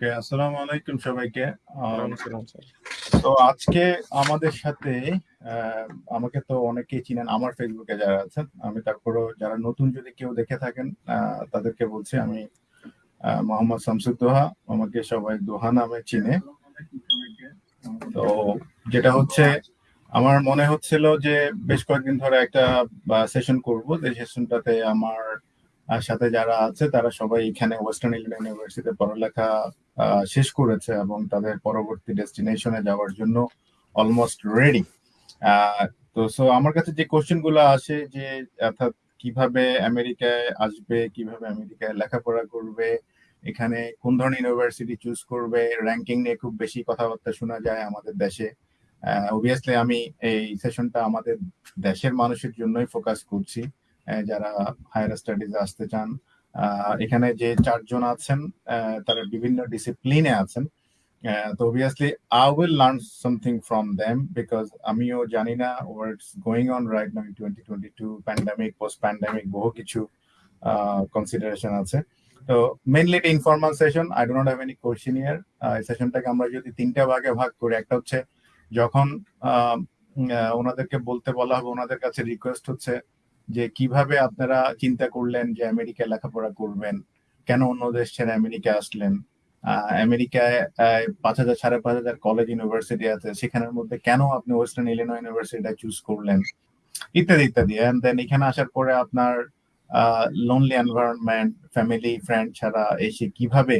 ওকে আসসালামু আলাইকুম সবাইকে। তো আজকে আমাদের সাথে আমাকে তো অনেকেই চিনেন আমার ফেসবুকে যারা আছেন আমি তারপরও যারা নতুন যদি কেউ দেখে থাকেন তাদেরকে বলছি আমি মোহাম্মদ শামসুদ দোহা আমাকে সবাই দোহা নামে চিনে তো যেটা হচ্ছে আমার মনে হচ্ছিল যে বেশ কয়েকদিন ধরে একটা সেশন করব যে সেশনটাতে আমার সাথে যারা আছে তারা সবাই এখানে ওয়েস্টার্ন ইন্ডিয়ান ইউনিভার্সিটিতে পড়ালেখা শেষ করেছে এবং তাদের পরবর্তী ডেস্টিনেশনে যাওয়ার জন্য অলমোস্ট রেডি তো সো আমার কাছে যে কোশ্চেনগুলো আসে যে, অর্থাৎ কীভাবে আমেরিকায় আসবে, কীভাবে আমেরিকায় লেখাপড়া করবে, এখানে কোন ধরনের ইউনিভার্সিটি চুজ করবে র্যাঙ্কিং নিয়ে খুব বেশি কথাবার্তা শোনা যায় আমাদের দেশে। অবভিয়াসলি আমি এই সেশনটা আমাদের দেশের মানুষের জন্যই ফোকাস করছি। যারা হায়ার স্টাডিজে আসতে চান এখানে যে চারজন আছেন তারা বিভিন্ন ডিসিপ্লিনে আছেন। তো obviously I will learn something from them because আমিও জানি না words going on right now twenty twenty two pandemic post pandemic বহু কিছু কনসিডারেশন আছে। তো মেনলি এটা informal session I do not have any question here এই সেশনটাকে আমরা যদি তিনটা ভাগে ভাগ করি, একটা হচ্ছে যখন ওনাদেরকে বলতে বলা হবে, ওনাদের কাছে রিকোয়েস্ট হচ্ছে যে কীভাবে আপনারা চিন্তা করলেন যে আমেরিকায় লেখাপড়া করবেন? কেন অন্য দেশ ছেড়ে আমেরিকা আসলেন? আমেরিকায় পাঁচ হাজার, সাড়ে পাঁচ হাজার কলেজ ইউনিভার্সিটি আছে। সেখানের মধ্যে কেন আপনি ওয়েস্টার্ন ইলিনয় ইউনিভার্সিটিটা চুজ করলেন? ইত্যাদি ইত্যাদি। অ্যান্ড দেন এখানে আসার পরে আপনার লোনলি এনভায়রনমেন্ট ফ্যামিলি ফ্রেন্ড ছাড়া এসে কীভাবে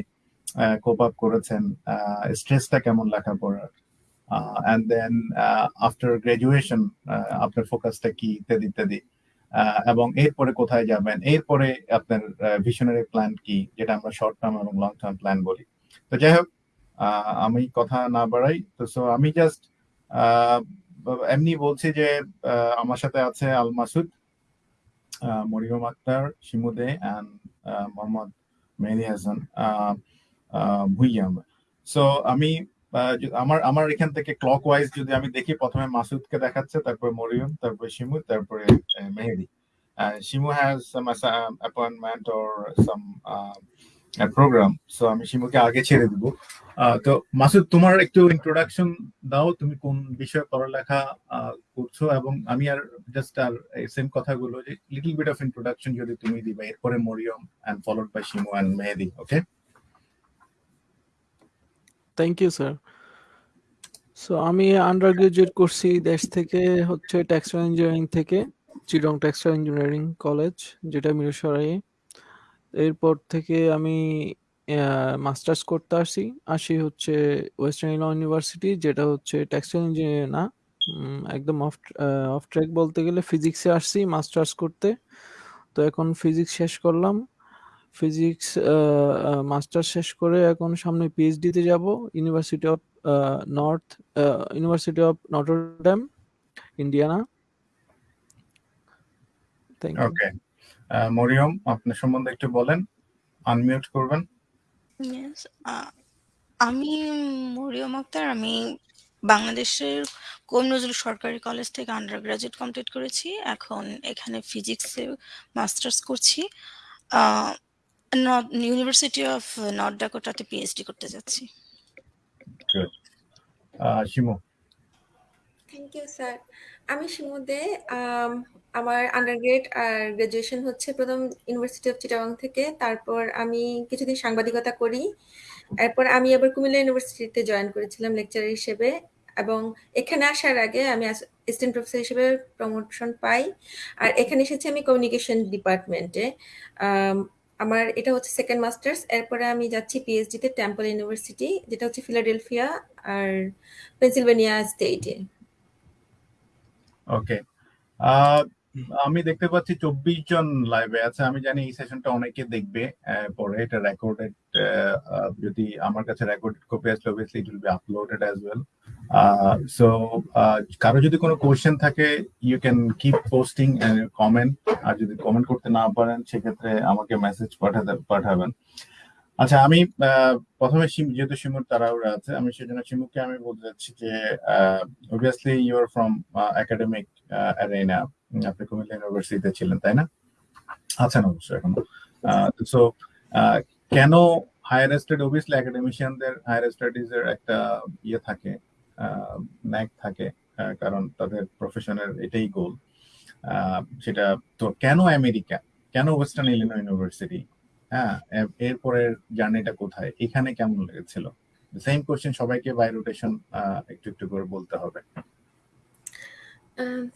কোপ আপ করেছেন? স্ট্রেসটা কেমন লেখাপড়ার? অ্যান্ড দেন আফটার গ্রাজুয়েশন আপনার ফোকাসটা কি? ইত্যাদি ইত্যাদি। এবং এরপরে কোথায় যাবেন? এরপরে আপনার ভিশনারি প্ল্যান কি? যেটা আমরা শর্ট টার্ম এবং লং টার্ম প্ল্যান বলি। তো যাই হোক আমি কথা না বাড়াই। তো সো আমি জাস্ট এমনি বলছি যে আমার সাথে আছে আল মাসুদ মরিয়ম আক্তার শিমুদে অ্যান্ড মোহাম্মদ মেহেদি হাসান আহ, আহ, ভুইয়া সো আমি আমার আমার এখান থেকে ক্লক ওয়াইজ যদি আমি দেখি প্রথমে মাসুদকে দেখাচ্ছে তারপরে মরিয়ম তারপরে শিমু তারপরে মেহেদি। appointment or some uh, a program, so আমি শিমুকে আগে ছেড়ে দিব। তো মাসুদ তোমার একটু ইন্ট্রোডাকশন দাও তুমি কোন বিষয়ে পড়ালেখা করছ এবং আমি আর জাস্ট আর সেম কথাগুলো যে লিটল বিট অফ ইন্ট্রোডাকশন যদি তুমি দিবা এরপরে Mariam and followed by Shimu and Mehedi okay thank you sir so আমি আন্ডার গ্রাজুয়েট করছি দেশ থেকে, হচ্ছে টেক্সটাইল ইঞ্জিনিয়ারিং থেকে চিরং টেক্সটাইল ইঞ্জিনিয়ারিং কলেজ যেটা মিরসরাইয়ে এরপর থেকে আমি মাস্টার্স করতে আসি আসি হচ্ছে ওয়েস্টার্ন ইউনিভার্সিটি যেটা হচ্ছে টেক্সটাইল ইঞ্জিনিয়ারিং না একদম অফ অফ ট্র্যাক বলতে গেলে ফিজিক্সে আসছি মাস্টার্স করতে। তো এখন ফিজিক্স শেষ করলাম। ফিজিক্স মাস্টার শেষ করে এখন সামনে পিএইচডি তে যাব University of North University of Notre Dame Indiana thank you okay Mariam আপনার সম্বন্ধে একটু বলেন আনমিউট করবেন। Yes, আহ, আমি মরিয়ম আক্তার আমি বাংলাদেশের কোম নজরুল সরকারি কলেজ থেকে আন্ডার গ্রাজুয়েট কমপ্লিট করেছি এখন এখানে ফিজিক্সে মাস্টার্স করছি। ইউনিভার্সিটি অফ নর্থ ডাকোটাতে পিএইচডি করতে যাচ্ছি। শিমু থ্যাংক ইউ স্যার আমি শিমুদে আম, আমার আন্ডারগ্রেড আর গ্রাজুয়েশন হচ্ছে প্রথম ইউনিভার্সিটি অফ চিটাগাং থেকে। তারপর আমি কিছুদিন সাংবাদিকতা করি। এরপর আমি আবার কুমিল্লা ইউনিভার্সিটিতে জয়েন করেছিলাম লেকচার হিসেবে। এবং এখানে আসার আগে আমি অ্যাসিস্ট্যান্ট প্রফেসর হিসেবে প্রমোশন পাই। আর এখানে এসেছি আমি কমিউনিকেশন ডিপার্টমেন্টে আমার এটা হচ্ছে সেকেন্ড মাস্টার্স এরপরে আমি যাচ্ছি পিএইচডিতে টেম্পল ইউনিভার্সিটি যেটা হচ্ছে ফিলাডেলফিয়া আর পেনসিলভেনিয়া স্টেটে ওকে আমি দেখতে পাচ্ছি চব্বিশ জন লাইভে আছে। আমি জানি এই সেশনটা অনেকে দেখবে পরে এটা রেকর্ডেড যদি আমার কাছে রেকর্ডেড কপি আসলে obviously it will be uploaded as well so কারও যদি কোনো কোয়েশ্চেন থাকে you can keep posting comment আর যদি কমেন্ট করতে না পারেন সেক্ষেত্রে আমাকে মেসেজ পাঠাতে পাঠাবেন। আচ্ছা আমি আহ, প্রথমে যেহেতু শিমুর তাড়াহুড়া আছে আমি সেজন্য শিমুকে আমি বলতে চাচ্ছি যে obviously you are from academic arena আপনি কুমিল্লা ইউনিভার্সিটিতে ছিলেন তাই না? আছেন অবশ্যই এখন। সো কেন হায়ার স্টাডি অবভিয়াসলি একাডেমিশিয়ানদের হায়ার স্টাডিজ এর একটা ইয়ে থাকে ন্যাক থাকে কারণ তাদের প্রফেশনের এটাই গোল সেটা তো কেন আমেরিকা? কেন ওয়েস্টার্ন ইলিনয় ইউনিভার্সিটি হ্যাঁ এরপরের জার্নিটা কোথায়? এখানে কেমন লেগেছিল? সেম কোশ্চেন সবাইকে বাই রোটেশন একটু একটু করে বলতে হবে।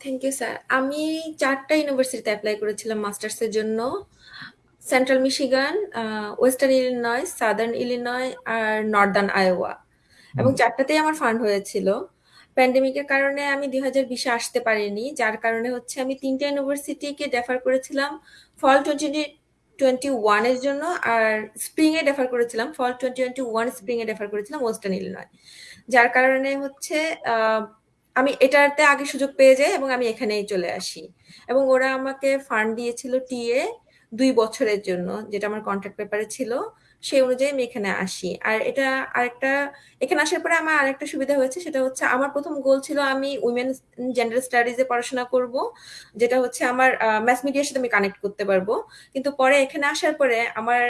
থ্যাংক ইউ স্যার আমি চারটা ইউনিভার্সিটিতে অ্যাপ্লাই করেছিলাম মাস্টার্সের জন্য। Central Michigan Western Illinois Southern Illinois আর নর্দার্ন আয়োয়া এবং চারটাতেই আমার ফান্ড হয়েছিল। প্যান্ডেমিকের কারণে আমি দুই হাজার বিশে আসতে পারিনি যার কারণে হচ্ছে আমি তিনটা ইউনিভার্সিটিকে ডেফার করেছিলাম। ফল টোয়েন্টি টোয়েন্টি ওয়ানের জন্য আর স্প্রিং এ ডেফার করেছিলাম। Fall twenty twenty one spring এ ডেফার করেছিলাম ওয়েস্টার্ন ইলিনয় যার কারণে হচ্ছে আমি এটাতে আগে সুযোগ পেয়ে যাই এবং আমি এখানেই চলে আসি। এবং ওরা আমাকে ফান্ড দিয়েছিল টিএ দুই বছরের জন্য যেটা আমার কন্ট্রাক্ট পেপারে ছিল। সেই অনুযায়ী আমি এখানে আসি। আর এটা আরেকটা, এখানে আসার পরে আমার আরেকটা সুবিধা হয়েছে, সেটা হচ্ছে আমার প্রথম গোল ছিল আমি উইমেন জেন্ডার স্টাডিজে পড়াশোনা করব, যেটা হচ্ছে আমার ম্যাথ মিডিয়ার সাথে আমি কানেক্ট করতে পারব। কিন্তু পরে এখানে আসার পরে আমার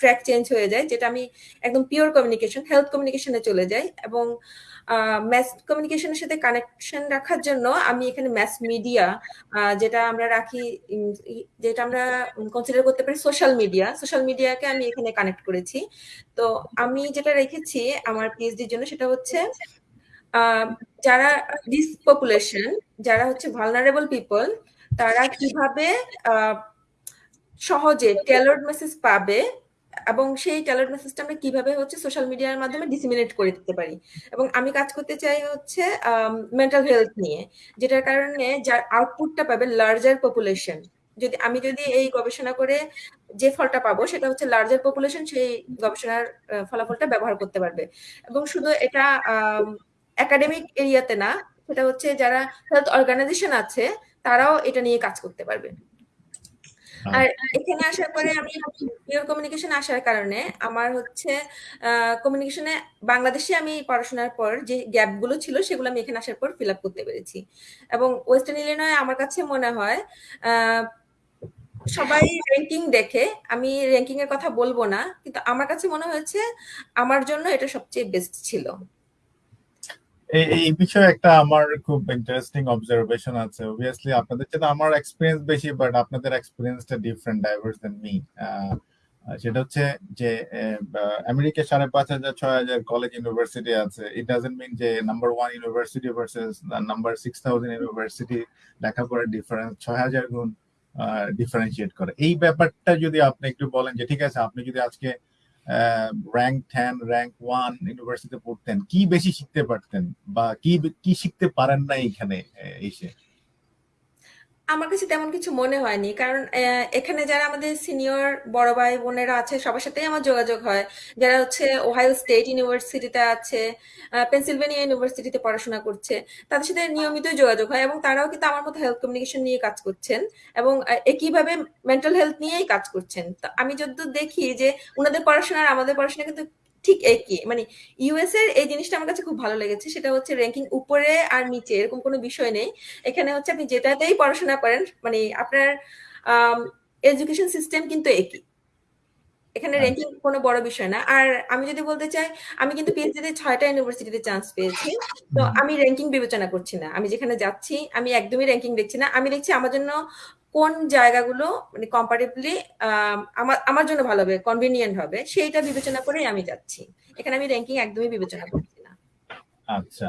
ট্র্যাক চেঞ্জ হয়ে যায়, যেটা আমি একদম পিওর কমিউনিকেশন হেলথ কমিউনিকেশনে চলে যাই। এবং ম্যাথ কমিউনিকেশনের সাথে কানেকশন রাখার জন্য আমি এখানে ম্যাথ মিডিয়া যেটা আমরা রাখি যেটা আমরা কনসিডার করতে পারি সোশ্যাল মিডিয়া সোশ্যাল মিডিয়াকে আমি এখানে কানেক্ট করেছি। তো আমি যেটা রেখেছি আমার পিএইচডির জন্য সেটা হচ্ছে যারা দিস পপুলেশন যারা হচ্ছে ভালনারেবল পিপল তারা কীভাবে সহজে টেলর্ড মেসেজ পাবে এবং সেই টেলর্ড মেসেজটা আমরা কীভাবে হচ্ছে সোশ্যাল মিডিয়ার মাধ্যমে ডিসিমিনেট করে দিতে পারি। এবং আমি কাজ করতে চাই হচ্ছে মেন্টাল হেলথ নিয়ে, যেটার কারণে যার আউটপুটটা পাবে লার্জার পপুলেশন যদি আমি যদি এই গবেষণা করে যে ফলটা পাবো সেটা হচ্ছে লার্জার পপুলেশন সেই গবেষণার ফলাফলটা ব্যবহার করতে পারবে। এবং শুধু এটা একাডেমিক এরিয়াতে না সেটা হচ্ছে যারা হেলথ অর্গানাইজেশন আছে তারাও এটা নিয়ে কাজ করতে পারবে। আর এখানে আসার পরে আমি পিওর কমিউনিকেশন আসার কারণে আমার হচ্ছে কমিউনিকেশনে বাংলাদেশে আমি পড়াশোনার পর যে গ্যাপগুলো ছিল সেগুলো আমি এখানে আসার পর ফিল আপ করতে পেরেছি। এবং ওয়েস্টার্ন ইলিনয় আমার কাছে মনে হয় আহ, সবাই র্যাঙ্কিং দেখে, আমি র্যাঙ্কিং এর কথা বলব না, কিন্তু আমার কাছে মনে হয়েছে আমার জন্য এটা সবচেয়ে বেস্ট ছিল। এই এই বিষয়ে একটা আমার খুব ইন্টারেস্টিং অবজারভেশন আছে। আপনাদের আমার বেশি বাট আপনাদের ডিফারেন্ট ডাইভার্স মি সেটা হচ্ছে যে আমেরিকা সাড়ে পাঁচ হাজার, ছয় হাজার কলেজ ইউনিভার্সিটি আছে। ইট ডাজেন্ট মিন যে number one university versus number six thousand university লেখাপড়ার ডিফারেন্স ছয় হাজার গুণ। ডিফারেন্সিয়েট করে। এই ব্যাপারটা যদি আপনি একটু বলেন যে, ঠিক আছে, আপনি যদি আজকে র্যাঙ্ক টেন র্যাঙ্ক ওয়ান ইউনিভার্সিটিতে পড়তেন, কি বেশি শিখতে পারতেন বা কি কি শিখতে পারেন না এখানে এসে? আমার কাছে তেমন কিছু মনে হয়নি। কারণ এখানে যারা আমাদের সিনিয়র বড় ভাই বোনেরা আছে, সবার সাথেই আমার যোগাযোগ হয়। যারা হচ্ছে ওহাইও স্টেট ইউনিভার্সিটিতে আছে পেনসিলভেনিয়া ইউনিভার্সিটিতে পড়াশোনা করছে, তাদের সাথে নিয়মিত যোগাযোগ হয় এবং তারাও কিন্তু আমার মতো হেলথ কমিউনিকেশন নিয়ে কাজ করছেন এবং একইভাবে মেন্টাল হেলথ নিয়েই কাজ করছেন। তো আমি যতদূর দেখি যে ওনাদের পড়াশোনা আর আমাদের পড়াশোনা কিন্তু ঠিক একই। মানে ইউএস এর এই জিনিসটা আমার কাছে খুব ভালো লেগেছে সেটা হচ্ছে র্যাঙ্কিং উপরে আর নিচে এরকম কোনো বিষয় নেই। এখানে হচ্ছে আপনি যেটাতেই পড়াশোনা করেন মানে আপনার এডুকেশন সিস্টেম কিন্তু একই। এখানে আচ্ছা। র্যাঙ্কিং কোনো বড় বিষয় না। আর আমি যদি বলতে চাই আমি কিন্তু পিএইচডি তে ছয়টা ইউনিভার্সিটিতে চান্স পেয়েছি। তো আমি র্যাঙ্কিং বিবেচনা করছি না। আমি যেখানে যাচ্ছি আমি একদমই র্যাঙ্কিং দেখছি না। আমি দেখছি আমার জন্য কোন জায়গাগুলো মানে কম্পারেটিভলি আমার আমার জন্য ভালো হবে কনভিনিয়েন্ট হবে সেইটা বিবেচনা করেই আমি যাচ্ছি। এখানে আমি র্যাঙ্কিং একদমই বিবেচনা করছি না। আচ্ছা।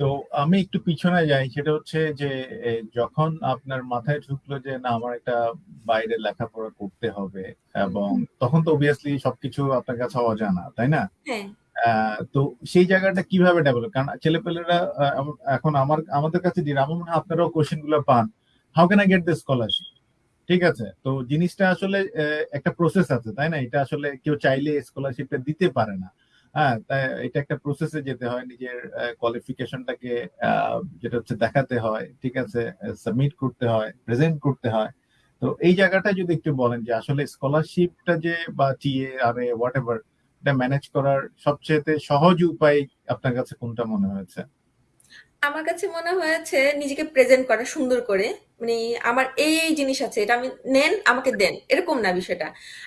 তো আমি একটু পিছনে যাই সেটা হচ্ছে যে যখন আপনার মাথায় ঢুকলো যে না আমার একটা বাইরে লেখাপড়া করতে হবে এবং তখন তো অবভিয়াসলি সবকিছু আপনার কাছে অজানা তাই না? হ্যাঁ। তো সেই জায়গাটা কীভাবে ডেভেলপ কারণ ছেলেপেলেরা এখন আমার আমাদের কাছে যে আমার মনে হয় আপনারাও কোশ্চেনগুলো পান। How can I get this scholarship ঠিক আছে? তো জিনিসটা আসলে একটা প্রসেস আছে, তাই না? এটা আসলে কেউ চাইলে স্কলারশিপটা দিতে পারে না। হ্যাঁ এটা একটা প্রসেসে যেতে হয়, নিজের কোয়ালিফিকেশনটাকে যেটা হচ্ছে দেখাতে হয়, ঠিক আছে? সাবমিট করতে হয় প্রেজেন্ট করতে হয়। তো এই জায়গাটা যদি একটু বলেন যে আসলে স্কলারশিপটা যে, বা টিএ আর হোয়াট এভার এটা ম্যানেজ করার সবচেয়ে সহজ উপায় আপনার কাছে কোনটা মনে হয়েছে? আমার কাছে মনে হয়েছে নিজেকে প্রেজেন্ট করা সুন্দর করে। মানে আমার এই এই জিনিস আছে এটা আমি নেন আমাকে দেন। এরকম না বিষয়টা।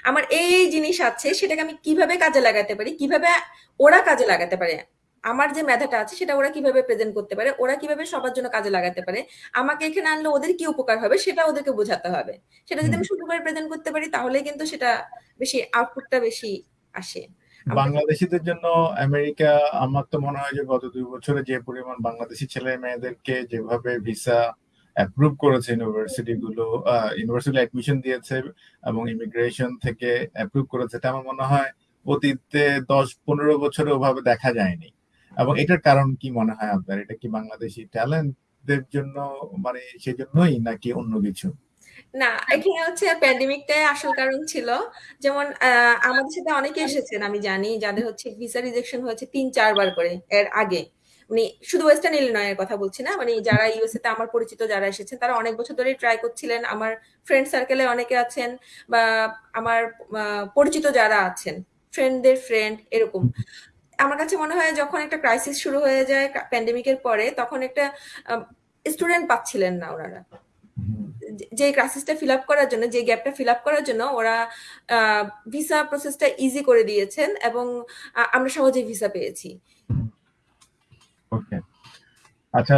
আমার এই এই জিনিস আছে সেটাকে আমি কীভাবে কাজে লাগাতে পারি কীভাবে ওরা কাজে লাগাতে পারে? আমার যে মেধাটা আছে সেটা ওরা কীভাবে প্রেজেন্ট করতে পারে? ওরা কীভাবে সবার জন্য কাজে লাগাতে পারে? আমাকে এখানে আনলে ওদের কি উপকার হবে সেটা ওদেরকে বোঝাতে হবে। সেটা যদি আমি সুন্দর করে প্রেজেন্ট করতে পারি তাহলে কিন্তু সেটা বেশি আউটপুটটা বেশি আসে। বাংলাদেশিদের জন্য আমেরিকা, আমার তো মনে হয় যে গত দুই বছরে যে পরিমাণ বাংলাদেশি ছেলে মেয়েদেরকে যেভাবে ভিসা অ্যাপ্রুভ করেছে ইউনিভার্সিটি গুলো ইউনিভার্সিটি অ্যাডমিশন দিয়েছে এবং ইমিগ্রেশন থেকে অ্যাপ্রুভ করেছে এটা আমার মনে হয় অতীতে দশ পনেরো বছরে ওভাবে দেখা যায়নি। এবং এটার কারণ কি মনে হয় আপনার? এটা কি বাংলাদেশি ট্যালেন্টদের জন্য মানে সেজন্যই নাকি অন্য কিছু? না এখানে হচ্ছে প্যান্ডেমিকটাই আসল কারণ ছিল যেমন আহ, আমাদের সাথে অনেকে এসেছেন আমি জানি যাদের হচ্ছে ভিসা রিজেকশন হয়েছে তিন চারবার করে এর আগে মানে শুধু ওয়েস্টার্ন ইলিনয়ের কথা বলছি না মানে যারা ইউএসএ তে আমার পরিচিত যারা এসেছেন তারা অনেক বছর ধরেই ট্রাই করছিলেন আমার ফ্রেন্ড সার্কেলে অনেকে আছেন বা আমার আহ, পরিচিত যারা আছেন ফ্রেন্ডদের ফ্রেন্ড এরকম আমার কাছে মনে হয় যখন একটা ক্রাইসিস শুরু হয়ে যায় প্যান্ডেমিকের পরে তখন একটা স্টুডেন্ট পাচ্ছিলেন না ওনারা। যে- ক্রাইসিসটা ফিল আপ করার জন্য, যে গ্যাপটা ফিল আপ করার জন্য ওরা ভিসা প্রসেসটা ইজি করে দিয়েছেন এবং আমরা সহজেই ভিসা পেয়েছি। ওকে আচ্ছা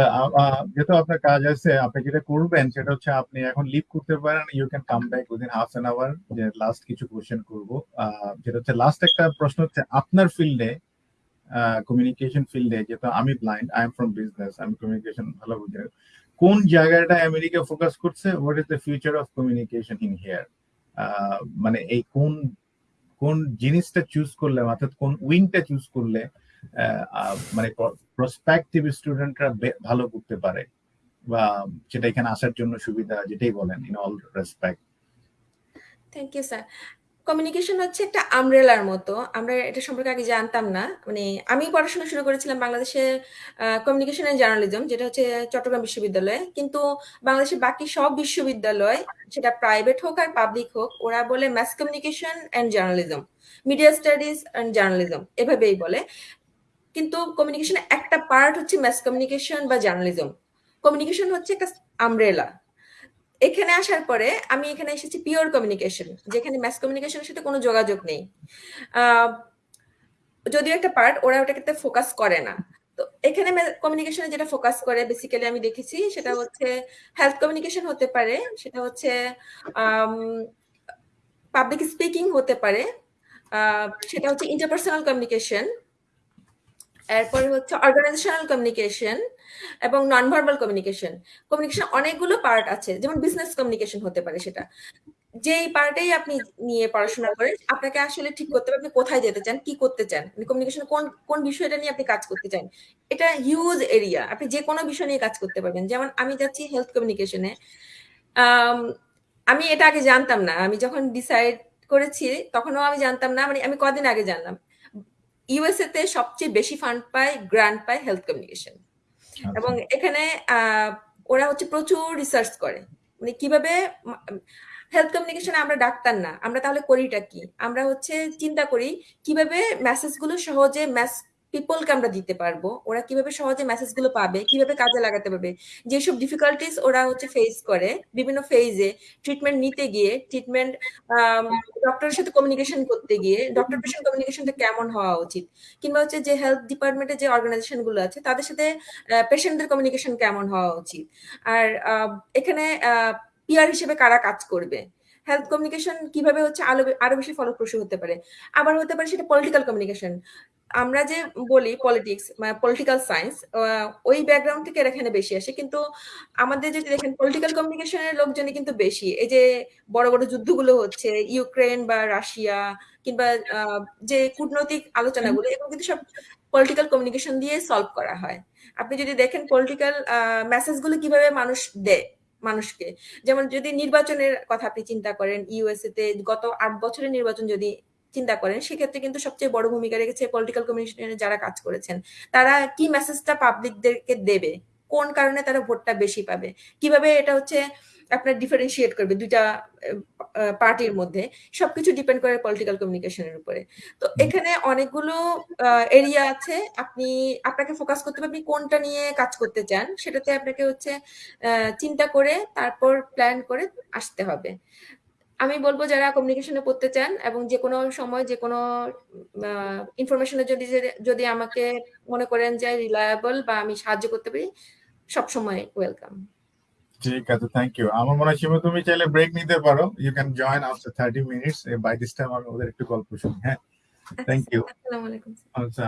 যেহেতু আপনার কাজ আছে, আপনি যেটা করবেন সেটা হচ্ছে আপনি এখন লিভ করতে পারেন you can come back within half an hour যে লাস্ট কিছু কোশ্চেন করব। যেটা হচ্ছে লাস্ট একটা প্রশ্ন হচ্ছে, আপনার ফিল্ডে কমিউনিকেশন ফিল্ডে যেহেতু আমি blind I am from business আমি কমিউনিকেশন ভালো বুঝি। কোন জায়গাটা আমেরিকা ফোকাস করছে? What is the future of communication in here মানে এই কোন কোন জিনিসটা চুজ করলে, অর্থাৎ কোন উইংটা চুজ করলে মানে প্রসপেক্টিভ স্টুডেন্টরা ভালো করতে পারে, বা সেটা এখানে আসার জন্য সুবিধা, যেটাই বলেন in all respect thank you sir communication হচ্ছে একটা আমব্রেলার মতো। আমরা এটা সম্পর্কে আগে জানতাম না। মানে আমি পড়াশোনা শুরু করেছিলাম বাংলাদেশে কমিউনিকেশন এন্ড জার্নালিজম যেটা হচ্ছে চট্টগ্রাম বিশ্ববিদ্যালয়ে। কিন্তু বাংলাদেশের বাকি সব বিশ্ববিদ্যালয়, সেটা প্রাইভেট হোক আর পাবলিক হোক, ওরা বলে mass communication and journalism media studies and journalism এভাবেই বলে। কিন্তু কমিউনিকেশন একটা পার্ট হচ্ছে ম্যাস কমিউনিকেশন বা জার্নালিজম কমিউনিকেশন হচ্ছে একটা আমব্রেলা এখানে আসার পরে আমি এখানে এসেছি পিওর কমিউনিকেশন যেখানে ম্যাস কমিউনিকেশনের সাথে কোনো যোগাযোগ নেই। যদিও একটা পার্ট ওরা ওটাকে ফোকাস করে না। তো এখানে কমিউনিকেশনে যেটা ফোকাস করে বেসিক্যালি আমি দেখেছি সেটা হচ্ছে হেলথ কমিউনিকেশন হতে পারে, সেটা হচ্ছে পাবলিক স্পিকিং হতে পারে সেটা হচ্ছে ইন্টারপার্সোনাল কমিউনিকেশন এরপরে হচ্ছে অর্গানাইজেশনাল কমিউনিকেশন এবং নন ভার্বাল কমিউনিকেশন কমিউনিকেশন অনেকগুলো পার্ট আছে, যেমন বিজনেস কমিউনিকেশন হতে পারে সেটা। যেই পার্টেই আপনি নিয়ে পড়াশোনা করেন, আপনাকে আসলে ঠিক করতে হবে আপনি কোথায় যেতে চান, কি করতে চান কমিউনিকেশন কোন কোন বিষয়টা নিয়ে আপনি কাজ করতে চান। এটা হিউজ এরিয়া আপনি যে কোনো বিষয় নিয়ে কাজ করতে পারবেন। যেমন আমি যাচ্ছি হেলথ কমিউনিকেশনে আমি এটা আগে জানতাম না। আমি যখন ডিসাইড করেছি, তখনও আমি জানতাম না মানে আমি কদিন আগে জানলাম। ইউএসএ তে সবচেয়ে বেশি ফান্ড পায় গ্রান্ট পায় হেলথ কমিউনিকেশন এবং এখানে আহ, ওরা হচ্ছে প্রচুর রিসার্চ করে। মানে কীভাবে হেলথ কমিউনিকেশন আমরা ডাক্তার না আমরা তাহলে করিটা কি? আমরা হচ্ছে চিন্তা করি কীভাবে মেসেজগুলো সহজে ম্যাস পিপলকে আমরা দিতে পারব, ওরা কীভাবে সহজে মেসেজগুলো পাবে, কীভাবে কাজে লাগাতে পারবে, যেসব ডিফিকাল্টিস ওরা হচ্ছে ফেস করে, বিভিন্ন ফেজে ট্রিটমেন্ট নিতে গিয়ে ট্রিটমেন্ট ডক্টরের সাথে কমিউনিকেশন করতে গিয়ে ডক্টর পেশেন্ট কমিউনিকেশনটা কেমন হওয়া উচিত? কিংবা হচ্ছে যে হেলথ ডিপার্টমেন্টে যে অর্গানাইজেশনগুলো আছে, তাদের সাথে পেশেন্টদের কমিউনিকেশন কেমন হওয়া উচিত? আর এখানে পিআর হিসেবে কারা কাজ করবে? হেলথ কমিউনিকেশন কীভাবে হচ্ছে আলো, আরও বেশি ফলপ্রসূ হতে পারে? আবার হতে পারে সেটা পলিটিক্যাল কমিউনিকেশন আমরা যে বলি পলিটিক্স মানে পলিটিক্যাল সায়েন্স ওই ব্যাকগ্রাউন্ড থেকে এখানে বেশি আসে। কিন্তু আমাদের যদি দেখেন পলিটিক্যাল কমিউনিকেশনের লোকজনই কিন্তু বেশি। এই যে বড় বড় যুদ্ধগুলো হচ্ছে, ইউক্রেন বা রাশিয়া কিংবা যে কূটনৈতিক আলোচনাগুলো, এগুলো কিন্তু সব পলিটিক্যাল কমিউনিকেশন দিয়ে সলভ করা হয়। আপনি যদি দেখেন পলিটিক্যাল মেসেজগুলো কীভাবে মানুষ দেয় মানুষকে, যেমন যদি নির্বাচনের কথা আপনি চিন্তা করেন ইউএসএ তে গত আট বছরের নির্বাচন যদি চিন্তা করেন, সেক্ষেত্রে কিন্তু সবচেয়ে বড় ভূমিকা রেখেছে পলিটিক্যাল কমিউনিকেশনে যারা কাজ করেছেন। তারা কি মেসেজটা পাবলিকদেরকে দেবে? কোন কারণে তারা ভোটটা বেশি পাবে? কীভাবে এটা হচ্ছে আপনার ডিফারেন্সিয়েট করবে দুইটা পার্টির মধ্যে? সবকিছু ডিপেন্ড করে পলিটিক্যাল কমিউনিকেশনের উপরে। তো এখানে অনেকগুলো এরিয়া আছে। আপনি, আপনাকে ফোকাস করতে হবে আপনি কোনটা নিয়ে কাজ করতে চান। সেটাতে আপনাকে হচ্ছে চিন্তা করে, তারপর প্ল্যান করে আসতে হবে। আমি বলব যারা কমিউনিকেশনে পড়তে চান এবং যে কোনো সময় যে কোনো ইনফরমেশনের যদি যদি আমাকে মনে করেন যে রিলায়েবল বা আমি সাহায্য করতে পারি সবসময় ওয়েলকাম ঠিক আছে থ্যাংক ইউ আমার মনে হয় তুমি চাইলে ব্রেক নিতে পারো। You can join after thirty minutes by this time আমি ওদের একটু গল্প শুনি হ্যাঁ? থ্যাংক ইউ আসসালামু আলাইকুম আচ্ছা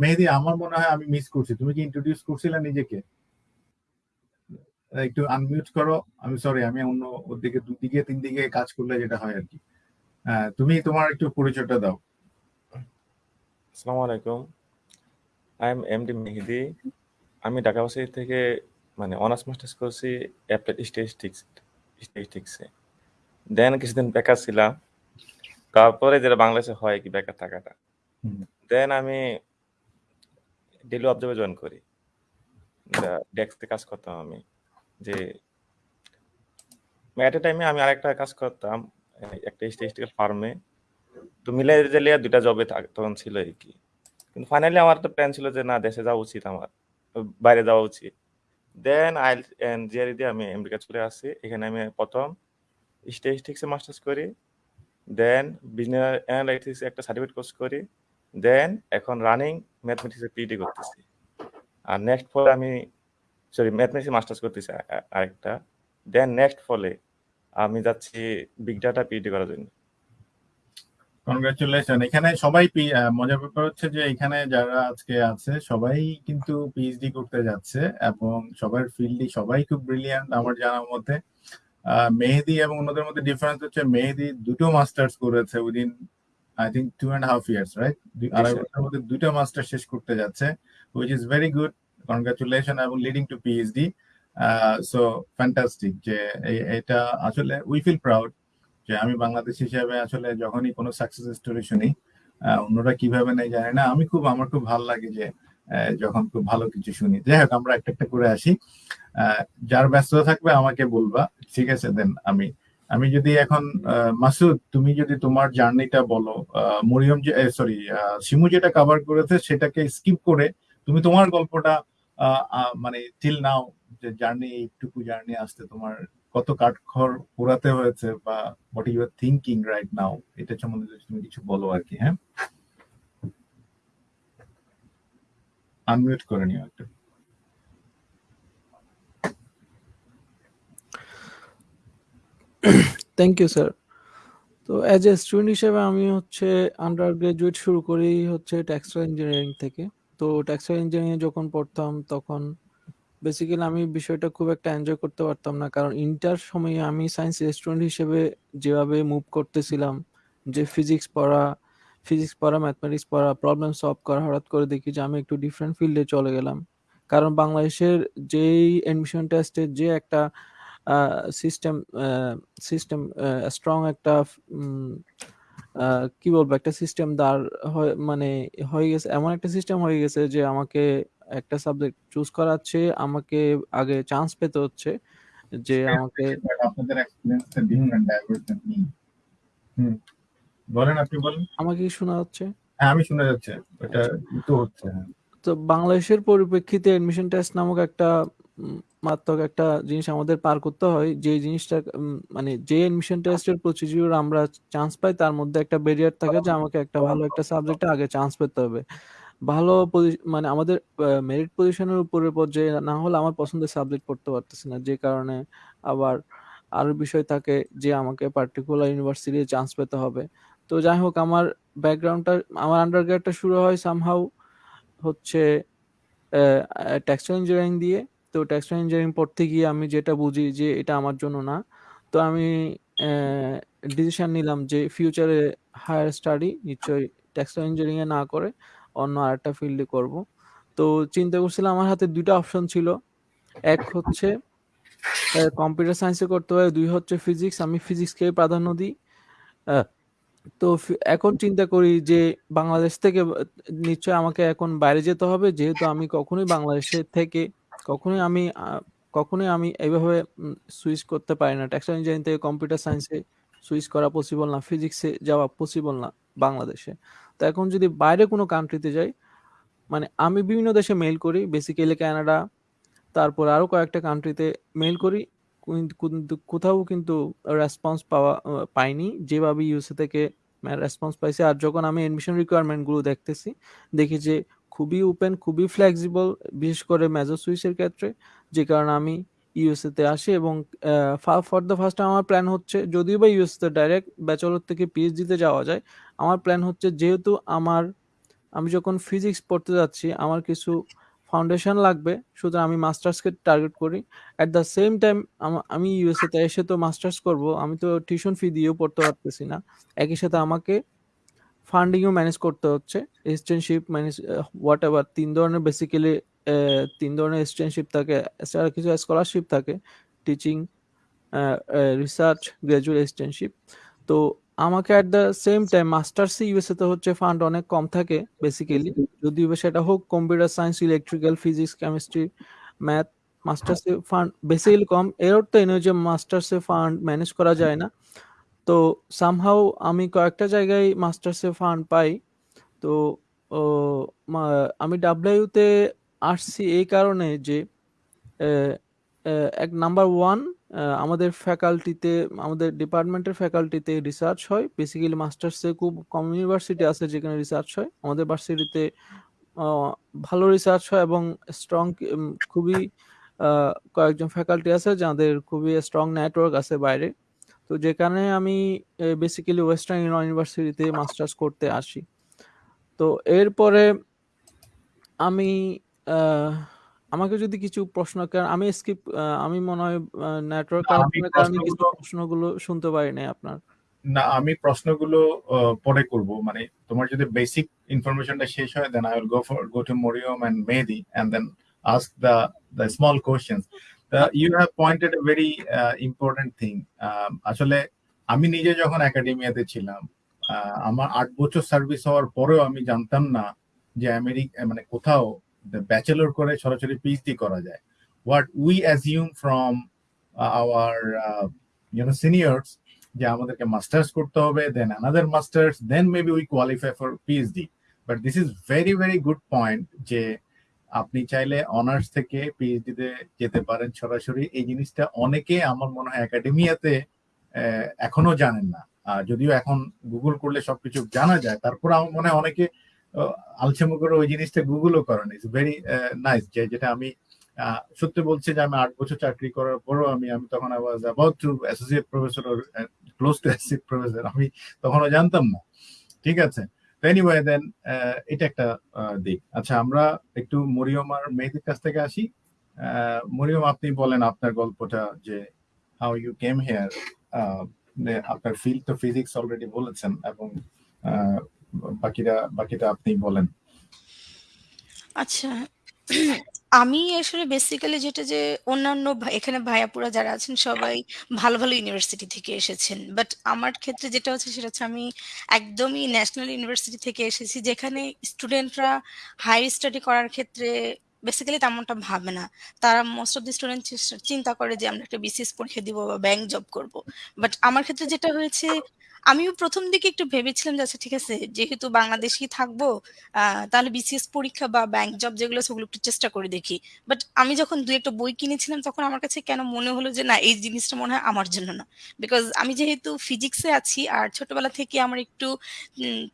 মেহেদি আমার মনে হয় আমি মিস করছি। তুমি কি ইন্ট্রোডিউস করছিলে নিজেকে? একটু আনমিউট করো। আমি সরি আমি অন্য ওর ওদিকে দুদিকে তিন দিকে কাজ করলে যেটা হয় আর কি। তুমি তোমার একটু পরিচয়টা দাও। আসসালামু আলাইকুম। আই এম এমডি মেহেদি আমি ঢাকা ভার্সিটি থেকে মানে অনার্স মাস্টার্স করছি অ্যাপ্লাইড স্ট্যাটিস্টিক্স স্ট্যাটিস্টিক্সে দেন কিছুদিন বেকার ছিলাম। তারপরে যেটা বাংলাদেশে হয় কি বেকার থাকাটা। দেন আমি ডেলি অবজার্ভে জয়েন করি। ডেস্কে কাজ করতাম আমি। যে এট এ টাইমে আমি আরেকটা কাজ করতাম, একটা স্ট্যাটিস্টিক্যাল ফার্মে তো মিলে জেলিয়া দুইটা জবে তখন ছিল আর কি। কিন্তু ফাইনালি আমার তো প্ল্যান ছিল যে না, দেশে যাওয়া উচিত আমার, বাইরে যাওয়া উচিত। দেন আই জিআরই দিয়ে আমি আমেরিকা চলে আসি, এখানে আমি প্রথম স্ট্যাটিস্টিক্সে মাস্টার্স করি দেন বিজনেস অ্যানালাইটিক্স একটা সার্টিফিকেট কোর্স করি দেন এখন রানিং ম্যাথমেটিক্সে পিএইচডি করতেছি। আর নেক্সট ফলে আমি সরি ম্যাথমেটিক্সে মাস্টার্স করতেছি আরেকটা। দেন নেক্সট ফলে আমি যাচ্ছি বিগ ডাটা পিএইচডি করার জন্য। কনগ্রাচুলেশন এখানে সবাই মজার ব্যাপার হচ্ছে যে এখানে যারা আজকে আছে সবাই কিন্তু পিএইচডি করতে যাচ্ছে এবং সবার ফিল্ডই সবাই খুব ব্রিলিয়ান্ট আমার জানার মধ্যে আহ, মেহেদি এবং অন্যদের মধ্যে ডিফারেন্স হচ্ছে মেহেদি দুটো মাস্টার্স করেছে within I think two and half years right আড়াই. বছরের মধ্যে দুটো মাস্টার শেষ করতে যাচ্ছে which is very good congratulation এবং leading to PhD so fantastic যে এটা আসলে উই ফিল প্রাউড যে আমি বাংলাদেশ হিসেবে আসলে যখনই কোনো সাকসেস স্টোরি শুনি অন্যরা কীভাবে নেই জানি না। আমি খুব, আমার খুব ভালো লাগে যে যখন খুব ভালো কিছু শুনি। যাই হোক, আমরা একটা একটা করে আসি। যার ব্যস্ততা থাকবে আমাকে বলবা, ঠিক আছে দেন আমি আমি যদি এখন মাসুদ, তুমি যদি তোমার জার্নিটা বলো মরিয়ম যে সরি শিমু যেটা কভার করেছে সেটাকে স্কিপ করে তুমি তোমার গল্পটা মানে টিল নাও যে জার্নি এইটুকু জার্নি আসতে তোমার কত কাঠখড় পোড়াতে হয়েছে বা what you are thinking right now এটা সম্বন্ধে যদি তুমি কিছু বলো আর কি হ্যাঁ? আনমিউট করে নিও একটু। থ্যাংক ইউ স্যার তো অ্যাজ এ স্টুডেন্ট হিসেবে আমি হচ্ছে আন্ডার গ্রাজুয়েট শুরু করি হচ্ছে টেক্সটাইল ইঞ্জিনিয়ারিং থেকে। তো টেক্সটাইল ইঞ্জিনিয়ারিং যখন পড়তাম, তখন বেসিক্যালি আমি বিষয়টা খুব একটা এনজয় করতে পারতাম না। কারণ ইন্টার সময়ে আমি সায়েন্স স্টুডেন্ট হিসেবে যেভাবে মুভ করতেছিলাম, যে ফিজিক্স পড়া ফিজিক্স পড়া ম্যাথমেটিক্স পড়া প্রবলেম সলভ করা, হঠাৎ করে দেখি যে আমি একটু ডিফারেন্ট ফিল্ডে চলে গেলাম। কারণ বাংলাদেশের যেই অ্যাডমিশন টেস্টে যে একটা সিস্টেম সিস্টেম স্ট্রং একটা কি বলব একটা সিস্টেম দাঁড় হয় মানে হয়ে গেছে এমন একটা সিস্টেম হয়ে গেছে যে আমাকে একটা সাবজেক্ট চুজ করাচ্ছে আমাকে আগে চান্স পেতে হচ্ছে যে আমাকে আপনাদের এক্সপিরিয়েন্সটা হুম বলেন আপনি বলেন। আমাকে কি শোনা যাচ্ছে? হ্যাঁ আমি শুনে যাচ্ছে এটা তো হচ্ছে হ্যাঁ। তো বাংলাদেশের পরিপ্রেক্ষিতে এডমিশন টেস্ট নামক একটা মারাত্মক একটা জিনিস আমাদের পার করতে হয়। যে জিনিসটা মানে যে এডমিশন টেস্টের প্রসিডিউর আমরা চান্স পাই, তার মধ্যে একটা ব্যারিয়ার থাকে যে আমাকে একটা ভালো একটা সাবজেক্টে আগে চান্স পেতে হবে। ভালো মানে আমাদের মেরিট পজিশনের উপরে পর্যায়ে না হলে আমার পছন্দের সাবজেক্ট পড়তে পারতেছি না। যে কারণে আবার আরও বিষয় থাকে যে আমাকে পার্টিকুলার ইউনিভার্সিটি চান্স পেতে হবে। তো যাই হোক, আমার ব্যাকগ্রাউন্ডটা আমার আন্ডারগ্রেডটা শুরু হয় সামহাউ হচ্ছে টেক্সটাইল ইঞ্জিনিয়ারিং দিয়ে। তো টেক্সটাইল ইঞ্জিনিয়ারিং পড়তে গিয়ে আমি যেটা বুঝি যে এটা আমার জন্য না, তো আমি ডিসিশন নিলাম যে ফিউচারে হায়ার স্টাডি নিশ্চয়ই টেক্সটাইল ইঞ্জিনিয়ারিংয়ে না করে অন্য আরেকটা ফিল্ডে করব। তো চিন্তা করছিলাম আমার হাতে দুইটা অপশন ছিল। এক হচ্ছে কম্পিউটার সায়েন্সে করতে হয়, দুই হচ্ছে ফিজিক্স আমি ফিজিক্সকে প্রাধান্য দিই। তো এখন চিন্তা করি যে বাংলাদেশ থেকে নিশ্চয় আমাকে এখন বাইরে যেতে হবে, যেহেতু আমি কখনোই বাংলাদেশের থেকে কখনোই আমি কখনোই আমি এইভাবে সুইচ করতে পারি না। টেক্সটাইল ইঞ্জিনিয়ারিং থেকে কম্পিউটার সায়েন্সে সুইচ করা পসিবল না। ফিজিক্সে যাওয়া পসিবল না বাংলাদেশে। তো এখন যদি বাইরে কোনো কান্ট্রিতে যাই মানে আমি বিভিন্ন দেশে মেইল করি বেসিক্যালি কানাডা তারপর আরও কয়েকটা কান্ট্রিতে মেইল করি কোথাও কিন্তু রেসপন্স পাওয়া পাইনি। যেভাবে ইউএসএ থেকে রেসপন্স পাইছি। আর যখন আমি এডমিশন রিকোয়ারমেন্টগুলো দেখতেছি, দেখি যে খুবই ওপেন খুবই ফ্লেক্সিবল বিশেষ করে মেজর সুইচের ক্ষেত্রে, যে কারণে আমি ইউএসএ তে আসি এবং ফর দ্য ফার্স্ট আমার প্ল্যান হচ্ছে, যদিও বা ইউএসএ তে ডাইরেক্ট ব্যাচেলর থেকে পিএইচডি তে যাওয়া যায়, আমার প্ল্যান হচ্ছে যেহেতু আমার, আমি যখন ফিজিক্স পড়তে যাচ্ছি, আমার কিছু ফাউন্ডেশন লাগবে, সুতরাং আমি মাস্টার্সকে টার্গেট করি। অ্যাট দ্য সেম টাইম আমি ইউএসএ তে এসে তো মাস্টার্স করব, আমি তো টিউশন ফি দিয়েও পড়তে পারতেছি না। একই সাথে আমাকে ফান্ডিংও ম্যানেজ করতে হচ্ছে এক্সটেনশিপ ম্যানেজ হোয়াট এভার তিন ধরনের বেসিক্যালি তিন ধরনের এক্সটেনশিপ থাকে, এছাড়া কিছু স্কলারশিপ থাকে টিচিং রিসার্চ গ্র্যাজুয়েট এক্সটেনশিপ তো আমাকে অ্যাট দ্য সেম টাইম মাস্টার্সে ইউএসএ তে হচ্ছে ফান্ড অনেক কম থাকে বেসিক্যালি যদি সেটা হোক computer science electrical physics chemistry math মাস্টার্সে fund basically কম। এর অর্থ এই নয় যে মাস্টার্সে ফান্ড ম্যানেজ করা যায় না। তো সামহাও আমি কয়েকটা জায়গায় মাস্টার্সে ফান্ড পাই। তো আমি ডাব্লিউতে আসছি এই কারণে যে এক নাম্বার ওয়ান আমাদের ফ্যাকাল্টিতে আমাদের ডিপার্টমেন্টের ফ্যাকাল্টিতে রিসার্চ হয়। বেসিক্যালি মাস্টার্সে খুব কম ইউনিভার্সিটি আছে যেখানে রিসার্চ হয়। আমাদের ভার্সিটিতে ভালো রিসার্চ হয় এবং স্ট্রং খুবই কয়েকজন ফ্যাকাল্টি আছে যাদের খুবই স্ট্রং নেটওয়ার্ক আছে বাইরে। তো যেখানে আমি বেসিক্যালি ওয়েস্টার্ন ইউনিভার্সিটিতে মাস্টার্স করতে আসি। তো এরপরে আমি আমাকে যদি কিছু প্রশ্ন আমি স্কিপ আমি মনে হয় নেটওয়ার্ক কারণে কিছু প্রশ্নগুলো- শুনতে পারি নাই আপনার। না আমি প্রশ্নগুলো পরে করব। মানে তোমার যদি বেসিক ইনফরমেশনটা শেষ হয় then I will go for go to Maryam and Mehedi and then ask the the small questions you have pointed a very important thing আসলে আমি নিজে যখন একাডেমিয়াতে ছিলাম আহ, আমার আট বছর সার্ভিস হওয়ার পরেও আমি জানতাম না যে আমেরিকা মানে কোথাও ব্যাচেলর করে সরাসরি পিএইচডি করা যায়। What we assume from our you know seniors যে আমাদেরকে মাস্টার্স করতে হবে then another masters then maybe we qualify for PhD but this is very very good point যে আপনি চাইলে অনার্স থেকে পিএইচডি তে যেতে পারেন সরাসরি। এই জিনিসটা অনেকে আমার মনে হয় একাডেমিয়াতে এখনও জানেন না। আহ, যদিও এখন গুগল করলে সবকিছু জানা যায় তারপর আমার মনে হয় অনেকে আলসেমো করে ওই জিনিসটা গুগলও করেন। ইটস ভেরি নাইস যে যেটা আমি সত্যি বলছি যে আমি আট বছর চাকরি করার পরও আমি আমি তখন I was about to associate professor close to associate professor আমি তখনও জানতাম না। ঠিক আছে? এনিওয়ে দেন এটা একটা আহ, দিক। আচ্ছা আমরা একটু মরিয়ম আর মেহেদির কাছ থেকে আসি। আহ, মরিয়ম আপনি বলেন আপনার গল্পটা যে হাউ ইউ কেম হেয়ার আপনার ফিল্ড তো ফিজিক্স অলরেডি বলেছেন এবং বাকিরা বাকিটা আপনি বলেন। আচ্ছা আমি আসলে বেসিক্যালি যেটা যে অন্যান্য এখানে ভাইয়াপুরা যারা আছেন সবাই ভালো ভালো ইউনিভার্সিটি থেকে এসেছেন। বাট আমার ক্ষেত্রে যেটা হচ্ছে সেটা হচ্ছে আমি একদমই ন্যাশনাল ইউনিভার্সিটি থেকে এসেছি যেখানে স্টুডেন্টরা হাই স্টাডি করার ক্ষেত্রে বেসিক্যালি তেমনটা ভাবে না। তারা মোস্ট অফ দি স্টুডেন্ট চিন্তা করে যে আমরা একটা বিসিএস পরীক্ষা দিব বা ব্যাংক জব করব। বাট আমার ক্ষেত্রে যেটা হয়েছে আমিও প্রথম দিকে একটু ভেবেছিলাম যে আচ্ছা ঠিক আছে, যেহেতু বাংলাদেশেই থাকব তাহলে বিসিএস পরীক্ষা বা ব্যাংক জব যেগুলো ওগুলো একটু চেষ্টা করে দেখি। বাট আমি যখন দু একটা বই কিনেছিলাম, তখন আমার কাছে কেন মনে হলো যে, না, এই জিনিসটা মনে হয় আমার জন্য না। বিকজ আমি যেহেতু ফিজিক্সে আছি, আর ছোটবেলা থেকে আমার একটু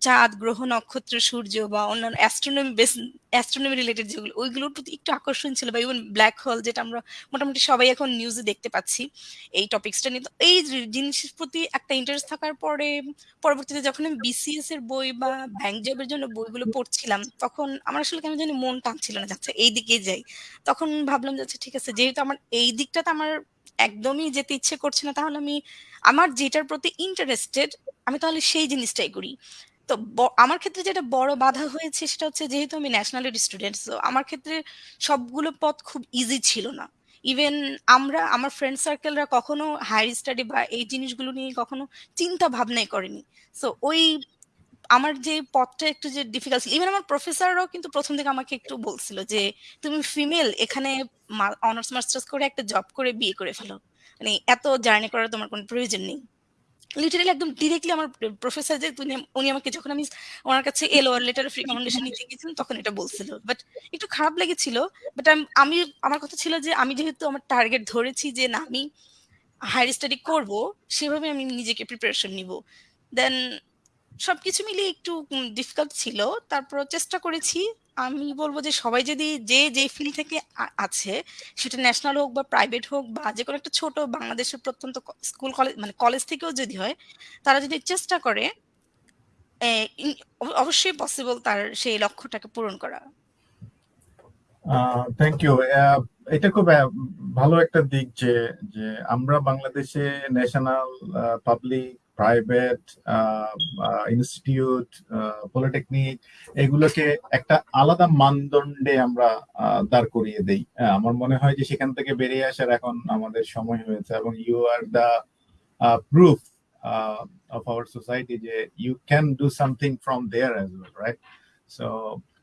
চাঁদ, গ্রহ, নক্ষত্র, সূর্য বা অন্যান্য অ্যাস্ট্রোনমি বেস অ্যাস্ট্রোনমি রিলেটেড যেগুলো, ওইগুলোর প্রতি একটু আকর্ষণ ছিল বা ইভেন ব্ল্যাক হোল যেটা আমরা মোটামুটি সবাই এখন নিউজে দেখতে পাচ্ছি, এই টপিক্সটা নিয়ে। তো এই জিনিসের প্রতি একটা ইন্টারেস্ট থাকার পরে পরবর্তীতে যখন আমি বিসিএস এর বই বা ব্যাংক জবের জন্য বইগুলো পড়ছিলাম, তখন আমার আসলে কেন জানি মন টানছিল না যাচ্ছে এই দিকে যাই। তখন ভাবলাম যাচ্ছে ঠিক আছে, যেহেতু আমার এই দিকটাতে আমার একদমই যেতে ইচ্ছে করছে না, তাহলে আমি, আমার যেটার প্রতি ইন্টারেস্টেড আমি তাহলে সেই জিনিসটাই করি। তো আমার ক্ষেত্রে যেটা বড় বাধা হয়েছে, সেটা হচ্ছে যেহেতু আমি ন্যাশনালের স্টুডেন্ট তো আমার ক্ষেত্রে সবগুলো পথ খুব ইজি ছিল না। ইভেন আমরা, আমার ফ্রেন্ড সার্কেলরা কখনো হায়ার স্টাডি বা এই জিনিসগুলো নিয়ে কখনো চিন্তা ভাবনাই করেনি। সো ওই আমার যে পথটা একটু যে ডিফিকাল্ট ইভেন আমার প্রফেসররাও কিন্তু প্রথম থেকে আমাকে একটু বলছিল যে, তুমি ফিমেল এখানে অনার্স মাস্টার্স করে একটা জব করে বিয়ে করে ফেলো। মানে এত জার্নি করার তোমার কোনো প্রয়োজন নেই। লিটারালি একদম ডিরেক্টলি আমার প্রফেসর যে উনি- আমাকে যখন আমি ওনার কাছে এলো লেটার অফ রিকমেন্ডেশন নিতে গেছিলাম তখন এটা বলছিল। বাট একটু খারাপ লেগেছিল বাট আমি, আমার কথা ছিল যে আমি যেহেতু আমার টার্গেট ধরেছি যে না, আমি হায়ার স্টাডি করব, সেভাবে আমি নিজেকে প্রিপারেশন নিব। দেন সবকিছু মিলিয়ে একটু ডিফিকাল্ট ছিল। তারপর চেষ্টা করেছি। আমি বলব যে সবাই যদি যে যে ফিল্ড থেকে আছে, সেটা ন্যাশনাল হোক বা প্রাইভেট হোক বা যে কোনো একটা ছোট বাংলাদেশের প্রত্যন্ত স্কুল কলেজ মানে কলেজ থেকেও যদি হয়, তারা যদি চেষ্টা করে অবশ্যই পসিবল তার সেই লক্ষ্যটাকে পূরণ করা। থ্যাংক ইউ এটা খুব ভালো একটা দিক যে যে আমরা বাংলাদেশে national public private institute polytechnic এগুলোকে একটা আলাদা মানদণ্ডে আমরা দাঁড় করিয়ে দেই। আমার মনে হয় যে সেখান থেকে বেরিয়ে আসার এখন আমাদের সময় হয়েছে এবং you are the proof of our society যে you can do something from there as well right so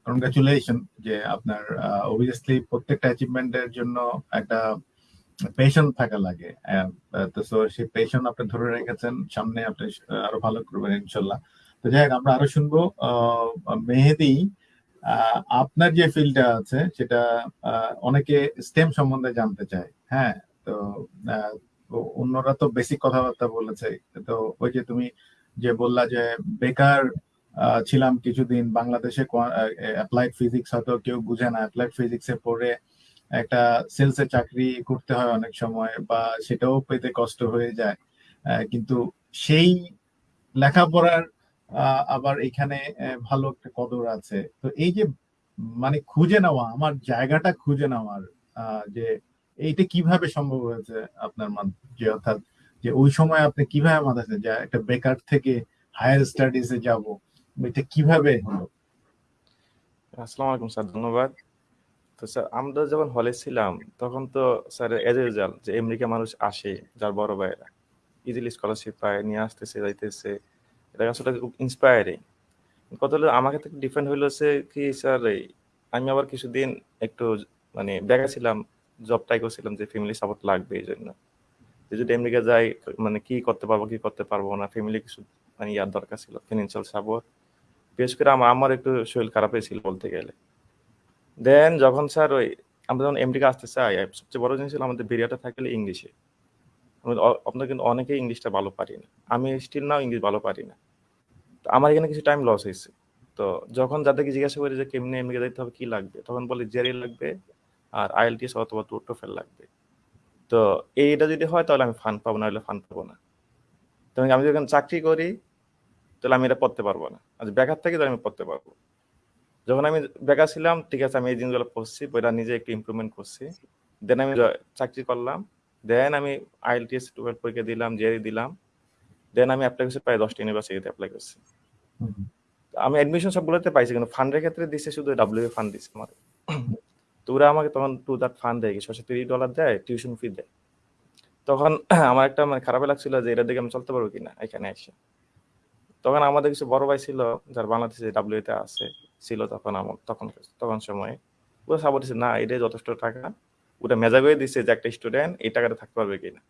congratulation যে আপনার অবভিয়াসলি প্রত্যেকটা অ্যাচিভমেন্টের জন্য একটা পেশেন্ট থাকা লাগে আহ, তো সেই পেশেন্ট আপনি ধরে রেখেছেন সামনে আপনি আরও ভালো করবেন ইনশাল্লাহ। তো যাই হোক আমরা আরও শুনব আহ, মেহেদি আপনার যে ফিল্ডটা আছে সেটা অনেকে স্টেম সম্বন্ধে জানতে চায় হ্যাঁ? তো অন্যরা তো বেসিক কথাবার্তা বলেছে। তো ওই যে তুমি যে বললা যে বেকার ছিলাম কিছুদিন বাংলাদেশে অ্যাপ্লাইড ফিজিক্স হয়তো কেউ বুঝে না অ্যাপ্লাইড ফিজিক্সে পড়ে একটা সেলসে চাকরি করতে হয় অনেক সময় বা সেটাও পেতে কষ্ট হয়ে যায়। কিন্তু সেই লেখাপড়ার আবার এখানে ভালো একটা কদর আছে। তো এই যে মানে খুঁজে নেওয়া, আমার জায়গাটা খুঁজে নেওয়ার যে এইটা কীভাবে সম্ভব হয়েছে আপনার যে অর্থাৎ যে ওই সময় আপনি কীভাবে মাথায় যে একটা বেকার থেকে হায়ার স্টাডিজে যাব, এটা কীভাবে হলো? আসসালামু আলাইকুম স্যার, ধন্যবাদ। তো স্যার, আমরা যখন হলে ছিলাম, তখন তো স্যার এজ এ রেজাল্ট যে আমেরিকা মানুষ আসে, যার বড় ভাইয়েরা। ইজিলি স্কলারশিপ পায়, নিয়ে আসতেছে, যাইতেছে। এটা আসলে খুব ইন্সপায়ারিং কত হলো, আমাকে থেকে ডিফারেন্ট হইল সে কি স্যার আমি আবার কিছুদিন একটু মানে বেকা ছিলাম জব ট্রাই করছিলাম যে ফ্যামিলি সাপোর্ট লাগবে এই জন্য। যে যদি আমেরিকা যাই মানে কি করতে পারব, কি করতে পারব না ফ্যামিলি কিছু মানে ইয়ার দরকার ছিল ফিনান্সিয়াল সাপোর্ট বিশেষ করে আমার আমার একটু শরীর খারাপ হয়েছিল বলতে গেলে। দেন যখন স্যার ওই, আমরা যখন আমেরিকা আসতে চাই সবচেয়ে বড় জিনিস হলো আমাদের বেরিয়াটা থাকলে ইংলিশে আপনার কিন্তু অনেকেই ইংলিশটা ভালো পারি না আমি স্টিল নাও ইংলিশ ভালো পারি না তো আমার এখানে কিছু টাইম লস হয়েছে। তো যখন যাদেরকে জিজ্ঞাসা করি যে কেমনি আমেরিকা যাইতে হবে, কি লাগবে? তখন বলে জেরি লাগবে আর আইএলটিএস অথবা টোটোফেল লাগবে। তো এইটা যদি হয়, তাহলে আমি ফান্ড পাবো না হলে ফান্ড পাবো না। তো আমি যখন চাকরি করি, তাহলে আমি এটা পড়তে পারব না। আজ বেকার থাকি তাহলে আমি পড়তে পারব। যখন আমি বেকার ছিলাম ঠিক আছে, আমি এই জিনিসগুলো পড়ছি ওইটা নিজে একটু ইমপ্রুভমেন্ট করছি। দেন আমি চাকরি করলাম। দেন আমি আইএলটিএস টুয়েলভ পরীক্ষা দিলাম জেরি দিলাম। দেন আমি অ্যাপ্লাই করছি প্রায় দশটা ইউনিভার্সিটিতে অ্যাপ্লাই করছি। আমি অ্যাডমিশন সবগুলোতে পাইছি, কিন্তু ফান্ডের ক্ষেত্রে দিচ্ছে শুধু ডাব্লিউ ফান্ড দিচ্ছে আমার তো ওরা আমাকে তখন টু দ্যাট ফান্ড দেয় ছশো তিরিশ ডলার দেয় টিউশন ফি দেয়। তখন আমার একটা মানে খারাপ লাগছিল যে এটা দেখে আমি চলতে পারব কিনা এখানে এসে। তখন আমাদের কিছু বড় ভাই ছিল, যার বাংলাদেশে ডাব্লিউ তে আছে। ছিল তখন আমার তখন তখন সময়ে। ওরা সাপোর্ট দিচ্ছে না এটাই যথেষ্ট টাকা। ওটা মেজা করে দিচ্ছে যে একটা স্টুডেন্ট এই টাকাটা থাকতে পারবে কিনা।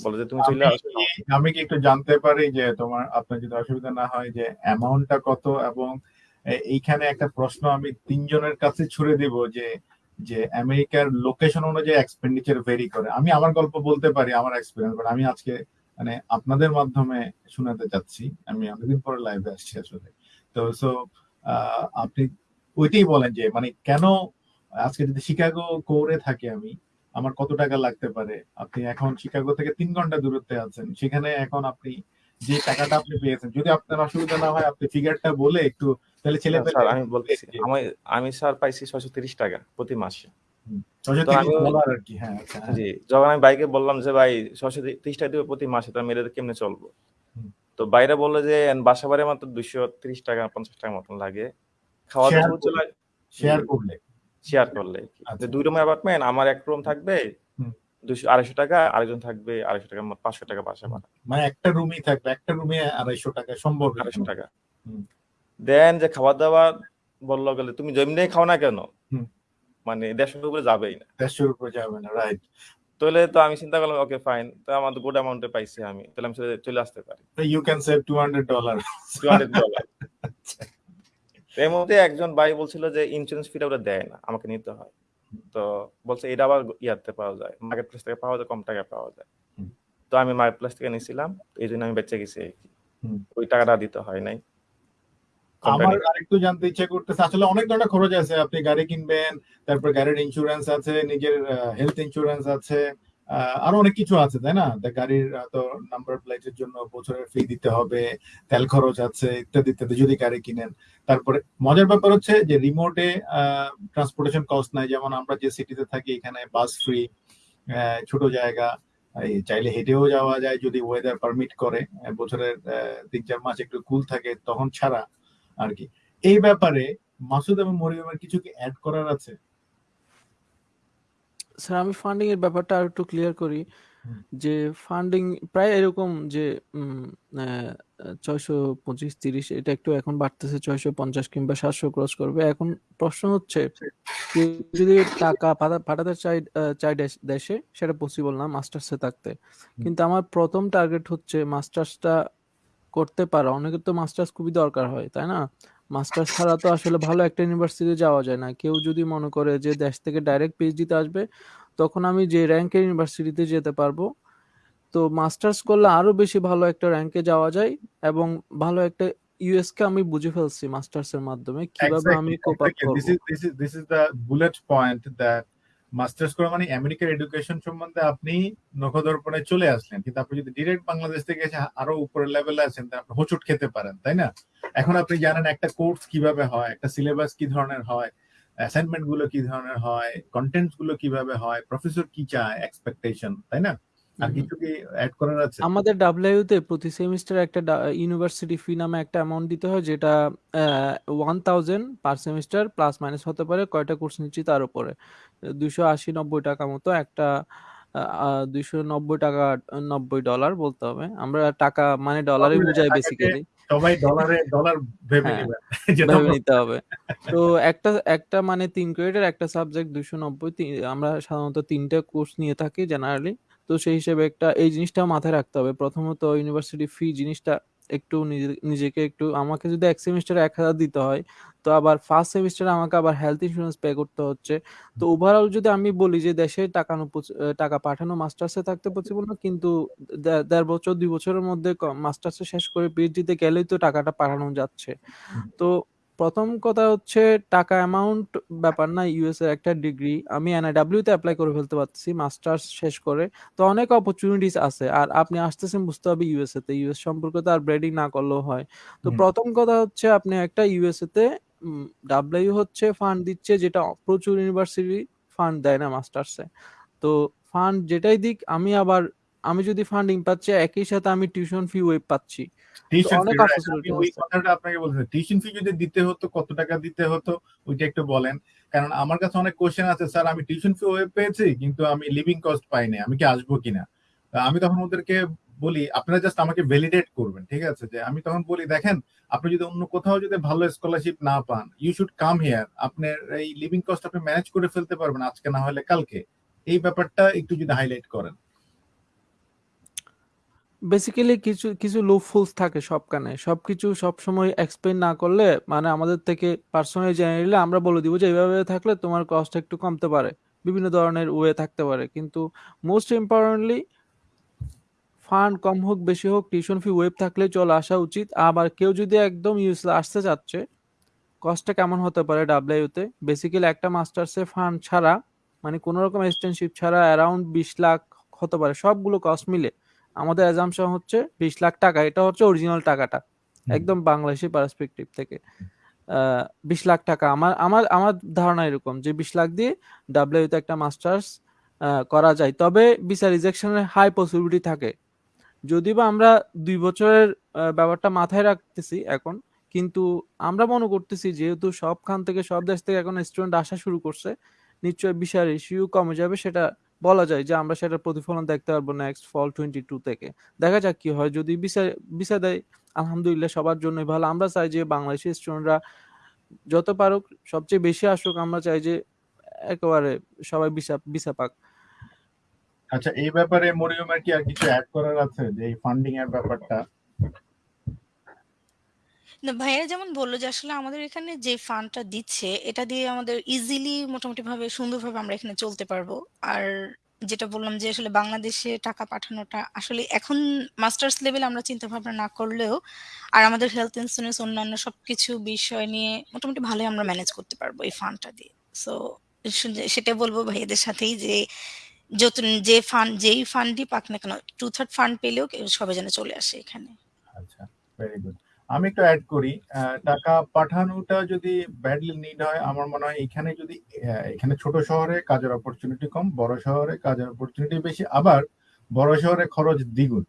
বলে যে তুমি চলে আসো আমি কি একটু জানতে পারি যে তোমার আপনার যদি অসুবিধা না হয় যে অ্যামাউন্টটা কত এবং এইখানে একটা প্রশ্ন আমি তিনজনের কাছে ছুড়ে দিব যে যে আমেরিকার লোকেশন অনুযায়ী এক্সপেন্ডিচার ভেরি করে। আমি আমার গল্প বলতে পারি আমার এক্সপিরিয়েন্স বাট আমি আজকে মানে আপনাদের মাধ্যমে শোনাতে চাচ্ছি। আমি অনেকদিন পরে লাইভে আসছি আসলে। তো সো আপনি ওইটাই বলেন যে মানে কেন আজকে যদি শিকাগো কোরে থাকি আমি আমার কত টাকা লাগতে পারে আপনি এখন শিকাগো থেকে তিন ঘণ্টা দূরত্বে আছেন সেখানে এখন আপনি যে টাকাটা আপনি পেয়েছেন যদি আপনার অসুবিধা না হয় আপনি ফিগারটা বলে একটু তাহলে ছেলে আমি বলতেছি আমি আমি স্যার পাইছি ছয়শো তিরিশ টাকা প্রতি মাসে হ্যাঁ আচ্ছা হ্যাঁ। জি যখন আমি বাইকে বললাম যে ভাই ছশো তিরিশ টাকা দিবে প্রতি মাসে তো আমি এটা কেমনে চলবো। তো বাইরে বলল যে বাসা বাড়ি মাত্র দুইশো তিরিশ টাকা পঞ্চাশ টাকা মতন লাগে। খাওয়া দাওয়া চলে শেয়ার করলে শেয়ার করলে। আচ্ছা। দুই রুমের অ্যাপার্টমেন্ট আমার এক রুম থাকবে। দুশো আড়াইশো টাকা আরেকজন থাকবে আড়াইশো টাকা পাঁচশো টাকা বাসা ভাড়া। মানে একটা রুমই থাকবে একটা রুমে আড়াইশো টাকা সম্ভব আড়াইশো টাকা। দেন যে খাবার দাবার বলল গেলে তুমি যেমনি খাও না কেন? মানে দেড়শোর উপরে যাবেই না। দেড়শোর উপরে যাবে না রাইট তাহলে তো আমি চিন্তা করলাম ওকে ফাইন তো আমার গুড অ্যামাউন্টে পাইছি আমি তাহলে আমি চলে- চলে আসতে পারি। You can save two hundred dollar two hundred dollar এর মধ্যে একজন ভাই বলছিল যে ইন্স্যুরেন্স ফিটা ওরা দেয় না আমাকে নিতে হয়। তো বলছে এটা আবার ইয়াতে পাওয়া যায় মার্কেট প্লেস থেকে পাওয়া যায় কম টাকায় পাওয়া যায়। তো আমি মার্কেট প্লেস থেকে নিয়েছিলাম এই জন্য আমি বেঁচে গেছি ওই টাকাটা দিতে হয় নাই। আমার আরেকটু জানতে ইচ্ছে করতেছে, আসলে অনেক ধরনের খরচ আছে, আপনি গাড়ি কিনবেন, তারপর গাড়ির ইন্স্যুরেন্স আছে, নিজের হেলথ ইন্স্যুরেন্স আছে আরও অনেক কিছু আছে, তাই না? গাড়ির তো নাম্বার প্লেটের জন্য বছরের ফি দিতে হবে, তেল খরচ আছে, ইত্যাদি ইত্যাদি, যদি গাড়ি কিনেন। তারপরে মজার ব্যাপার হচ্ছে যে রিমোটে ট্রান্সপোর্টেশন কস্ট নাই, যেমন আমরা যে সিটিতে থাকি, এখানে বাস ফ্রি ছোট জায়গা চাইলে হেঁটেও যাওয়া যায়, যদি ওয়েদার পারমিট করে বছরের তিন চার মাস একটু কুল থাকে, তখন ছাড়া আর কি এই ব্যাপারে মাসুদ এবং মরিয়মের কিছু কি অ্যাড করার আছে? স্যার আমি ফান্ডিং এর ব্যাপারটা আর একটু ক্লিয়ার করি। যে ফান্ডিং প্রায় এরকম যে ছয়শো পঁচিশ তিরিশ এটা একটু এখন বাড়তেছে ছয়শো পঞ্চাশ কিংবা সাতশো ক্রস করবে। এখন প্রশ্ন হচ্ছে যদি টাকা পাঠাতে চাই চাই দেশে সেটা পসিবল না মাস্টার্সে থাকতে। কিন্তু আমার প্রথম টার্গেট হচ্ছে মাস্টার্সটা করতে পারো। অনেকের তো মাস্টার্স খুবই দরকার হয় তাই না? মাস্টার্স ছাড়া তো আসলে ভালো একটা ইউনিভার্সিটিতে যাওয়া যায় না। কেউ যদি মনে করে যে দেশ থেকে ডাইরেক্ট পিএইচডিতে আসবে তখন আমি যে র্যাঙ্কের ইউনিভার্সিটিতে যেতে পারব। তো মাস্টার্স করলে আরও বেশি ভালো একটা র্যাঙ্কে যাওয়া যায় এবং ভালো একটা ইউএস কে আমি বুঝে ফেলছি মাস্টার্স এর মাধ্যমে। কীভাবে আমি কোপ আপ করব? This is this is the bullet point that masters করা মানে আমেরিকার এডুকেশন সম্বন্ধে আপনি নখদর্পণে চলে আসলেন। কিন্তু আপনি যদি ডিরেক্ট বাংলাদেশ থেকে এসে আরও উপরের লেভেলে আছেন আপনি হোঁচট খেতে পারেন, তাই না? এখন আপনি জানেন একটা কোর্স কীভাবে হয়, একটা সিলেবাস কি ধরনের হয় অ্যাসাইনমেন্টগুলো কি ধরনের হয় কন্টেন্টসগুলো কীভাবে হয় প্রফেসর কি চায় এক্সপেকটেশন তাই না? আর। কিছু কি অ্যাড করার আছে? আমাদের ডাব্লিউ তে প্রতি সেমিস্টার একটা ইউনিভার্সিটি ফি নামে একটা অ্যামাউন্ট দিতে হয় যেটা one thousand per semester plus minus হতে পারে কয়টা কোর্স নিচ্ছি তার উপরে। দুইশো আশি নব্বই টাকা মতো একটা দুইশো নব্বই টাকা নব্বই ডলার বলতে হবে। আমরা টাকা মানে ডলারে বুঝাই বেসিক্যালি সবাই ডলারে ডলার ভেবে হ্যাঁ, নেবেন নিতে হবে। তো একটা একটা মানে তিন ক্রেডিটের একটা সাবজেক্ট দুইশো নব্বই আমরা সাধারণত তিনটা কোর্স নিয়ে থাকি জেনারেলি তো সেই হিসেবে একটা, এই জিনিসটা মাথায় রাখতে হবে। প্রথমত ইউনিভার্সিটি ফি জিনিসটা একটু নিজে- নিজেকে একটু, আমাকে যদি এক সেমিস্টারে এক হাজার দিতে হয়, তো আবার ফার্স্ট সেমিস্টারে আমাকে আবার হেলথ ইন্স্যুরেন্স পে করতে হচ্ছে। তো ওভারঅল যদি আমি বলি যে দেশে টাকা টাকা পাঠানো মাস্টার্সে থাকতে পসিবল না, কিন্তু দেড় বছর, দুই বছরের মধ্যে মাস্টার্সে শেষ করে পিএইচডিতে গেলেই তো টাকাটা পাঠানো যাচ্ছে। তো প্রথম কথা হচ্ছে টাকা অ্যামাউন্ট ব্যাপার না ইউএস এর একটা ডিগ্রি আমি এনআইডাব্লিউ তে অ্যাপ্লাই করে ফেলতে পারছি মাস্টার্স শেষ করে। তো অনেক অপরচুনিটিস আছে আর আপনি আসতেছেন বুঝতে হবে ইউএসএ তে ইউএস সম্পর্কে তো আর ব্রেডিং না করলেও হয়। তো প্রথম কথা হচ্ছে আপনি একটা ইউএসএ তে ডাব্লিউ হচ্ছে ফান্ড দিচ্ছে যেটা প্রচুর ইউনিভার্সিটি ফান্ড দেয় না মাস্টার্সে তো ফান্ড যেটাই দিক আমি আবার আমি যদি ফান্ডিং পাচ্ছি একই সাথে আমি টিউশন ফি ওয়েব পাচ্ছি। টিউশন ফি আপনাকে বলতে টিউশন যদি দিতে হতো কত টাকা দিতে হতো ওইটা একটু বলেন। কারণ আমার কাছে অনেক কোশ্চেন আছে স্যার আমি টিউশন ফি পেয়েছি কিন্তু আমি লিভিং কস্ট পাইনি আমি কি আসব কিনা? আমি তখন ওদেরকে বলি আপনারা জাস্ট আমাকে ভ্যালিডেট করবেন ঠিক আছে? যে আমি তখন বলি দেখেন আপনি যদি অন্য কোথাও যদি ভালো স্কলারশিপ না পান ইউ শুড কাম হিয়ার আপনার এই লিভিং কস্ট আপনি ম্যানেজ করে ফেলতে পারবেন আজকে না হলে কালকে। এই ব্যাপারটা একটু যদি হাইলাইট করেন। বেসিক্যালি কিছু কিছু লুপহোলস থাকে সব সবখানে। সবকিছু সবসময় এক্সপ্লেন না করলে মানে আমাদের থেকে পার্সোনালি জেনে নিলে আমরা বলে দিব যে, এইভাবে থাকলে তোমার কস্ট একটু কমতে পারে। বিভিন্ন ধরনের ওয়ে থাকতে পারে। কিন্তু মোস্ট ইম্পর্টেন্টলি ফান্ড কম হোক, বেশি হোক টিউশন ফি ওয়েব থাকলে চলে আসা উচিত। আবার কেউ যদি একদম ইউজ আসতে চাচ্ছে কস্টটা কেমন হতে পারে ডাব্লিউতে বেসিক্যালি একটা মাস্টার্সে ফান্ড ছাড়া মানে কোনো রকম এক্সটেনশিপ ছাড়া অ্যারাউন্ড বিশ লাখ হতে পারে। সবগুলো কস্ট মিলে। আমাদের অ্যাজাম্পশন হচ্ছে বিশ লাখ টাকা এটা হচ্ছে অরিজিনাল টাকাটা একদম বাংলাদেশি পার্সপেক্টিভ থেকে। বিশ লাখ টাকা আমার আমার আমার ধারণা এরকম যে বিশ লাখ দিয়ে ডাব্লিউতে একটা মাস্টার্স করা যায়। তবে ভিসা রিজেকশনের হাই পসিবিলিটি থাকে। যদি বা আমরা দুই বছরের ব্যাপারটা মাথায় রাখতেছি এখন কিন্তু আমরা মনে করতেছি যেহেতু সবখান থেকে সব দেশ থেকে এখন স্টুডেন্ট আসা শুরু করছে নিশ্চয়ই বিশাল ইস্যু কমে যাবে সেটা বলা যায় যে আমরা সেটার প্রতিফলন দেখতে পারব নেক্সট ফল টোয়েন্টি টু থেকে। দেখা যাক কি হয়। যদি ভিসা দেয়, আলহামদুলিল্লাহ সবার জন্যই ভালো। আমরা চাই যে বাংলাদেশের স্টুডেন্টরা যত পারুক, সবচেয়ে বেশি আসুক, আমরা চাই যে একেবারে সবাই ভিসা ভিসা পাক। আচ্ছা এই ব্যাপারে মরিয়মের কি আর কিছু অ্যাড করার আছে? যে এই ফান্ডিং এর ব্যাপারটা? না, ভাইয়া যেমন বলল যে আসলে আমাদের এখানে যে ফান্ডটা দিচ্ছে, এটা দিয়ে আমাদের ইজিলি মোটামুটি ভাবে সুন্দরভাবে আমরা এখানে চলতে পারব। আর যেটা বললাম যে আসলে বাংলাদেশে টাকা পাঠানোটা আসলে এখন মাস্টার্স লেভেল আমরা চিন্তা ভাবনা না করলেও আর আমাদের হেলথ ইন্স্যুরেন্স অন্যান্য সবকিছু বিষয় নিয়ে মোটামুটি ভালোই আমরা ম্যানেজ করতে পারব এই ফান্ডটা দিয়ে। সো সেটা বলব ভাইয়াদের সাথেই যে যত যে ফান্ড, যেই ফান্ডই পাক না কেন টু থার্ড ফান্ড পেলেও সবাই যেন চলে আসে এখানে। আচ্ছা ভেরি গুড আমি একটু অ্যাড করি টাকা পাঠানোটা যদি ব্যাডলি নিড হয়, আমার মনে হয় এখানে যদি এখানে ছোট শহরে কাজের অপরচুনিটি কম, বড় শহরে কাজের অপরচুনিটি বেশি, আবার বড় শহরে খরচ দ্বিগুণ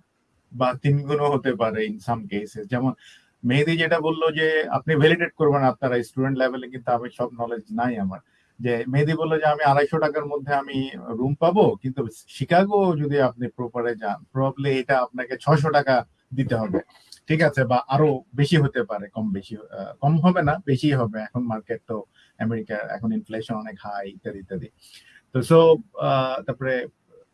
বা তিন গুণও হতে পারে ইন সাম কেসেস যেমন মেহেদি যেটা বলল যে, আপনি ভ্যালিডেট করবেন আপনারা স্টুডেন্ট লেভেলে কিন্তু আমি সব নলেজ নাই আমার। যে মেহেদি বলল যে, আমি আড়াইশো টাকার মধ্যে আমি রুম পাবো, কিন্তু শিকাগো যদি আপনি প্রপারে যান প্রবলি এটা আপনাকে ছশো টাকা দিতে হবে। ঠিক আছে, বা আরও বেশি হতে পারে, কম বেশি কম হবে না বেশি হবে। এখন মার্কেট তো আমেরিকা এখন ইনফ্লেশন অনেক হাই ইত্যাদি ইত্যাদি। তো সো তারপরে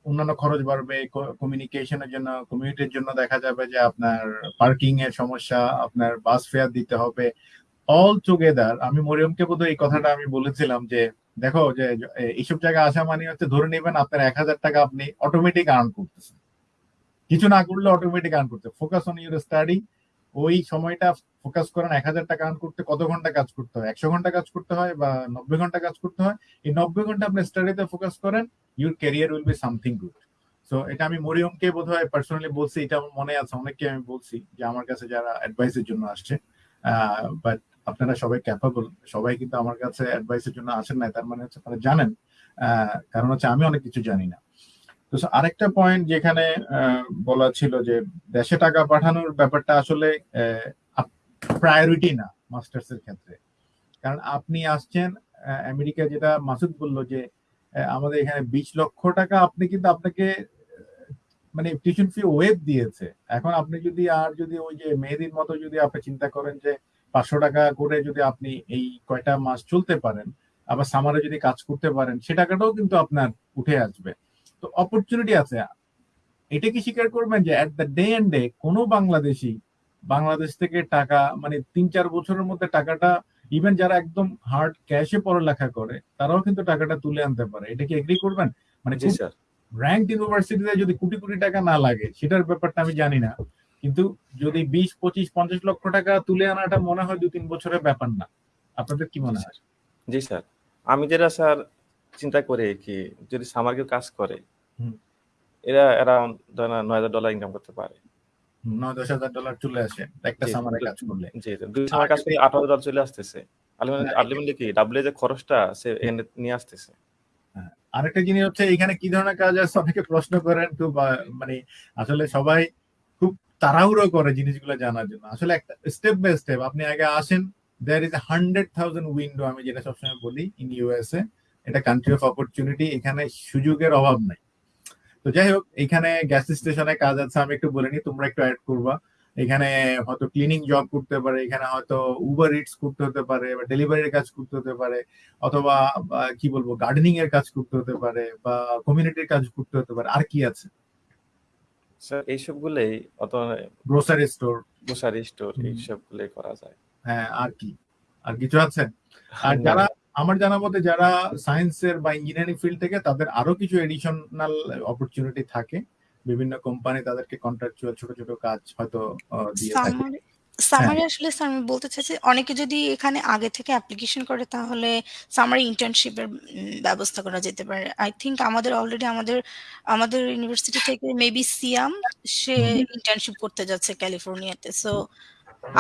অন্যান্য খরচ বাড়বে কমিউনিকেশনের জন্য কমিউনিটির জন্য দেখা যাবে যে আপনার পার্কিং এর সমস্যা, আপনার বাস ফেয়ার দিতে হবে। অল টুগেদার আমি মরিয়মকে বোধহয় এই কথাটা আমি বলেছিলাম যে, দেখো যে এইসব জায়গায় আসা মানে হচ্ছে ধরে নেবেন আপনার এক হাজার টাকা আপনি অটোমেটিক আর্ন করতেছেন। কিছু না করলে অটোমেটিক আর্ন করতে ফোকাস অন ইউর স্টাডি ওই সময়টা ফোকাস করেন এক হাজার টাকা আর্ন করতে, কত ঘণ্টা কাজ করতে হয়? একশো ঘণ্টা কাজ করতে হয় বা নব্বই ঘণ্টা কাজ করতে হয়? এই নব্বই ঘণ্টা আপনি স্টাডিতে ফোকাস করেন your career will be something good so এটা আমি মরিয়মকে বোধ হয় পার্সোনালি বলছি, এটা আমার মনে আছে, অনেককে আমি বলছি যে আমার কাছে যারা অ্যাডভাইসের জন্য আসছে বাট আপনারা সবাই ক্যাপাবল সবাই কিন্তু আমার কাছে অ্যাডভাইসের জন্য আসেন না তার মানে হচ্ছে আপনারা জানেন কারণ হচ্ছে আমি অনেক কিছু জানি না। তো আরেকটা পয়েন্ট যেখানে বলা ছিল যে দেশে টাকা পাঠানোর ব্যাপারটা আসলে প্রায়োরিটি না মাস্টার্স এর ক্ষেত্রে। কারণ আপনি আসছেন আমেরিকা যেটা মাসুদ বলল যে আমাদের এখানে বিশ লক্ষ টাকা আপনি কিন্তু আপনাকে মানে টিউশন ফি ওয়েব দিয়েছে। এখন আপনি যদি, আর যদি ওই যে মেহেদির মতো যদি আপনি চিন্তা করেন যে পাঁচশো টাকা করে যদি আপনি এই কয়টা মাস চলতে পারেন, আবার সামারে যদি কাজ করতে পারেন, সে টাকাটাও কিন্তু আপনার উঠে আসবে। তো অপরচুনিটি আছে। এটা কি স্বীকার করবেন যে at the day end day কোনো বাংলাদেশি বাংলাদেশ থেকে টাকা মানে তিন চার বছরের মধ্যে টাকাটা ইভেন যারা একদম হার্ড ক্যাশে পড়ালেখা করে তারাও কিন্তু টাকাটা তুলে আনতে পারে। এটা কি এগ্রি করবেন? মানে জি স্যার। র্যাঙ্ক ইউনিভার্সিটিতে যদি কোটি কোটি টাকা না লাগে সেটার ব্যাপারটা আমি জানি না। কিন্তু যদি বিশ পঁচিশ পঞ্চাশ লক্ষ টাকা তুলে আনাটা মনে হয় দু তিন বছরের ব্যাপার না। আপনাদের কি মনে হয়? জি স্যার। আমি যেটা স্যার চিন্তা করি কি যদি সামার কাজ করে। এরা অ্যারাউন্ড নয় হাজার ডলার ইনকাম করতে পারে। নয় দশ হাজার ডলার চলে আসে। একটা সামারে কাজ করলে। জি। দুই সামার কাজ করে আট হাজার ডলার চলে আসতেছে। হ্যাঁ, আলটিমেটলি কি ডাবলে যে খরচটা সে নিয়ে আসতেছে। আরেকটা জিনিস হচ্ছে এখানে কি ধরনের কাজ আছে? অনেকে প্রশ্ন করেন খুব মানে আসলে সবাই খুব তাড়াহুড়ো করে জিনিসগুলো জানার জন্য। আসলে একটা স্টেপ বাই স্টেপ আপনি আগে আসেন there is hundred thousand window আমি যেটা সবসময় বলি ইন ইউএসএ এটা কান্ট্রি অফ অপরচুনিটি এখানে সুযোগের অভাব নাই। তো যাই হোক এখানে গ্যাস স্টেশনে কাজ আছে আমি একটু বলে নিই তোমরা একটু অ্যাড করবা। এখানে হয়তো ক্লিনিং জব করতে পারে এখানে হয়তো উবার ইটস করতে হতে পারে বা ডেলিভারির কাজ করতে হতে পারে অথবা কি বলব গার্ডেনিং এর কাজ করতে হতে পারে বা কমিউনিটির কাজ করতে হতে পারে আর কি আছে? স্যার এইসব গুলোই অত গ্রোসারি স্টোর গ্রোসারি স্টোর। এইসব গুলোই করা যায়। হ্যাঁ আর কি? আর কিছু আছে? আর যারা আমার জানা মতে যারা সায়েন্সের বা ইঞ্জিনিয়ারিং ফিল্ড থেকে তাদের আরও কিছু এডিশনাল অপরচুনিটি থাকে। বিভিন্ন কোম্পানি তাদেরকে কন্ট্রাকচুয়াল ছোট ছোট কাজ হয়তো দিয়ে থাকে। সামারি সামারি আসলে স্যার আমি বলতে চাইছি অনেকে যদি এখানে আগে থেকে অ্যাপ্লিকেশন করে তাহলে সামারি ইন্টার্নশিপের ব্যবস্থা করা যেতে পারে। আই থিংক আমাদের অলরেডি আমাদের আমাদের ইউনিভার্সিটি থেকে মেবি সিয়াম সে ইন্টার্নশিপ করতে যাচ্ছে ক্যালিফোর্নিয়াতে সো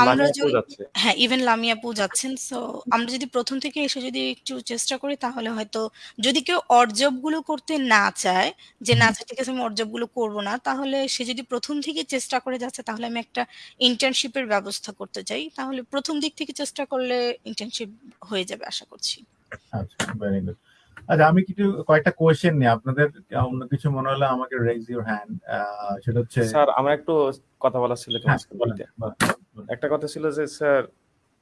আমরা যদি হ্যাঁ ইভেন লামিয়াপু যাচ্ছেন সো আমরা যদি প্রথম থেকে এসে যদি একটু চেষ্টা করি তাহলে হয়তো যদি কেউ অড জবগুলো করতে না চায় যে না আচ্ছা ঠিক আছে আমি অড জবগুলো করব না তাহলে সে যদি প্রথম থেকে চেষ্টা করে যাচ্ছে তাহলে আমি একটা ইন্টার্নশিপের ব্যবস্থা করতে চাই। তাহলে প্রথম দিক থেকে চেষ্টা করলে ইন্টার্নশিপ হয়ে যাবে আশা করছি। আচ্ছা ভেরি গুড আচ্ছা আমি কিছু কয়েকটা কোয়েশ্চেন নিই। আপনাদের অন্য কিছু মনে হলে আমাকে রেজ ইউর হ্যান্ড সেটা হচ্ছে স্যার আমার একটু কথা বলার ছিল একটা কথা ছিল যে স্যার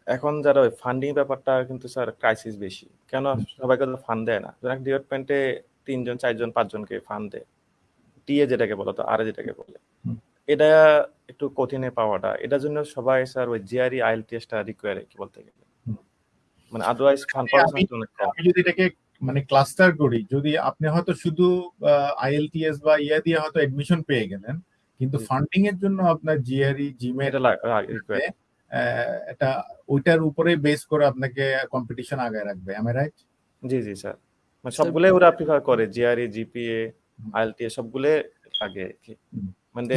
এখন যারা ওই ফান্ডিং ব্যাপারটা কিন্তু স্যার ক্রাইসিস বেশি। কেন সবাইকে তো ফান্ড দেয় না? ডিপার্টমেন্টে তিনজন চারজন পাঁচজনকে ফান্ড দেয়। টিএ যেটাকে বলো তো আর যেটাকে বলে। এটা একটু কঠিনে পাওয়াটা। এটার জন্য সবাই স্যার ওই জিআরই আইএলটিএসটা রিকোয়ার কি বলতে গেলে? মানে আদারওয়াইজ ফান্ড পাওয়ার আমি- যদি এটাকে মানে ক্লাস্টার করি যদি আপনি হয়তো শুধু আইএলটিএস বা ইয়া দিয়ে হয়তো এডমিশন পেয়ে গেলেন কিন্তু ফান্ডিং এর জন্য আপনার জিআরই জিমেট এটা ওইটার উপরে বেস করে আপনাকে কম্পিটিশন আগায় রাখবে আমি রাইট জি জি স্যার মানে সবগুলোই ওরা প্রিফার করে জিআরই জিপিএ আইএলটিএস সবগুলো হুম। মানে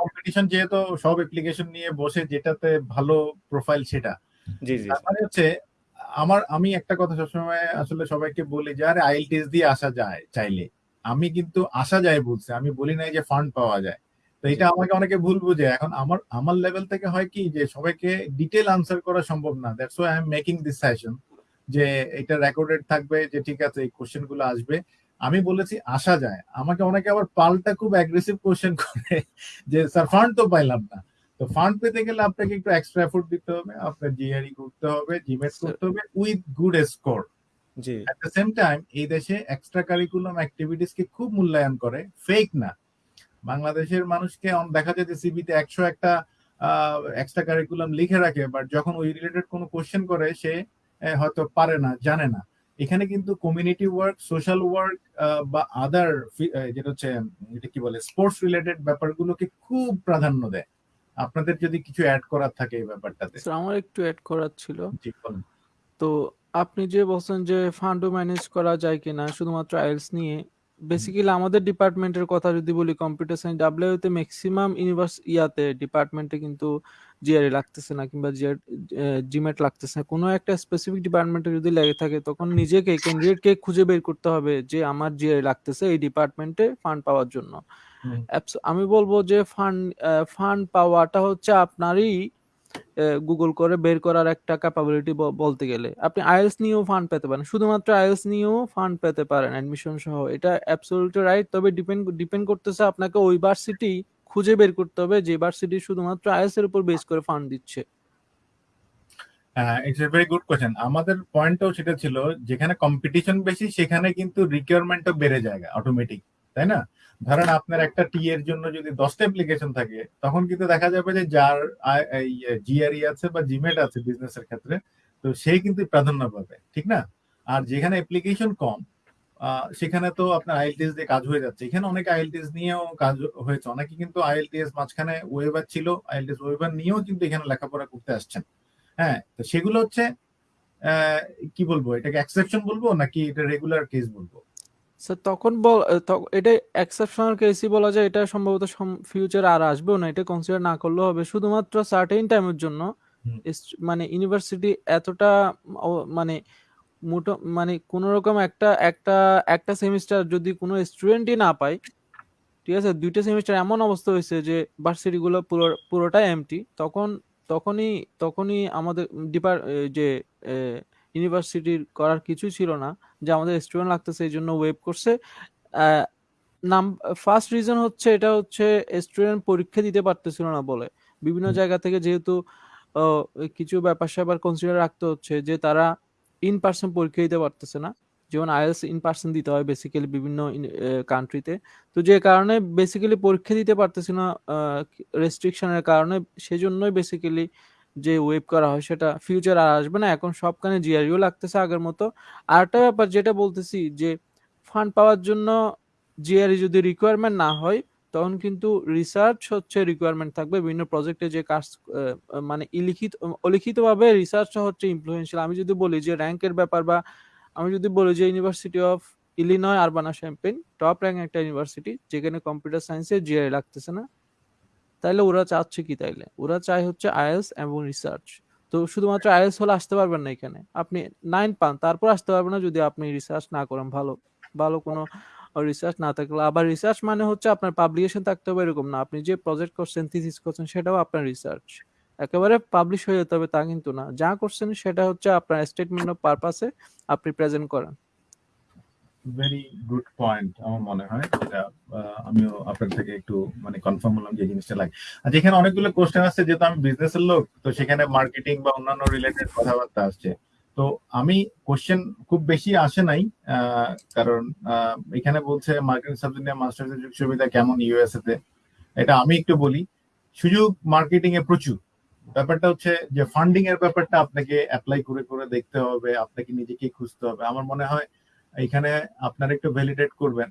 কম্পিটিশন যেহেতু সব অ্যাপ্লিকেশন নিয়ে বসে যেটাতে ভালো প্রোফাইল সেটা। জি জি মানে হচ্ছে আমার আমি একটা কথা সবসময় আসলে সবাইকে বলি যে আরে আইএলটিএস দিয়ে আসা যায় চাইলে। আমি কিন্তু আসা যায় বলছে আমি বলি নাই যে ফান্ড পাওয়া যায়। তো এটা আমাকে অনেকে ভুল বুঝে। এখন আমার আমার লেভেল থেকে হয় কি যে সবাইকে ডিটেল আনসার করা সম্ভব না। That's why I am making this session যে এটা রেকর্ডেড থাকবে যে ঠিক আছে এই কোশ্চেনগুলো আসবে। আমি বলেছি আসা যায়। আমাকে অনেকে আবার পাল্টা খুব অ্যাগ্রেসিভ কোশ্চেন করে যে স্যার ফান্ড তো পাইলাম না। তো ফান্ড পেতে গেলে আপনাকে একটু এক্সট্রা এফোর্ট দিতে হবে আপনার জিআরই করতে হবে জিমেট করতে হবে with good score G. At the same time এই দেশে এক্সট্রা কারিকুলাম অ্যাক্টিভিটিস কে খুব মূল্যায়ন করে। ফেক না। বাংলাদেশের মানুষকে দেখা যায় যে সিবিতে একশো একটা এক্সট্রা কারিকুলাম লিখে রাখে বাট যখন ওই রিলেটেড কোনো কোশ্চেন করে সে হয়তো পারে না জানে না। এখানে কিন্তু কমিউনিটি ওয়ার্ক সোশ্যাল ওয়ার্ক বা আদার যেটা হচ্ছে এটা কি বলে স্পোর্টস রিলেটেড ব্যাপারগুলোকে খুব প্রাধান্য দেয়। আপনাদের যদি কিছু অ্যাড করার থাকে এই ব্যাপারটাতে। আমার একটু অ্যাড করার ছিল। তো আপনি যে বলছেন যে ফান্ডও ম্যানেজ করা যায় কিনা শুধুমাত্র আইএলস নিয়ে বেসিক্যালি আমাদের ডিপার্টমেন্টের কথা যদি বলি কম্পিউটার সায়েন্স ডাব্লিউতে ম্যাক্সিমাম ইউনিভার্স ইয়াতে ডিপার্টমেন্টে কিন্তু জিআরই লাগতেছে না কিংবা জিমেট লাগতেছে না। কোনো একটা স্পেসিফিক ডিপার্টমেন্টে যদি লেগে থাকে তখন নিজেকে ক্যান্ডিডেটকে খুঁজে বের করতে হবে যে আমার জিআরই লাগতেছে এই ডিপার্টমেন্টে ফান্ড পাওয়ার জন্য। আমি বলব যে ফান্ড ফান্ড পাওয়াটা হচ্ছে আপনারই গুগল করে বের করার একটা ক্যাপাবিলিটি বলতে গেলে। আপনি আইএলস নিয়েও ফান্ড পেতে পারেন। শুধুমাত্র আইএলস নিয়েও ফান্ড পেতে পারেন অ্যাডমিশন সহ। এটা অ্যাবসলিউটলি রাইট তবে ডিপেন্ড ডিপেন্ড করতেছে আপনাকে ওই ভার্সিটি খুঁজে বের করতে হবে, যে ভার্সিটি শুধুমাত্র আইএলস এর উপর বেস করে ফান্ড দিচ্ছে। It's a very good question আমাদের পয়েন্টও সেটা ছিল, যেখানে কম্পিটিশন বেশি, সেখানে কিন্তু রিকোয়ারমেন্টও বেড়ে যায় অটোমেটিক তাই না? ধরেন আপনার একটা টি এর জন্য যদি দশটা অ্যাপ্লিকেশন থাকে, তখন কিন্তু দেখা যাবে যে যার জিআরই আছে বা জিমেট আছে বিজনেসের ক্ষেত্রে, তো সে কিন্তু প্রাধান্য পাবে, ঠিক না? আর যেখানে অ্যাপ্লিকেশন কম সেখানে তো আপনার আইএলটিএস দিয়ে কাজ হয়ে যাচ্ছে। এখানে অনেক আইএলটিএস নিয়েও কাজ হয়েছে, অনেকে কিন্তু আইএলটিএস মাঝখানে ওয়েবার ছিল আইএলটিএস ওয়েবার নিয়েও কিন্তু এখানে লেখাপড়া করতে আসছেন। হ্যাঁ তো সেগুলো হচ্ছে কি বলব? এটাকে এক্সেপশন বলব নাকি এটা রেগুলার কেস বলব? স্যার তখন বল এটা এক্সেপশনাল কেসই বলা যায় এটা সম্ভবত ফিউচার আর আসবেও না এটা কনসিডার না করলেও হবে। শুধুমাত্র সার্টেন টাইমের জন্য মানে ইউনিভার্সিটি এতটা মানে মোটো মানে কোন রকম একটা একটা একটা সেমিস্টার যদি কোনো স্টুডেন্টই না পায় ঠিক আছে দুইটা সেমিস্টার এমন অবস্থা হয়েছে যে ভার্সিটি গুলো পুরো পুরোটাই এমটি তখন তখনই তখনই আমাদের ডিপার যে ইউনিভার্সিটির করার কিছুই ছিল না যে আমাদের স্টুডেন্ট লাগতেছে এই জন্য ওয়েব করছে। নাম ফার্স্ট রিজন হচ্ছে এটা হচ্ছে স্টুডেন্ট পরীক্ষা দিতে পারতেছিল না বলে। বিভিন্ন জায়গা থেকে যেহেতু কিছু ব্যাপার স্যাপার কনসিডার রাখতে হচ্ছে যে তারা ইন পার্সন পরীক্ষা দিতে পারতেছে না। যেমন আইএলস ইন পার্সন দিতে হয় বেসিক্যালি বিভিন্ন কান্ট্রিতে তো যে কারণে বেসিক্যালি পরীক্ষা দিতে পারতেছে না রেস্ট্রিকশনের কারণে সেজন্যই বেসিক্যালি যে ওয়েব করা হয় সেটা ফিউচার আর আসবে না। এখন সবখানে জিআরইও লাগতেছে আগের মতো। আর একটা ব্যাপার যেটা বলতেছি যে ফান্ড পাওয়ার জন্য জিআরই যদি রিকোয়ারমেন্ট না হয়, তখন কিন্তু রিসার্চ হচ্ছে রিকোয়ারমেন্ট থাকবে। বিভিন্ন প্রজেক্টে যে কাজ মানে ইলিখিত, অলিখিতভাবে রিসার্চ হচ্ছে ইনফ্লুয়েন্সিয়াল আমি যদি বলি যে র্যাঙ্কের ব্যাপার বা আমি যদি বলি যে university of Illinois Urbana Champaign top rank একটা ইউনিভার্সিটি যেখানে কম্পিউটার সায়েন্সে জিআই লাগতেছে না। তাইলে ওরা চাচ্ছে কি তাইলে? ওরা চাই হচ্ছে আইএলস এবং রিসার্চ। তো শুধুমাত্র আইএলস হলে আসতে পারবেন না এখানে। আপনি নাইন পান, তারপর আসতে পারবেন না যদি আপনি রিসার্চ না করেন ভালো। ভালো কোনো রিসার্চ না থাকলে। আবার রিসার্চ মানে হচ্ছে আপনার পাবলিকেশন থাকতে হবে এরকম না। আপনি যে প্রজেক্ট করছেন, থিসিস করছেন, সেটাও আপনার রিসার্চ। একেবারে পাবলিশ হয়ে যেতে হবে তা কিন্তু না। যা করছেন সেটা হচ্ছে আপনার স্টেটমেন্ট অফ পারপাসে আপনি প্রেজেন্ট করেন। ভেরি গুড পয়েন্ট আমার মনে হয়। যেটা আমিও আপনার থেকে একটু মানে কনফার্ম হলাম যে জিনিসটা লাগে আর যেখানে অনেকগুলো কোশ্চেন আসছে, যেহেতু আমি বিজনেসের লোক, তো সেখানে মার্কেটিং বা অন্যান্য রিলেটেড কথাবার্তা আসছে। তো আমি কোশ্চেন খুব বেশি আসে নাই কারণ এখানে বলছে মার্কেটিং সাবজেক্ট নিয়ে মাস্টার্স সুযোগ সুবিধা কেমন ইউএসএ তে এটা আমি একটু বলি, সুযোগ মার্কেটিং এ প্রচুর। ব্যাপারটা হচ্ছে যে ফান্ডিং এর ব্যাপারটা আপনাকে অ্যাপ্লাই করে করে দেখতে হবে, আপনাকে নিজেকে খুঁজতে হবে। আমার মনে হয় এখানে আপনারা একটু ভ্যালিডেট করবেন।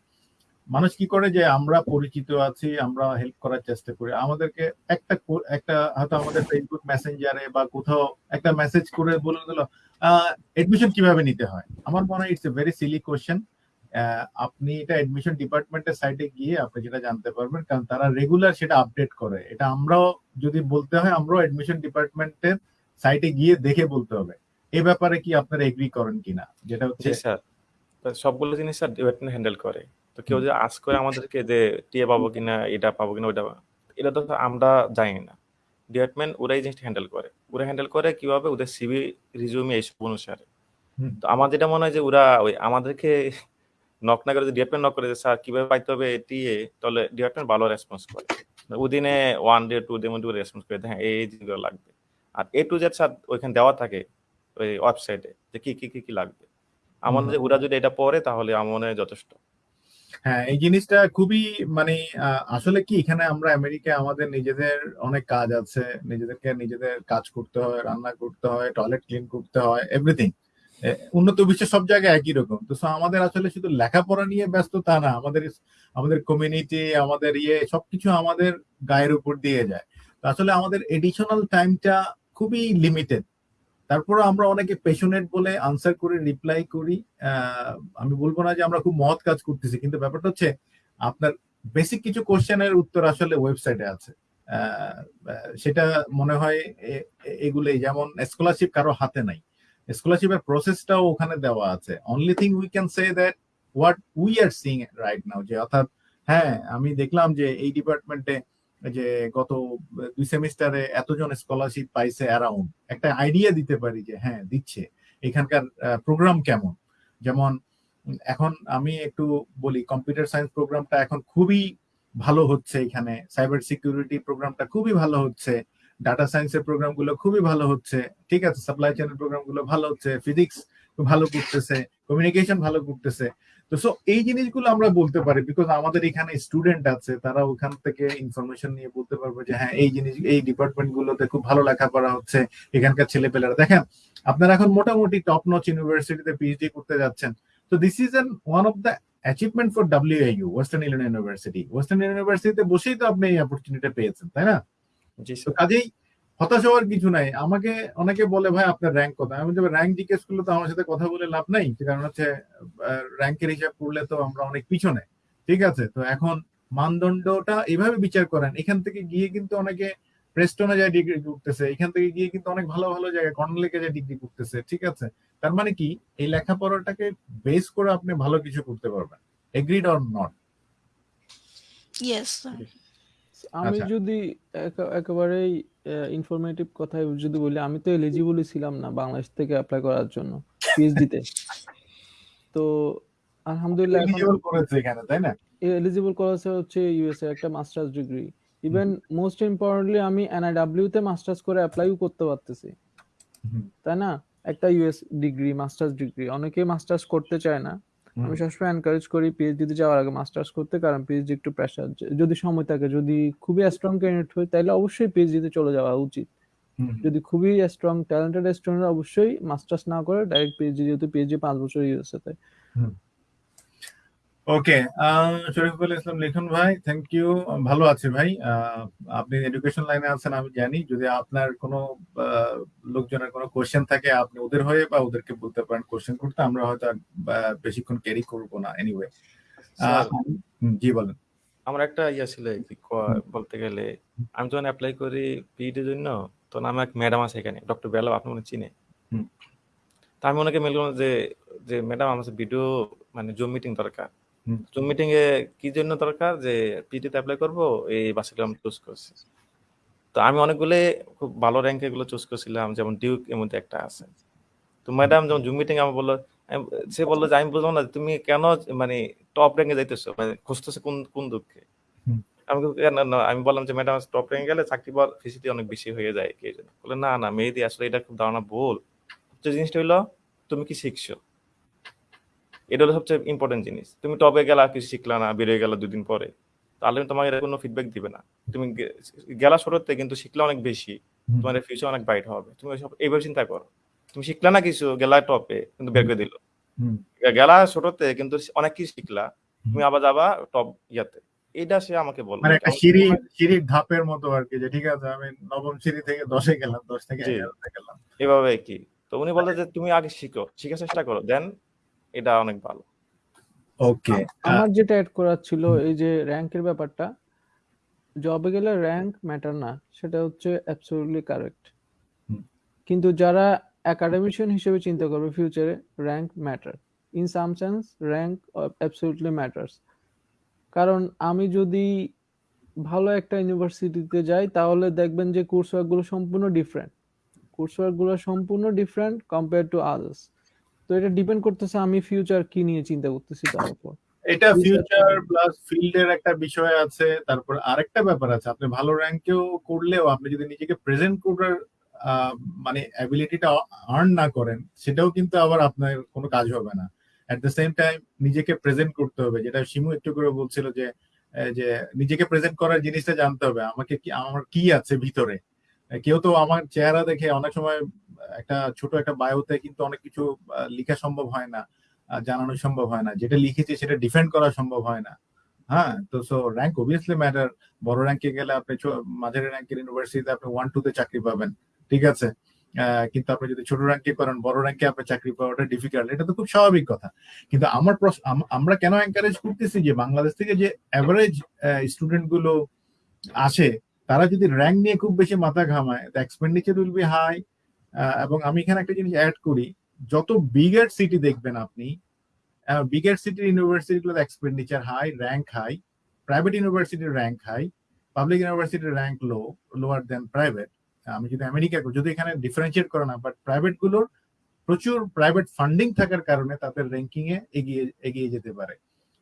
মানুষ কি করে যে, আমরা পরিচিত আছি, আমরা হেল্প করার চেষ্টা করি। আমাদেরকে একটা একটা হয়তো আমাদের ফেসবুক মেসেঞ্জারে বা কোথাও একটা মেসেজ করে বলে দিল এডমিশন কীভাবে নিতে হয়? আমার মনে হয় it's a very silly question আপনি এটা এডমিশন ডিপার্টমেন্টের সাইটে গিয়ে আপনি যেটা জানতে পারবেন, কারণ তারা রেগুলার সেটা আপডেট করে। এটা আমরাও যদি বলতে হয়, আমরাও এডমিশন ডিপার্টমেন্টের সাইটে গিয়ে দেখে বলতে হবে। এ ব্যাপারে কি আপনারা এগ্রি করেন কিনা? যেটা হচ্ছে সবগুলো জিনিস স্যার ডিপার্টমেন্ট হ্যান্ডেল করে। তো কেউ যদি আজ করে আমাদেরকে যে টিএ পাবো কিনা এটা পাবো কিনা ওইটা এটা তো আমরা জানি না। ডিপার্টমেন্ট ওরাই জিনিসটা হ্যান্ডেল করে। ওরা হ্যান্ডেল করে কীভাবে ওদের সিবি রিজিউমি এইসব অনুসারে। তো আমার যেটা মনে হয় যে ওরা ওই আমাদেরকে নক না করে ডিপার্টমেন্ট নক করে যে স্যার কীভাবে পাইতে হবে টিএ? তাহলে ডিপার্টমেন্ট ভালো রেসপন্স করে। ওদিনে ওয়ান ডে টু ডে মধ্যে রেসপন্স করে দেয়, হ্যাঁ এই জিনিসগুলো লাগবে। আর এ টু জেড স্যার ওইখানে দেওয়া থাকে ওই ওয়েবসাইটে যে কি কি কি কি লাগবে। আমার যে ওরা যদি এটা পড়ে তাহলে আমার মনে হয় যথেষ্ট। হ্যাঁ এই জিনিসটা খুবই মানে আসলে কি এখানে আমরা আমেরিকায় আমাদের নিজেদের অনেক কাজ আছে। নিজেদেরকে নিজেদের কাজ করতে হয় রান্না করতে হয় টয়লেট ক্লিন করতে হয় এভরিথিং উন্নত বিশ্বের সব জায়গায় একই রকম। তো আমাদের আসলে শুধু লেখাপড়া নিয়ে ব্যস্ত তা না আমাদের আমাদের কমিউনিটি আমাদের ইয়ে সবকিছু আমাদের গায়ের উপর দিয়ে যায়। তো আসলে আমাদের এডিশনাল টাইমটা খুবই লিমিটেড তারপরে আমরা অনেকে পেশনেট বলে আনসার করে রিপ্লাই করি। আমি বলব না যে আমরা খুব মহৎ কাজ করতেছি, কিন্তু ব্যাপারটা হচ্ছে আপনার বেসিক কিছু কোশ্চেনের উত্তর আসলে ওয়েবসাইটে আছে। সেটা মনে হয় এ- এ- যেমন স্কলারশিপ কারও হাতে নাই। স্কলারশিপের প্রসেসটাও ওখানে দেওয়া আছে। Only thing we can say that what we are seeing right now যে অর্থাৎ হ্যাঁ আমি দেখলাম যে এই ডিপার্টমেন্টে যে গত দুই সেমিস্টারে এতজন স্কলারশিপ পাইছে অ্যারাউন্ড একটা আইডিয়া দিতে পারি যে হ্যাঁ দিচ্ছে। এখানকার প্রোগ্রাম কেমন? যেমন, এখন আমি একটু বলি কম্পিউটার সায়েন্স প্রোগ্রামটা এখন খুবই ভালো হচ্ছে এখানে। সাইবার সিকিউরিটি প্রোগ্রামটা খুবই ভালো হচ্ছে। ডাটা সায়েন্সের প্রোগ্রামগুলো খুবই ভালো হচ্ছে। ঠিক আছে সাপ্লাই চেনের প্রোগ্রামগুলো ভালো হচ্ছে। ফিজিক্স ভালো করতেছে। কমিউনিকেশন ভালো করতেছে। তো সো এই জিনিসগুলো আমরা বলতে পারি বিকজ আমাদের এখানে স্টুডেন্ট আছে তারা ওখান থেকে ইনফরমেশন নিয়ে বলতে পারবে যে হ্যাঁ এই জিনিস এই ডিপার্টমেন্ট গুলোতে খুব ভালো লেখাপড়া হচ্ছে এখানকার ছেলেপেলেরা। দেখেন আপনারা এখন মোটামুটি টপ নচ ইউনিভার্সিটিতে পিএইচডি করতে যাচ্ছেন। তো this is an one of the achievement for WIU Western Union University Western ইউনিভার্সিটিতে বসেই তো আপনি এই অপরচুনিটি পেয়েছেন তাই না? কাজেই হতাশ হওয়ার কিছু নাই। আমাকে অনেকে বলে ভাই আপনার র্যাঙ্ক কত? আমি যদি র্যাঙ্ক জিজ্ঞেস করলে তো আমার সাথে কথা বলে লাভ নাই। কারণ হচ্ছে র্যাঙ্কের হিসাব করলে তো আমরা অনেক পিছনে। ঠিক আছে? তো এখন মানদণ্ডটা এভাবে বিচার করেন এখান থেকে গিয়ে কিন্তু অনেকে প্রেস্টনে যায় ডিগ্রি করতেছে এখান থেকে গিয়ে কিন্তু অনেক ভালো ভালো জায়গায় কর্নেলেকে যায় ডিগ্রি করতেছে ঠিক আছে? তার মানে কি? এই লেখাপড়াটাকে বেস করে আপনি ভালো কিছু করতে পারবেন এগ্রিড অর নট ইয়েস আমি আচ্ছা। যদি একেবারেই ইনফরমেটিভ কথাই যদি বলি আমি তো এলিজিবলই ছিলাম না বাংলাদেশ থেকে অ্যাপ্লাই করার জন্য পিএইচডি তে। তো আলহামদুলিল্লাহ এখন এলিজিবল করেছে এখানে তাই না? এলিজিবল করেছে হচ্ছে ইউএসএ একটা masters degree even most importantly আমি এনআইডাব্লিউ তে মাস্টার্স করে অ্যাপ্লাইও করতে পারতেছি। তাই না? একটা ইউএস ডিগ্রি মাস্টার্স ডিগ্রি অনেকে মাস্টার্স করতে চায় না। আমি সবসময় এনকারেজ করি পিএইচডি তে যাওয়ার আগে মাস্টার্স করতে কারণ পিএইচডি একটু প্রেশার যদি সময় থাকে যদি খুবই স্ট্রং ক্যান্ডিডেট হয় তাহলে অবশ্যই পিএইচডি তে চলে যাওয়া উচিত। যদি খুবই স্ট্রং ট্যালেন্টেড স্টুডেন্ট অবশ্যই মাস্টার্স না করে ডাইরেক্ট পিএইচডি যেহেতু পিএইচডি পাঁচ বছর ইউএসএ তে ওকে শরীফুল ইসলাম লিখন ভাই থ্যাংক ইউ ভালো আছি ভাই আপনি এডুকেশন লাইনে আছেন আমি জানি যদি আপনার কোনো লোকজনের কোনো কোশ্চেন থাকে আপনি ওদের হয়ে বা ওদেরকে বলতে পারেন কোশ্চেন করতে আমরা হয়তো বেশিক্ষণ ক্যারি করব না এনিওয়ে জি বলেন। আমার একটা ইয়া ছিল বলতে গেলে আমি যখন অ্যাপ্লাই করি পিইডির জন্য তখন আমার এক ম্যাডাম আছে এখানে ডক্টর বেলাল আপনি মনে চিনে। তা আমি ওনাকে মেল করলাম যে যে ম্যাডাম আমার ভিডিও মানে জুম মিটিং দরকার। হুম। জুম মিটিং এ কি জন্য দরকার? যে পিডিতে অ্যাপ্লাই করব এই বাসগুলো আমি চুজ করছি। তো আমি অনেকগুলো খুব ভালো র্যাঙ্কে এগুলো চুজ করছিলাম যেমন ডিউক এর মধ্যে একটা আছে। তো ম্যাডাম যখন জুম মিটিং আমার বলল আমি- সে বলল যে আমি বুঝলাম না তুমি কেন মানে টপ র্যাঙ্কে যাইতেছো? মানে খুঁজতেছো কোন কোন দুঃখে? হুম। আমি বললাম, কেন না আমি বললাম যে ম্যাডাম টপ র্যাঙ্কে গেলে চাকরি পাওয়ার ফেসিলিটি অনেক বেশি হয়ে যায়। কি জন্য বলে না না মেহেদি আসলে এটা খুব ধারণা ভুল। যে জিনিসটা হলো তুমি কি শিখছো? এটা হলো সবচেয়ে ইম্পর্টেন্ট জিনিস। তুমি টপে গেলা কিছু শিখলা না বেরিয়ে গেলা দুদিন পরে তাহলে তোমাকে কোনো ফিডব্যাক দিবে না। তুমি গেলা শুরুতে কিন্তু শিখলে অনেক বেশি তোমার ফিউচার অনেক ব্রাইট হবে। তুমি ওইসব এইভাবে চিন্তা করো। তুমি শিখলা না কিছু গেলা টপে কিন্তু বের করে দিল। গেলা ছোটতে কিন্তু অনেক কিছু শিখলা তুমি আবার যাবা টপ ইয়াতে। এইটা সে আমাকে বলল। মানে একটা সিঁড়ি সিঁড়ির ধাপের মতো আর কি যে ঠিক আছে আমি নবম সিঁড়ি থেকে দশে গেলাম দশ থেকে এগারোতে গেলাম। এভাবে কি। তো উনি বলল যে তুমি আগে শিখো শিখার চেষ্টা করো। দেন এটা অনেক ভালো। ওকে আমার যেটা অ্যাড করার ছিল এই যে র্যাঙ্কের ব্যাপারটা জবে গেলে র্যাঙ্ক ম্যাটার না সেটা হচ্ছে অ্যাবসলিউটলি কারেক্ট কিন্তু যারা একাডেমিশিয়ান হিসেবে চিন্তা করবে ফিউচারে rank matter in some sense rank absolutely matters কারণ আমি যদি ভালো একটা ইউনিভার্সিটিতে যাই তাহলে দেখবেন যে কোর্সগুলো সম্পূর্ণ ডিফারেন্ট কোর্সগুলো সম্পূর্ণ ডিফারেন্ট কম্পেয়ার টু আদার্স তো এটা ডিপেন্ড করতেছে আমি ফিউচার কি নিয়ে চিন্তা করতেছি তার উপর। এটা ফিউচার। প্লাস ফিল্ডের একটা বিষয় আছে তারপর আরেকটা ব্যাপার আছে। আপনি ভালো র্যাঙ্কেও করলেও আপনি যদি নিজেকে প্রেজেন্ট করার মানে অ্যাবিলিটিটা আর্ন না করেন সেটাও কিন্তু আবার আপনার কোনো কাজ হবে না। এট দ্য সেম টাইম নিজেকে প্রেজেন্ট করতে হবে। যেটা শিমু একটু করে বলছিল যে যে নিজেকে প্রেজেন্ট করার জিনিসটা জানতে হবে। আমাকে কি আমার কি আছে ভিতরে? কেউ তো আমার চেহারা দেখে অনেক সময় একটা ছোট একটা বায়োতে কিন্তু অনেক কিছু লেখা সম্ভব হয় না জানানো সম্ভব হয় না। যেটা লিখেছে সেটা ডিফেন্ড করা সম্ভব হয় না। হ্যাঁ তো সো র্যাঙ্ক অবভিয়াসলি ম্যাটার বড় র্যাঙ্কে গেলে আপনি মাঝারি র্যাঙ্কের ইউনিভার্সিটিতে আপনি ওয়ান টু তে চাকরি পাবেন, ঠিক আছে? কিন্তু আপনি যদি ছোট র্যাঙ্কে করেন, বড় র্যাঙ্কে আপনি চাকরি পাওয়াটা ডিফিকাল্ট এটা তো খুব স্বাভাবিক কথা। কিন্তু আমার প্রশ্ন আমরা কেন এনকারেজ করতেছি যে বাংলাদেশ থেকে যে অ্যাভারেজ স্টুডেন্টগুলো আসে তারা যদি র্যাঙ্ক নিয়ে খুব বেশি মাথা ঘামায় the expenditure will be high এবং আমি এখানে একটা জিনিস অ্যাড করি, যত বিগার সিটি দেখবেন আপনি বিগার সিটির ইউনিভার্সিটিগুলোর expenditure high rank high private ইউনিভার্সিটির র্যাঙ্ক হাই পাবলিক ইউনিভার্সিটির rank low lower then private আমি যদি আমেরিকা যদি এখানে ডিফারেন্সিয়েট করে না বাট প্রাইভেটগুলোর প্রচুর প্রাইভেট ফান্ডিং থাকার কারণে তাদের র্যাঙ্কিং এ এগিয়ে এগিয়ে যেতে পারে।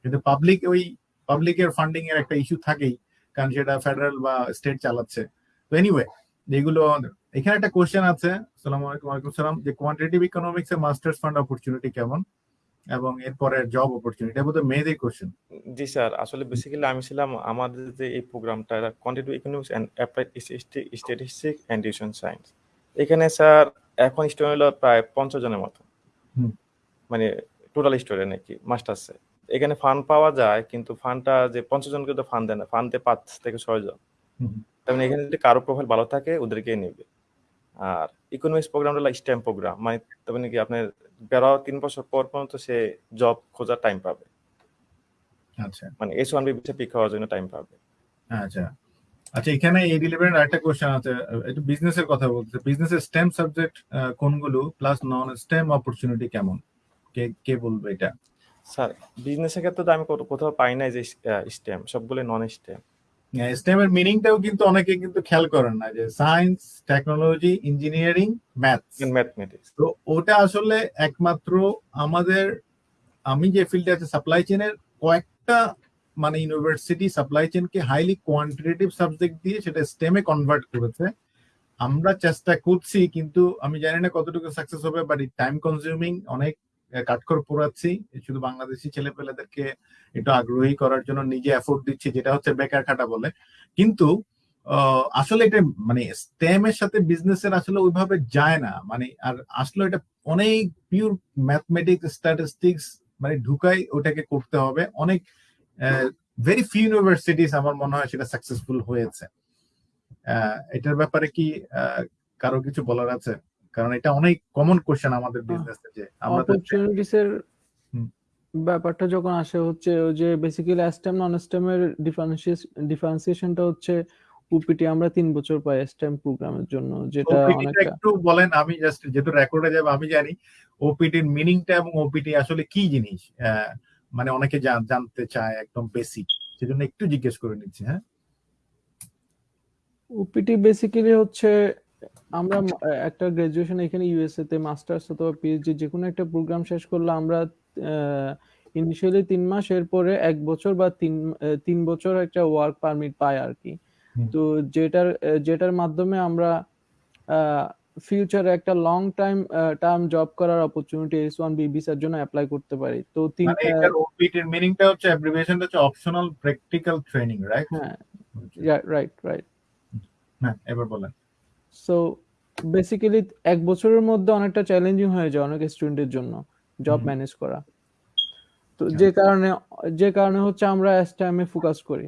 কিন্তু পাবলিক ওই পাবলিকের ফান্ডিং এর একটা ইস্যু থাকেই। কারণ সেটা ফেডারেল বা স্টেট চালাচ্ছে। তো এনিওয়ে যেগুলো এখানে একটা কোশ্চেন আছে সালাম আলাইকুম ওয়ালাইকুম সালাম যে কোয়ান্টিটিভ ইকোনমিক্স এর মাস্টার্স ফান্ড অপরচুনিটি কেমন? এবং এরপরে জব অপরচুনিটি এটা বোধহয় মেয়েদের কোশ্চেন জি স্যার আসলে বেসিক্যালি আমি ছিলাম আমাদের যে এই প্রোগ্রামটা quantitative economics and applied statistics and decision science এখানে স্যার এখন স্টুডেন্ট হলো প্রায় পঞ্চাশ জনের মতো। মানে টোটাল স্টুডেন্ট নাকি মাস্টার্সে এখানে ফান্ড পাওয়া যায় কিন্তু ফান্ডটা যে পঞ্চাশ জনকে তো ফান্ড দেয় না ফান্ড দেয় পাঁচ থেকে ছয় জন। হুম। তার মানে এখানে যদি কারও প্রোফাইল ভালো থাকে ওদেরকে নেবে। আর ইকোনমিক্স প্রোগ্রামটা হলো স্টেম প্রোগ্রাম মানে তার মানে কি আপনার বেরো তিন বছর পর পর্যন্ত সে জব খোঁজার টাইম পাবে। আচ্ছা। মানে এস ওয়ান বি পিক হওয়ার জন্য টাইম পাবে। আচ্ছা। আচ্ছা এখানে এই রিলেভেন্ট আরেকটা কোশ্চেন আছে একটু বিজনেস এর কথা বলতে বিজনেস এর স্টেম সাবজেক্ট কোনগুলো প্লাস নন স্টেম অপরচুনিটি কেমন? কে কে বলবে এটা? স্যার বিজনেসের ক্ষেত্রে তো আমি কোথাও- পাই নাই যে স্টেম সবগুলো নন স্টেম স্টেম এর মিনিংটাও কিন্তু অনেকে কিন্তু খেয়াল করেন না যে science technology engineering maths mathematics তো ওটা আসলে একমাত্র আমাদের আমি যে ফিল্ডে আছে সাপ্লাই চেনের কয়েকটা মানে ইউনিভার্সিটি সাপ্লাই চেনকে হাইলি কোয়ান্টিটেটিভ সাবজেক্ট দিয়ে সেটা স্টেমে কনভার্ট করেছে। আমরা চেষ্টা করছি কিন্তু আমি জানি না কতটুকু সাকসেস হবে বাট টাইম কনজিউমিং অনেক কাঠখড় পোড়াচ্ছি শুধু বাংলাদেশি ছেলেপেলেদেরকে একটু আগ্রহী করার জন্য নিজে এফোর্ট দিচ্ছি, যেটা হচ্ছে বেকার খাটা বলে। কিন্তু আসলে এটা মানে স্টেম এর সাথে বিজনেস এর আসলে ওইভাবে যায় না। মানে আর আসলে এটা অনেক পিওর ম্যাথমেটিক্স স্ট্যাটিস্টিক্স মানে ঢুকাই ওটাকে করতে হবে। অনেক ভেরি ফিউ ইউনিভার্সিটিস আমার মনে হয় সেটা সাকসেসফুল হয়েছে। এটার ব্যাপারে কি কারও কিছু বলার আছে? কারণ এটা অনেক কমন কোশ্চেন আমাদের বিজনেসে যে অপরচুনিটিস এর ব্যাপারটা যখন আসে হচ্ছে ওই যে বেসিক্যালি স্টেম নন স্টেম এর ডিফারেন্সিয়েশনটা হচ্ছে উপিটি আমরা তিন বছর পাই স্টেম প্রোগ্রামের জন্য যেটা অনেকটা একটু বলেন আমি জাস্ট যেহেতু রেকর্ডে যাবে আমি জানি ওপিটির মিনিংটা এবং ওপিটি আসলে কি জিনিস? মানে অনেকে জানতে চায় একদম বেসিক সেজন্য একটু জিজ্ঞেস করে নিচ্ছি হ্যাঁ? ওপিটি বেসিক্যালি হচ্ছে আমরা একটা গ্রাজুয়েশন এখানে ইউএসএ তে মাস্টার্স অথবা পিএইচডি যে কোনো একটা প্রোগ্রাম শেষ করলে আমরা ইনিশিয়ালি তিন মাস এরপরে এক বছর বা তিন তিন বছর একটা ওয়ার্ক পারমিট পাই আর কি। তো যেটার যেটার মাধ্যমে আমরা ফিউচারে একটা লং টাইম টার্ম জব করার অপরচুনিটি এস ওয়ান বি ভিসার জন্য অ্যাপ্লাই করতে পারি। তো তিন মানে এর মিনিংটা হচ্ছে অ্যাব্রিভিয়েশনটা হচ্ছে অপশনাল প্র্যাকটিক্যাল ট্রেনিং রাইট হ্যাঁ। রাইট রাইট হ্যাঁ এবার বলেন। সো বেসিক্যালি এক বছরের মধ্যে অনেকটা চ্যালেঞ্জিং হয়ে যায় অনেক স্টুডেন্টের জন্য জব ম্যানেজ করা। তো আচ্ছা। যে কারণে যে কারণে হচ্ছে আমরা এস টাইমে ফোকাস করি।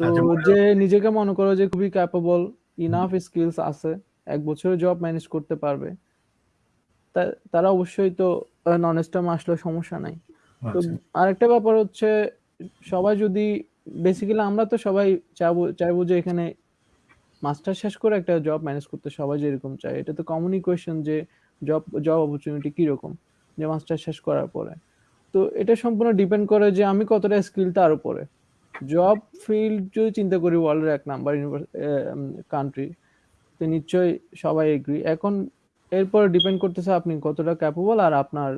তো আচ্ছা, যে নিজেকে মনে করো যে খুবই ক্যাপেবল ইনাফ স্কিলস আছে এক বছরে জব ম্যানেজ করতে পারবে। তারা অবশ্যই তো নন স্টাম আসলে সমস্যা নাই। তো আচ্ছা। আরেকটা ব্যাপার হচ্ছে সবাই যদি বেসিক্যালি আমরা তো সবাই চাইব চাইব যে এখানে মাস্টার শেষ করে একটা জব ম্যানেজ করতে সবাই যেরকম চায়। এটা তো কমন ইকুয়েশন যে জব জব অপরচুনিটি কীরকম, যে মাস্টার শেষ করার পরে। তো এটা সম্পূর্ণ ডিপেন্ড করে যে আমি কতটা স্কিল তার উপরে। জব ফিল্ড যদি চিন্তা করি ওয়ার্ল্ডের এক নাম্বার কান্ট্রি তো নিশ্চয়ই সবাই এগ্রি এখন এরপর ডিপেন্ড করতেছে আপনি কতটা ক্যাপেবল আর আপনার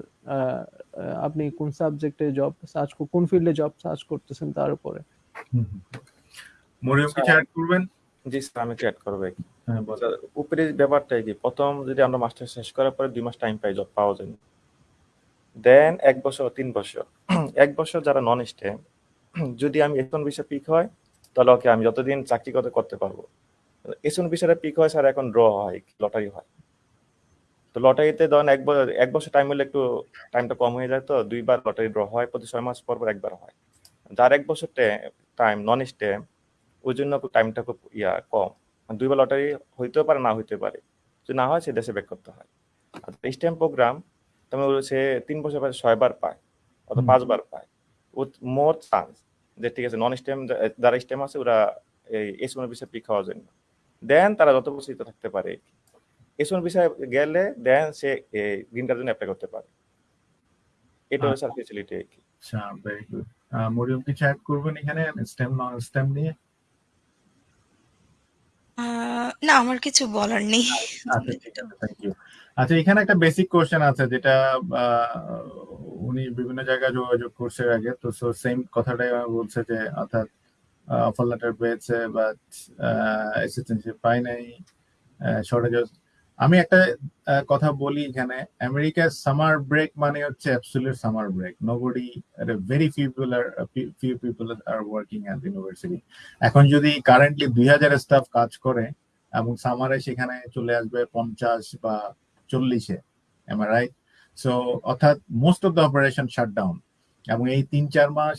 আপনি কোন সাবজেক্টে জব সার্চ কোন ফিল্ডে জব সার্চ করতেছেন তার উপরে। মরিয়ম কিছু অ্যাড করবেন? জি স্যার আমি অ্যাড করব। হ্যাঁ স্যার, উপরে ব্যাপারটা কি প্রথম যদি আমরা মাস্টার শেষ করার পরে দুই মাস টাইম পাই জব পাওয়া যায় দেন এক বছর তিন বছর। এক বছর যারা নন স্টেম যদি আমি এখন বিষয় পিক হয় তাহলে ওকে আমি যতদিন চাকরি করতে করতে পারব। এসন বিষয়টা পিক হয় স্যার এখন ড্র হয় লটারি হয়। তো লটারিতে ধরেন এক বছর এক বছর টাইম হলে একটু টাইমটা কম হয়ে যায় তো দুইবার লটারি ড্র হয় প্রতি ছয় মাস পর পর একবার হয়। যার এক বছর টাইম নন স্টেম ওই জন্য টাইমটা খুব ইয়া কম। মানে দুইবার লটারি হইতেও পারে না হইতে পারে। যদি না হয় সে দেশে ব্যাক করতে হয়। আর স্টেম প্রোগ্রাম তুমি সে তিন বছর পরে ছয়বার পায় অথবা পাঁচবার পায়। ও মোর চান্স যে ঠিক আছে নন স্টেম যারা স্টেম আছে ওরা এই এস ওয়ান বিষয়ে পিক হওয়ার জন্য। দেন তারা যত বছর থাকতে পারে এস ওয়ান বিষয়ে গেলে দেন সে গ্রিন কার্ড জন্য অ্যাপ্লাই করতে পারে। এটা হচ্ছে ফেসিলিটি আর কি। আচ্ছা ভেরি গুড মরিয়ম কিছু অ্যাড করবেন এখানে? স্টেম নন স্টেম নিয়ে? না, আমার কিছু বলার নেই। আচ্ছা ঠিক আছে থ্যাংক ইউ আচ্ছা এখানে একটা বেসিক কোশ্চেন আছে, যেটা উনি বিভিন্ন জায়গায় যোগাযোগ করছে আগে, তো সো সেম কথাটাই বলছে যে, অর্থাৎ অফার লেটার পেয়েছে বাট অ্যাসিস্ট্যান্টশিপ পাই নাই শর্টেজ আমি একটা কথা বলি এখানে। আমেরিকার সামার ব্রেক মানে হচ্ছে absolute summer break nobody very few people are few people are working university এখন যদি কারেন্টলি দুই হাজার স্টাফ কাজ করে, এবং সামারে সেখানে চলে আসবে পঞ্চাশ বা চল্লিশে এম রাইট সো অর্থাৎ most of the operation shutdown এবং এই তিন, চার মাস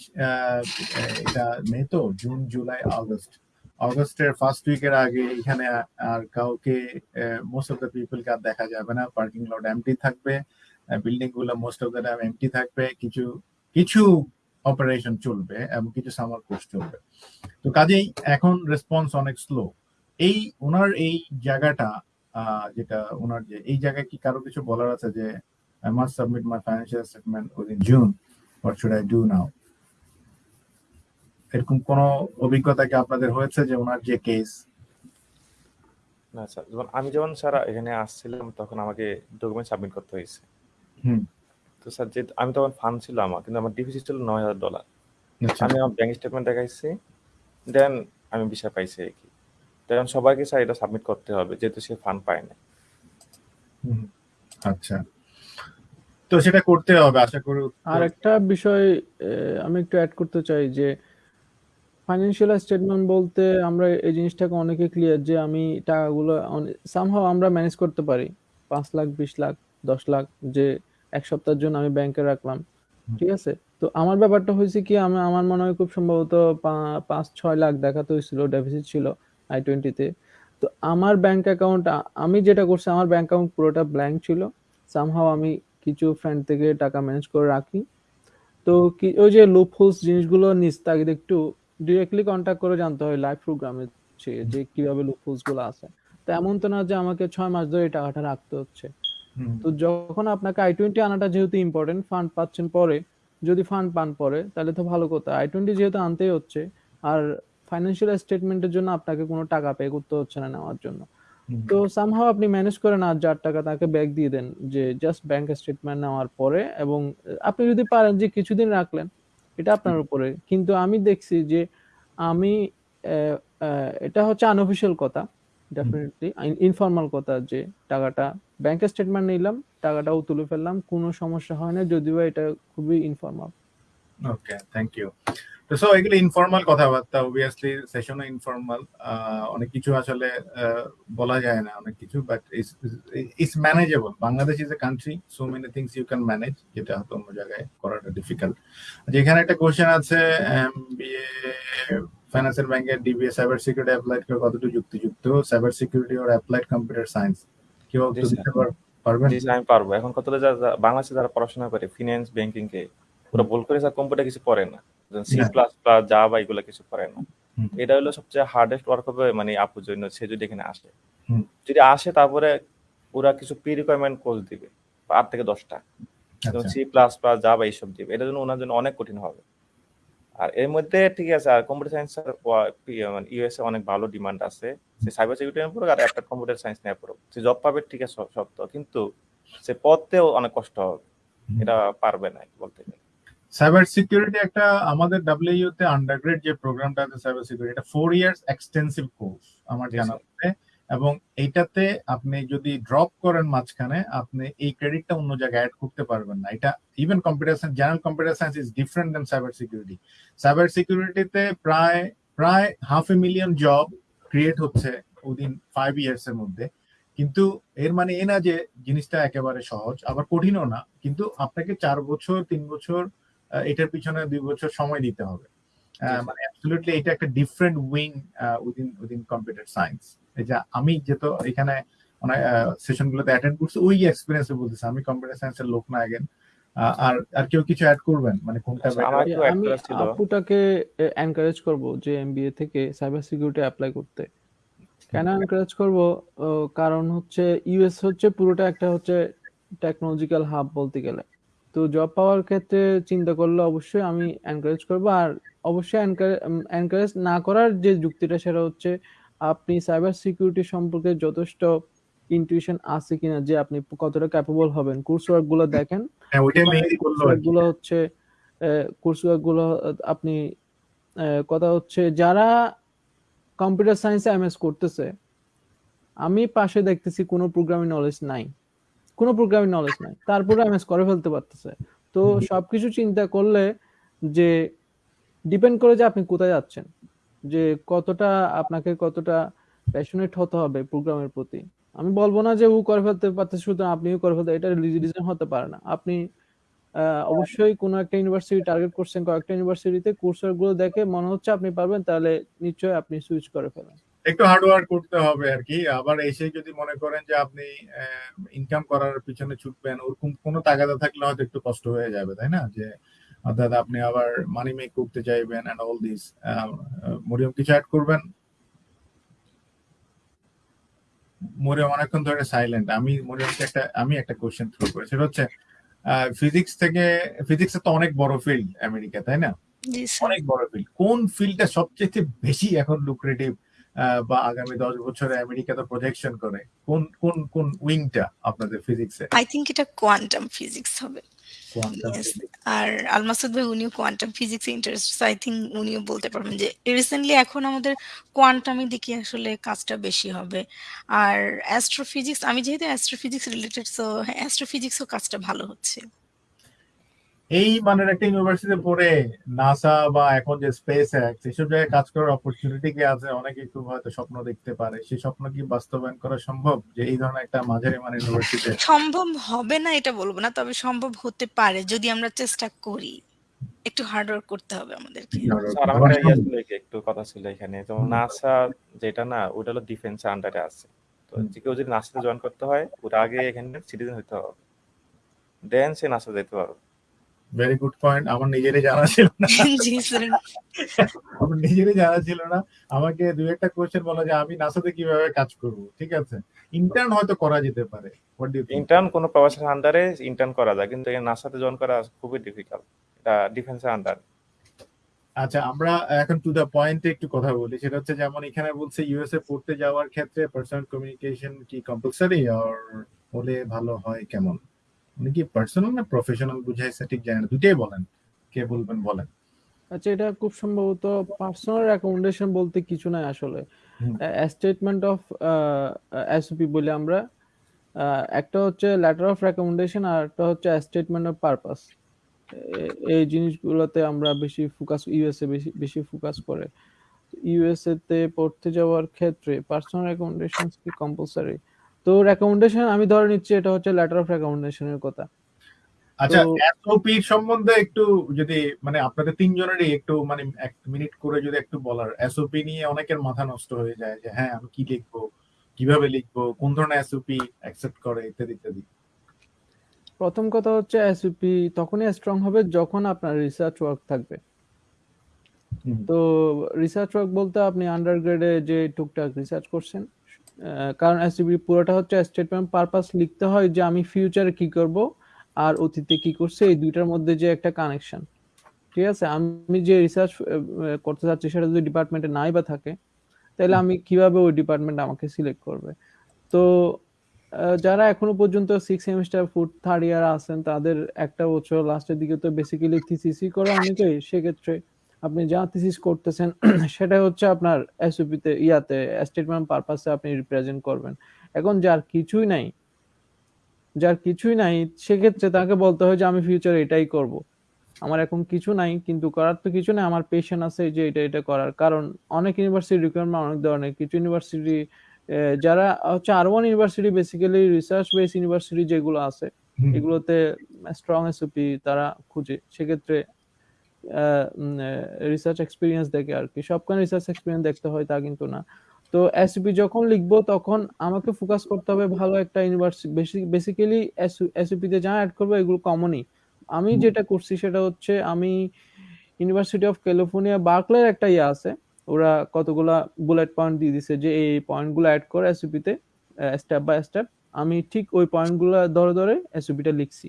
এটা মে তো? জুন জুলাই আগস্ট অগস্টের ফার্স্ট উইকের আগে এখানে আর কাউকে মোস্ট অফ দ্য পিপলকে আর দেখা যাবে না। পার্কিং লট এমটি থাকবে বিল্ডিংগুলো most of the time empty থাকবে, কিছু কিছু অপারেশন চলবে এবং কিছু সামার কোর্স চলবে। তো কাজেই এখন রেসপন্স অনেক স্লো এই ওনার এই জায়গাটা যেটা ওনার যে, এই জায়গায় কি কারও কিছু বলার আছে যে I must submit my financial statement within June what should I do now এরকম কোন অভিজ্ঞতা কি আপনাদের হয়েছে যে ওনার যে কেস না স্যার যেমন আমি যখন স্যার এখানে আসছিলাম তখন আমাকে ডকুমেন্ট সাবমিট করতে হয়েছে। হুম। তো স্যার যে আমি তখন ফান্ড ছিল আমার কিন্তু আমার ডিফিসিট ছিল নয় হাজার ডলার আচ্ছা। আমি আমার ব্যাংক স্টেটমেন্ট দেখাইছি। দেন আমি বিষয় পাইছি আর কি। তখন সবাইকে স্যার এটা সাবমিট করতে হবে যেহেতু সে ফান্ড পায় না হুম, আচ্ছা। তো সেটা করতে হবে আশা করি আর একটা বিষয় আহ, আমি একটু অ্যাড করতে চাই যে ফাইন্যান্সিয়াল স্টেটমেন্ট বলতে আমরা এই জিনিসটাকে অনেকে ক্লিয়ার যে আমি টাকাগুলো সামহাও আমরা ম্যানেজ করতে পারি। পাঁচ লাখ বিশ লাখ দশ লাখ যে এক সপ্তাহের জন্য আমি ব্যাংকে রাখলাম। ঠিক আছে? তো আমার ব্যাপারটা হয়েছে কি আমি আমার মনে হয় খুব সম্ভবত পাঁচ ছয় লাখ দেখাতে হয়েছিল ডেফিসিট ছিল আই টোয়েন্টিতে তো। আমার ব্যাংক অ্যাকাউন্ট আমি যেটা করছি আমার ব্যাংক অ্যাকাউন্ট পুরোটা ব্ল্যাঙ্ক ছিল। সামহাও আমি কিছু ফ্রেন্ড থেকে টাকা ম্যানেজ করে রাখি। তো কি ওই যে লুপ হোলস জিনিসগুলো নিজ তাগিদ একটু ডিরেক্টলি কন্ট্যাক্ট করে জানতে হয় লাইভ প্রোগ্রামে যে কীভাবে লুপহোলসগুলো আছে। তো এমন তো না যে আমাকে ছয় মাস ধরে এই টাকাটা রাখতে হচ্ছে। তো যখন আপনাকে আই টোয়েন্টি আনাটা যেহেতু ইম্পর্টেন্ট ফান্ড পাচ্ছেন পরে যদি ফান্ড পান পরে তাহলে তো ভালো কথা। আই টোয়েন্টি যেহেতু আনতেই হচ্ছে আর ফাইন্যান্সিয়াল স্টেটমেন্টের জন্য আপনাকে কোনো টাকা পে করতে হচ্ছে না নেওয়ার জন্য। তো সামহাও আপনি ম্যানেজ করেন আর যার টাকা তাকে ব্যাক দিয়ে দেন যে জাস্ট ব্যাংক স্টেটমেন্ট নেওয়ার পরে এবং আপনি যদি পারেন যে কিছুদিন রাখলেন এটা আপনার উপরে। কিন্তু আমি দেখছি যে আমি এটা হচ্ছে আনঅফিসিয়াল কথা ডেফিনেটলি ইনফর্মাল কথা যে টাকাটা ব্যাংকের স্টেটমেন্ট নিলাম টাকাটাও তুলে ফেললাম কোনো সমস্যা হয় না যদিও এটা খুবই ইনফর্মাল ওকে থ্যাংক ইউ তো সো এগুলো ইনফর্মাল কথাবার্তা অবভিয়াসলি সেশনও ইনফর্মাল অনেক কিছু আসলে বলা যায় না অনেক কিছু but it's manageable Bangladesh is a country so many things you can manage যেটা হয়তো অন্য জায়গায় করাটা ডিফিকাল্ট যেখানে একটা কোশ্চেন আছে বিএ ফাইন্যান্সিয়াল ব্যাংকের ডিবিএ সাইবার সিকিউরিটি অ্যাপ্লাইড করে কতটুকু যুক্তিযুক্ত? Cyber security or applied computer science কেউ পারবেন? আমি পারব। এখন কত বাংলাদেশে যারা পড়াশোনা করে ফিনান্স ব্যাংকিং কে পুরো ভুল করে স্যার কম্পিউটার কিছু পড়ে না। সি। প্লাস প্লাস জাভা এগুলো কিছু পড়ে না। এটা হলো সবচেয়ে হার্ডেস্ট ওয়ার্ক হবে মানে আপুর জন্য সে যদি এখানে আসে। যদি আসে তারপরে ওরা কিছু প্রি রিকোয়ারমেন্ট কোর্স দিবে আট থেকে দশটা। সি প্লাস প্লাস জাভা এইসব দিবে। এটার জন্য ওনার জন্য অনেক কঠিন হবে। আর এর মধ্যে ঠিক আছে আর কম্পিউটার সায়েন্স মানে ইউএসএ অনেক ভালো ডিমান্ড আছে। সে সাইবার সিকিউরিটি পড়ুক আর একটা কম্পিউটার সায়েন্স নিয়ে পড়ুক। সে জব পাবে ঠিক আছে সব- কিন্তু সে পড়তেও অনেক কষ্ট হবে। এটা পারবে না বলতে গেলে। সাইবার সিকিউরিটি একটা আমাদের ডাব্লিউ তে আন্ডারগ্রেড যে প্রোগ্রামটা আছে সাইবার সিকিউরিটি এটা ফোর ইয়ার্স এক্সটেন্সিভ কোর্স আমার জানা। মতে এবং এইটাতে আপনি যদি ড্রপ করেন মাঝখানে আপনি এই ক্রেডিটটা অন্য জায়গায় অ্যাড করতে পারবেন না। এটা even computer science general computer science is different then cyber security cyber সিকিউরিটিতে প্রায় প্রায় half a million job create হচ্ছে উইদিন ফাইভ ইয়ার্স এর মধ্যে। কিন্তু এর মানে এ না যে জিনিসটা একেবারে সহজ আবার কঠিনও না। কিন্তু আপনাকে চার বছর তিন বছর এটার পিছনে দুই বছর সময় দিতে হবে। আহ, মানে অ্যাবসলিউটলি এটা একটা different wing within within computer science এই আমি যেহেতু এখানে অনেক সেশন গুলোতে অ্যাটেন্ড করছি ওই এক্সপিরিয়েন্স বলতেছি আমি কম্পিউটার সায়েন্সের লোক না আগেন আর আর কেউ কিছু অ্যাড করবেন? মানে কোনটা আচ্ছা, আমি আপুটাকে এনকারেজ করব যে এমবিএ থেকে সাইবার সিকিউরিটি অ্যাপ্লাই করতে। কেন এনকারেজ করব? আহ, কারণ হচ্ছে ইউএস হচ্ছে পুরোটা একটা হচ্ছে টেকনোলজিক্যাল হাব বলতে গেলে। তো জব পাওয়ার ক্ষেত্রে চিন্তা করলে অবশ্যই আমি এনকারেজ করব। আর অবশ্যই এনকারেজ না করার যে যুক্তিটা সেটা হচ্ছে আপনি সাইবার সিকিউরিটি সম্পর্কে যথেষ্ট ইনটিউশন আছে কিনা যে আপনি কতটা ক্যাপেবল হবেন। কোর্স ওয়ার্কগুলো দেখেন। হ্যাঁ। গুলো হচ্ছে কোর্স ওয়ার্কগুলো আপনি কথা হচ্ছে যারা কম্পিউটার সায়েন্সে এমএস করতেছে আমি পাশে দেখতেছি কোনো প্রোগ্রামিং নলেজ নাই। কোনো প্রোগ্রামিং নলেজ নাই। তারপরে এমএস করে ফেলতে পারতেছে। তো। সবকিছু চিন্তা করলে যে ডিপেন্ড করে যে আপনি কোথায় যাচ্ছেন যে কতটা আপনাকে কতটা প্যাশনেট হতে হবে প্রোগ্রামের প্রতি। আমি বলব না যে ও করে ফেলতে পারতেছে সুতরাং আপনিও করে ফেলতে এটা রিজন হতে পারে না। আপনি অবশ্যই কোনো একটা ইউনিভার্সিটি টার্গেট করছেন কয়েকটা ইউনিভার্সিটিতে কোর্সগুলো দেখে মনে হচ্ছে আপনি পারবেন তাহলে নিশ্চয়ই আপনি সুইচ করে ফেলেন। একটু হার্ড ওয়ার্ক করতে হবে আর কি। আবার এসে যদি মনে করেন যে আপনি ইনকাম করার পিছনে ছুটবেন ওরকম কোনো তাগাদা থাকলে হয়তো একটু কষ্ট হয়ে যাবে তাই না? যে অর্থাৎ আপনি আবার মানি মেক করতে চাইবেন এন্ড অল দিস মরিয়ম কিছু অ্যাড করবেন? মরিয়ম অনেকক্ষণ ধরে সাইলেন্ট আমি মরিয়মকে একটা আমি একটা কোশ্চেন থ্রো করি। সেটা হচ্ছে ফিজিক্স থেকে ফিজিক্স তো অনেক বড় ফিল্ড আমেরিকা তাই না? অনেক বড় ফিল্ড কোন ফিল্ডটা সবচেয়ে বেশি এখন লুক্রেটিভ বা আগামী দশ বছরে আমেরিকা তো প্রজেকশন করে। কোন কোন কোন উইংটা আপনাদের ফিজিক্সে আই থিঙ্ক এটা কোয়ান্টাম ফিজিক্স হবে. আর আলমাসুদ ভাই উনিও কোয়ান্টাম ফিজিক্সে ইন্টারেস্ট আই থিঙ্ক উনিও বলতে পারবেন যে রিসেন্টলি এখন আমাদের কোয়ান্টামের দিকে আসলে কাজটা বেশি হবে। আর অ্যাস্ট্রোফিজিক্স আমি যেহেতু অ্যাস্ট্রোফিজিক্স রিলেটেড সো অ্যাস্ট্রোফিজিক্সও কাজটা ভালো হচ্ছে। এই মানের একটা ইউনিভার্সিটিতে পড়ে নাসা বা এখন যে স্পেস এক্স এসব জায়গায় কাজ করার অপরচুনিটি কি আছে? অনেকে খুব হয়তো স্বপ্ন দেখতে পারে। সেই স্বপ্ন কি বাস্তবায়ন করা সম্ভব? যে এই ধরনের একটা মাঝারি মানের ইউনিভার্সিটিতে সম্ভব হবে না এটা বলব না তবে সম্ভব হতে পারে যদি আমরা চেষ্টা করি। একটু হার্ড ওয়ার্ক করতে হবে আমাদেরকে। স্যার আমার একটা একটু কথা ছিল এখানে। তো নাসা যেটা না ওটা হলো ডিফেন্সের আন্ডারে আছে। তো যে কেউ যদি নাসাতে জয়েন করতে হয় ওটা আগে এখানে সিটিজেন হতে হবে। দেন সে নাসা যেতে পারবে। ভেরি গুড পয়েন্ট আমার নিজেরই জানা ছিল না। আমার নিজেরই জানা ছিল না। আমাকে দুই একটা কোয়েশ্চেন বলা যে আমি নাসাতে কীভাবে কাজ করব ঠিক আছে? ইন্টার্ন হয়তো করা যেতে পারে। ইন্টার্ন কোনো প্রফেসরের আন্ডারে ইন্টার্ন করা যায় কিন্তু এখানে নাসাতে জয়েন করা খুবই ডিফিকাল্ট এটা ডিফেন্সের আন্ডার আচ্ছা আমরা এখন টু দা পয়েন্টে একটু কথা বলি। সেটা হচ্ছে যেমন এখানে বলছে ইউএসএ পড়তে যাওয়ার ক্ষেত্রে পার্সোনাল কমিউনিকেশন কি কম্পালসারি আর হলে ভালো হয় কেমন? উনি কি পার্সোনাল না প্রফেশনাল বুঝাইছে ঠিক জানেন দুটেই বলেন কে বলবেন বলেন। আচ্ছা এটা খুব সম্ভবত পার্সোনাল রেকমেন্ডেশন বলতে কিছু নাই আসলে। স্টেটমেন্ট অফ এসওপি বলে আমরা। একটা হচ্ছে লেটার অফ রেকমেন্ডেশন আর একটা হচ্ছে স্টেটমেন্ট অফ পারপাস এই জিনিসগুলোতে আমরা বেশি ফোকাস ইউএসএ বেশি বেশি ফোকাস করে। ইউএসএ তে পড়তে যাওয়ার ক্ষেত্রে পার্সোনাল রেকমেন্ডেশন কি কম্পালসারি তো রেকমেন্ডেশন আমি ধরে নিচ্ছি এটা হচ্ছে লেটার অফ রেকমেন্ডেশনের কথা। আচ্ছা এসওপি সম্বন্ধে একটু যদি মানে আপনাদের তিনজনেরই একটু মানে এক মিনিট করে যদি একটু বলার এসওপি নিয়ে অনেকের মাথা নষ্ট হয়ে যায় যে হ্যাঁ আমি কি লিখব কীভাবে লিখব কোন ধরনের এসওপি অ্যাকসেপ্ট করে ইত্যাদি ইত্যাদি। প্রথম কথা হচ্ছে এসওপি তখনই স্ট্রং হবে যখন আপনার রিসার্চ ওয়ার্ক থাকবে। তো রিসার্চ ওয়ার্ক বলতে আপনি আন্ডারগ্রেডে যে টুকটাক রিসার্চ করছেন কারণ এসইপি পুরোটা হচ্ছে স্টেটমেন্ট পারপাস লিখতে হয় যে আমি ফিউচারে কি করব আর অতীতে কি করছে, এই দুইটার মধ্যে যে একটা কানেকশন ঠিক আছে? আমি যে রিসার্চ করতে চাচ্ছি সেটা যদি ডিপার্টমেন্টে নাই বা থাকে, তাহলে আমি কীভাবে ওই ডিপার্টমেন্ট আমাকে সিলেক্ট করবে? তো যারা এখনও পর্যন্ত six semester fourth third year আছেন, তাদের একটা বছর লাস্টের দিকে তো বেসিক্যালি থিসিসই করে অনেকেই সেক্ষেত্রে আপনি যা থিসিস করতেছেন সেটা হচ্ছে আপনার এসওপি তে ইয়াতে স্টেটমেন্ট পারপাসে আপনি রিপ্রেজেন্ট করবেন। এখন যার কিছুই নাই যার কিছুই নাই সেক্ষেত্রে তাকে বলতে হয় যে আমি ফিউচারে এটাই করব। আমার এখন কিছু নাই কিন্তু করার তো কিছু নাই আমার পেশেন্ট আছে যে এটা এটা করার। কারণ অনেক ইউনিভার্সিটি রিকোয়ারমেন্ট অনেক ধরনের কিছু ইউনিভার্সিটি যারা হচ্ছে R one university basically research base university যেগুলো আছে। এগুলোতে স্ট্রং এসওপি তারা খুঁজে। সেক্ষেত্রে রিসার্চ এক্সপিরিয়েন্স দেখে আর কি। সবখানে রিসার্চ এক্সপিরিয়েন্স দেখতে হয় তা কিন্তু না। তো এসপি যখন লিখব তখন আমাকে ফোকাস করতে হবে ভালো একটা ইউনিভার্সিটি বেসিক্যালি এসপি তে যা অ্যাড করব এগুলো কমনই আমি যেটা করছি সেটা হচ্ছে আমি ইউনিভার্সিটি অফ ক্যালিফোর্নিয়া বার্কলের একটা ইয়ে আছে। ওরা কতগুলা বুলেট পয়েন্ট দিয়ে দিছে যে এই পয়েন্টগুলো অ্যাড করে এসপি তে স্টেপ বাই স্টেপ আমি ঠিক ওই পয়েন্টগুলো ধরে ধরে এসপিটা লিখছি।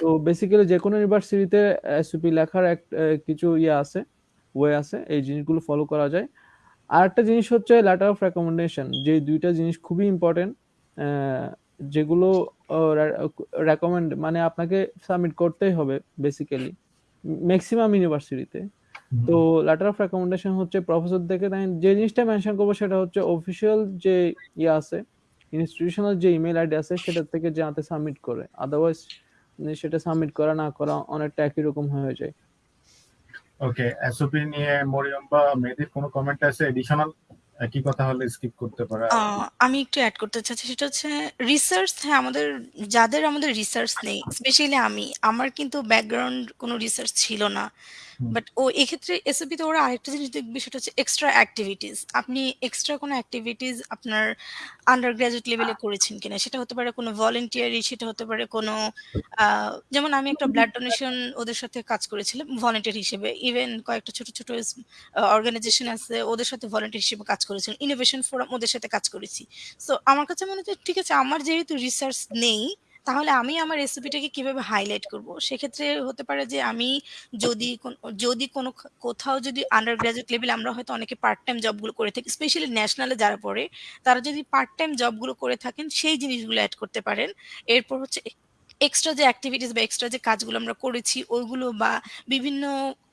তো বেসিক্যালি যে কোনো ইউনিভার্সিটিতে এসওপি লেখার এক কিছু ইয়ে আছে ওয়ে আছে এই জিনিসগুলো ফলো করা যায়। আর একটা জিনিস হচ্ছে লেটার অফ রেকমেন্ডেশন যে দুইটা জিনিস খুবই ইম্পর্টেন্ট যেগুলো রেকমেন্ড মানে আপনাকে সাবমিট করতেই হবে বেসিক্যালি ম্যাক্সিমাম ইউনিভার্সিটিতে তো লেটার অফ রেকমেন্ডেশন হচ্ছে প্রফেসর থেকে তাই যে জিনিসটা মেনশন করব সেটা হচ্ছে অফিসিয়াল যে ইয়ে আছে ইনস্টিটিউশনাল যে ইমেল আইডি আছে সেটা থেকে যাতে সাবমিট করে। আদারওয়াইজ সেটা সাবমিট করা না করা অনেকটা একই রকম হয়ে যায়। ওকে এসওপি নিয়ে মরিয়ম বা মেয়েদের কোনো কমেন্ট আছে? এডিশনাল একই কথা হলে স্কিপ করতে পারে। আমি একটু অ্যাড করতে চাচ্ছি সেটা হচ্ছে রিসার্চ হ্যাঁ আমাদের যাদের আমাদের রিসার্চ নেই স্পেশালি আমি আমার কিন্তু ব্যাকগ্রাউন্ড কোনো রিসার্চ ছিল না। বাট ও এক্ষেত্রে এসএপিতে ওরা আরেকটা জিনিস দেখবে, সেটা হচ্ছে এক্সট্রা অ্যাক্টিভিটিস আপনি এক্সট্রা কোনো অ্যাক্টিভিটিস আপনার আন্ডার গ্রাজুয়েট লেভেলে করেছেন কিনা, সেটা হতে পারে কোনো ভলেন্টিয়ারি সেটা হতে পারে কোনো যেমন আমি একটা ব্লাড ডোনেশন ওদের সাথে কাজ করেছিলাম ভলেন্টিয়ার হিসেবে। ইভেন কয়েকটা ছোট ছোট অর্গানাইজেশন আছে, ওদের সাথে ভলেন্টিয়ার হিসেবে কাজ করেছিলাম। ইনোভেশন ফোরাম ওদের সাথে কাজ করেছি। সো আমার কাছে মনে হচ্ছে, ঠিক আছে, আমার যেহেতু রিসার্চ নেই তাহলে আমি আমার রেসিপিটাকে কীভাবে হাইলাইট করব? সেক্ষেত্রে হতে পারে যে আমি যদি কোন- যদি কোনো কোথাও যদি আন্ডার গ্রাজুয়েট লেভেলে আমরা হয়তো অনেকে পার্ট টাইম জবগুলো করে থাকি স্পেশালি ন্যাশনালে যারা পড়ে, তারা যদি পার্ট টাইম জবগুলো করে থাকেন, সেই জিনিসগুলো অ্যাড করতে পারেন। এরপর হচ্ছে এক্সট্রা যে অ্যাক্টিভিটিস বা এক্সট্রা যে কাজগুলো আমরা করেছি, ওইগুলো বা বিভিন্ন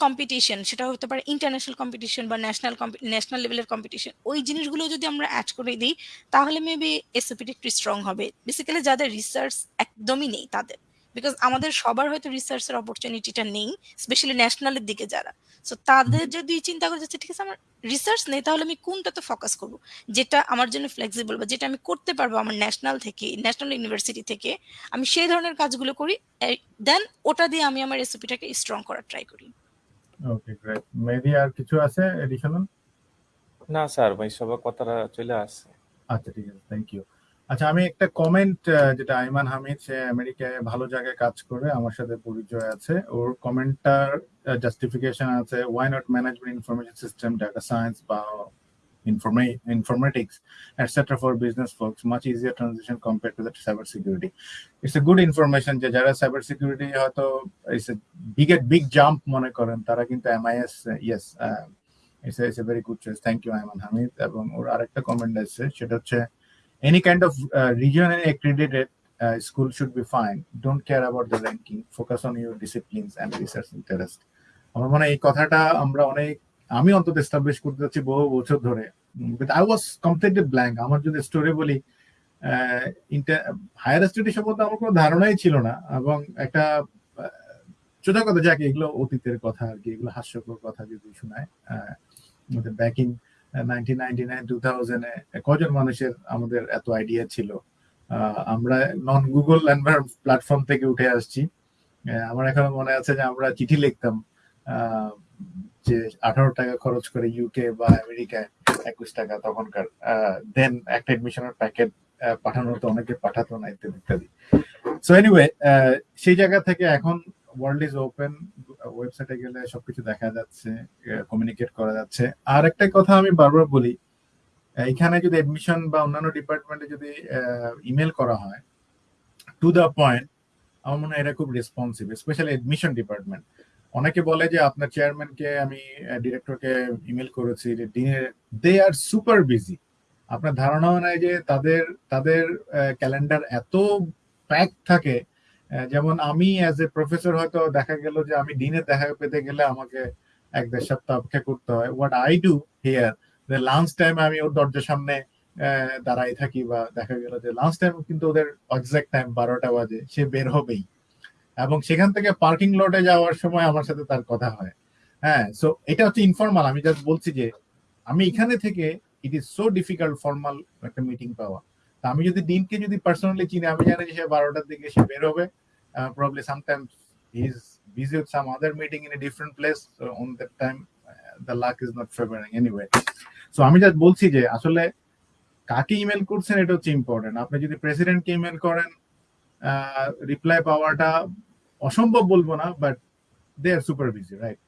কম্পিটিশন সেটা হতে পারে ইন্টারন্যাশনাল কম্পিটিশন বা ন্যাশনাল ন্যাশনাল লেভেলের কম্পিটিশন ওই জিনিসগুলো যদি আমরা অ্যাড করে দিই, তাহলে মেবি এসওপিটা একটু স্ট্রং হবে। বেসিক্যালি যাদের রিসার্চ একদমই নেই তাদের বিকজ আমাদের সবার হয়তো রিসার্চের অপরচুনিটিটা নেই স্পেশালি ন্যাশনালের দিকে যারা। সো তাদের যদি চিন্তা করে যাচ্ছে ঠিক আছে আমার রিসার্চ নেই তাহলে আমি কোনটাতে ফোকাস করব? যেটা আমার জন্য ফ্লেক্সিবল বা যেটা আমি করতে পারব আমার ন্যাশনাল থেকে ন্যাশনাল ইউনিভার্সিটি থেকে আমি সেই ধরনের কাজগুলো করি দেন ওটা দিয়ে আমি আমার রেসিপিটাকে স্ট্রং করার ট্রাই করি। ওকে গ্রেট মেহেদি আর কিছু আছে এডিশনাল না স্যার ভাই সবার কথাটা চলে আসছে। আচ্ছা ঠিক আছে থ্যাংক ইউ আচ্ছা আমি একটা কমেন্ট যেটা আইমান হামিদ সে আমেরিকায় ভালো জায়গায় কাজ করে আমার সাথে পরিচয় আছে ওর কমেন্টটার জাস্টিফিকেশন আছে why not management information system data science বা informatics, etc. for business folks. Much easier transition compared to the cyber security. It's a good information যে যারা cyber security হয়তো it's a big big jump মনে করেন তারা কিন্তু MIS yes uh, it's a, it's a very good choice. Thank you Ayman Hamid এবং ওর আরেকটা comment আছে সেটা হচ্ছে any kind of uh, regionally accredited uh, school should be fine. Don't care about the ranking. Focus on your disciplines and research interest. আমার মনে এই কথাটা আমরা অনেক আমি অন্তত এস্টাবলিশ করতে যাচ্ছি বহু বছর ধরে but I was completely blank আমার যদি স্টোরি বলি হায়ার স্টাডি সম্বন্ধে আমার কোনো ধারণাই ছিল না এবং একটা চোখা কথা যাকে এগুলো অতীতের কথা আর কি এগুলো হাস্যকর কথা যদি শোনায় back in nineteen ninety nine কজন মানুষের আমাদের এত আইডিয়া ছিল? আমরা নন গুগল প্ল্যাটফর্ম থেকে উঠে আসছি। আমার এখনও মনে আছে যে আমরা চিঠি লিখতাম যে আঠারো টাকা খরচ করে ইউকে বা আমেরিকায় একুশ টাকা তখনকার। দেন একটা এডমিশনের প্যাকেট পাঠানো তো অনেকে পাঠাতো না, ইত্যাদি ইত্যাদি। সো এনিওয়ে সেই জায়গা থেকে এখন ওয়ার্ল্ড ইজ ওপেন ওয়েবসাইটে গেলে সবকিছু দেখা যাচ্ছে কমিউনিকেট করা যাচ্ছে। আর একটা কথা আমি বারবার বলি এখানে যদি এডমিশন বা অন্যান্য ডিপার্টমেন্টে যদি ইমেল করা হয় টু দ্য পয়েন্ট আমার মনে হয় এটা খুব রেসপন্সিভ স্পেশালি এডমিশন ডিপার্টমেন্ট অনেকে বলে যে আপনার চেয়ারম্যানকে আমি ডিরেক্টরকে ইমেল করেছি দে আর সুপার বিজি আপনার ধারণাও নাই যে তাদের তাদের ক্যালেন্ডার এত প্যাক থাকে যেমন আমি অ্যাজ এ প্রফেসর হয়তো দেখা গেল যে আমি দিনে দেখা পেতে গেলে আমাকে এক দেড় সপ্তাহ অপেক্ষা করতে হয়। What I do here lunch time আমি ওর দরজার সামনে দাঁড়াই থাকি বা দেখা গেল যে লাঞ্চ টাইম কিন্তু ওদের এক্সাক্ট টাইম বারোটা বাজে, সে বের হবেই। এবং সেখান থেকে পার্কিং লটে যাওয়ার সময় আমার সাথে তার কথা হয়। হ্যাঁ সো এটা হচ্ছে ইনফর্মাল আমি জাস্ট বলছি যে আমি এখানে থেকে it is so difficult formal একটা মিটিং পাওয়া। আমি যদি দিনকে যদি পার্সোনালি চিনি, আমি জানি যে সে বারোটার দিকে সে বের হবে। Probably sometimes is busy with some other meeting in a different place on that time the luck is not favouring anyway so আমি জাস্ট বলছি যে আসলে কাকে ইমেল করছেন, এটা হচ্ছে ইম্পর্টেন্ট আপনি যদি প্রেসিডেন্টকে ইমেল করেন রিপ্লাই পাওয়াটা অসম্ভব বলব না but they are super busy right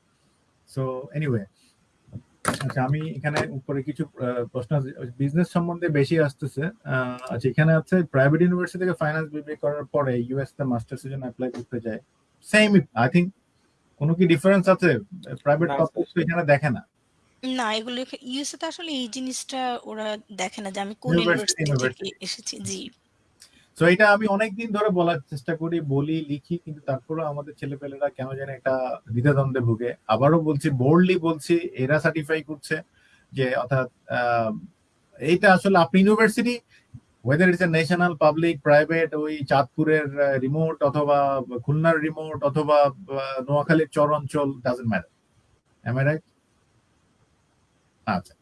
so anyway আচ্ছা আমি এখানে উপরে কিছু প্রশ্ন বিজনেস সম্বন্ধে বেশি আসতেছে আহ, আচ্ছা এখানে আছে প্রাইভেট ইউনিভার্সিটি থেকে ফাইন্যান্স বিবিএ করার পরে ইউএস তে মাস্টার্স এর জন্য অ্যাপ্লাই করতে যায়। সেম আই থিঙ্ক কোনো কি ডিফারেন্স আছে? প্রাইভেট তো এখানে দেখে না। না এগুলো ইউএসএ তে আসলে এই জিনিসটা ওরা দেখে না যে আমি কোন ইউনিভার্সিটি থেকে এসেছি। জি। তো এটা আমি অনেকদিন ধরে বলার চেষ্টা করি, বলি, লিখি, কিন্তু তারপরে আমাদের ছেলেপেলেরা কেন যেন একটা দ্বিধাদ্বন্দ্বে ভুগে। আবারও বলছি বোল্ডলি বলছি, এরা সার্টিফাই করছে যে, অর্থাৎ এইটা আসলে আপনি university whether it's a national public private ওই চাঁদপুরের রিমোট অথবা খুলনার রিমোট অথবা নোয়াখালীর চর অঞ্চল doesn't matter am I right আচ্ছা।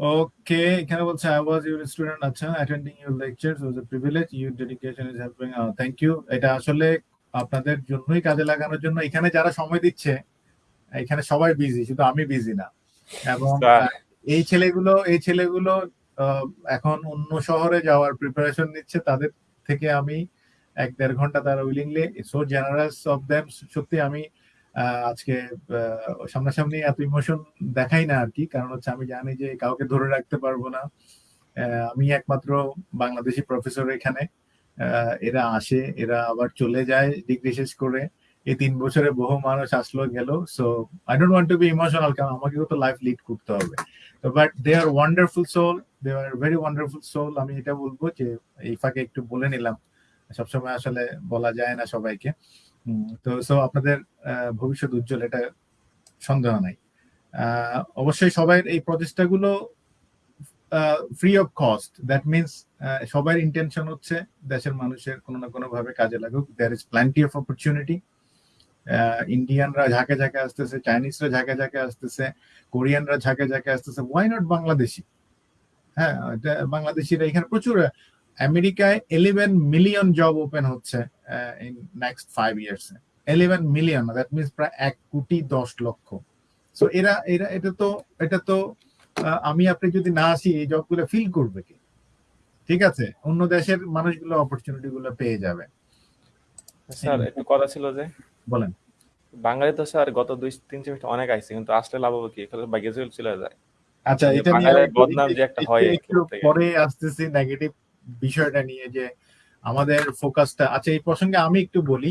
ওকে এখানে বলছে আই ওয়াজ ইউর স্টুডেন্ট আচ্ছা attending your lectures was a privilege your dedication is helping thank you এটা আসলে আপনাদের জন্যই কাজে লাগানোর জন্য। এখানে যারা সময় দিচ্ছে এখানে সবাই বিজি শুধু আমি বিজি না। এবং এই ছেলেগুলো এই ছেলেগুলো এখন অন্য শহরে যাওয়ার প্রিপারেশন নিচ্ছে। তাদের থেকে আমি এক দেড় ঘণ্টা তারা willingly so generous of them সত্যি আমি আজকে সামনাসামনি এত ইমোশন দেখাই না আর কি কারণ হচ্ছে আমি জানি যে কাউকে ধরে রাখতে পারব না। আমি একমাত্র বাংলাদেশি প্রফেসর এখানে। এরা আসে, এরা আবার চলে যায় ডিগ্রি শেষ করে। এই তিন বছরে বহু মানুষ আসলো, গেল। So I don't want to be emotional কারণ আমাকেও তো লাইফ লিড করতে হবে। তো but they are wonderful soul they are very wonderful soul আমি এটা বলব যে এই ফাঁকে একটু বলে নিলাম। সবসময় আসলে বলা যায় না সবাইকে। তো সো আপনাদের ভবিষ্যৎ উজ্জ্বল, এটা সন্দেহ নাই। অবশ্যই সবাই এই প্রচেষ্টাগুলো free of cost that means সবার ইন্টেনশন হচ্ছে দেশের মানুষের কোনো না কোনো ভাবে কাজে লাগুক। There is plenty of opportunity ইন্ডিয়ানরা ঝাঁকে ঝাঁকে আসতেছে চাইনিজরা ঝাঁকে ঝাঁকে আসতেছে কোরিয়ানরা ঝাঁকে ঝাঁকে আসতেছে ওয়াই নট বাংলাদেশি হ্যাঁ বাংলাদেশিরা এখানে প্রচুর আমেরিকায় ইলেভেন মিলিয়ন জব ওপেন হচ্ছে in next five years eleven million that means প্রায় এক কোটি দশ লক্ষ। সো এরা এরা এটা তো এটা তো আমি আপনি যদি না আসি এই জবগুলো ফিল করবে কি? ঠিক আছে? অন্য দেশের মানুষগুলো অপরচুনিটি গুলো পেয়ে যাবে। স্যার একটু কথা ছিল যে বলেন। বাঙালি তো স্যার গত দুই তিন সেমিস্টার অনেক আইছে কিন্তু আসলে লাভ হবে কি? খালি বাইকে চলে চলে যায়। আচ্ছা এটা নিয়ে বদনাম যে একটা হয়। পরে আসতেছি নেগেটিভ বিষয়টা নিয়ে যে আমাদের ফোকাসটা আচ্ছা এই প্রসঙ্গে আমি একটু বলি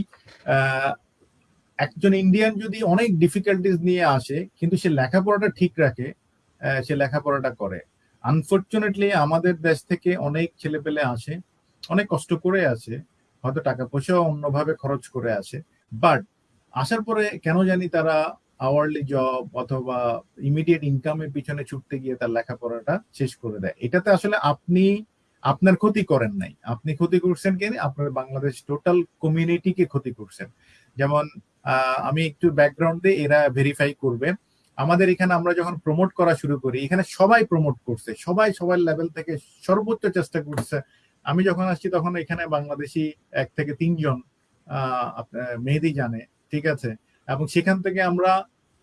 একজন ইন্ডিয়ান যদি অনেক ডিফিকাল্টিজ নিয়ে আসে, কিন্তু সে লেখাপড়াটা ঠিক রাখে সে লেখাপড়াটা করে। আনফর্চুনেটলি আমাদের দেশ থেকে অনেক ছেলেপেলে আসে, অনেক কষ্ট করে আসে, হয়তো টাকা পয়সাও অন্যভাবে খরচ করে আসে বাট আসার পরে কেন জানি তারা আওয়ারলি জব অথবা ইমিডিয়েট ইনকামের পিছনে ছুটতে গিয়ে তার লেখাপড়াটা শেষ করে দেয়। এটাতে আসলে আপনি আপনার ক্ষতি করেন নাই। আপনি ক্ষতি করছেন কেন? আপনার বাংলাদেশ টোটাল কমিউনিটিকে ক্ষতি করছেন। যেমন আমি একটু ব্যাকগ্রাউন্ড এরা ভেরিফাই করবে। আমাদের এখানে আমরা যখন প্রমোট করা শুরু করি, এখানে সবাই প্রমোট করছে। সবাই সবার লেভেল থেকে সর্বোচ্চ চেষ্টা করছে। আমি যখন আসছি তখন এখানে বাংলাদেশি এক থেকে তিনজন মেহেদি জানে, ঠিক আছে? এবং সেখান থেকে আমরা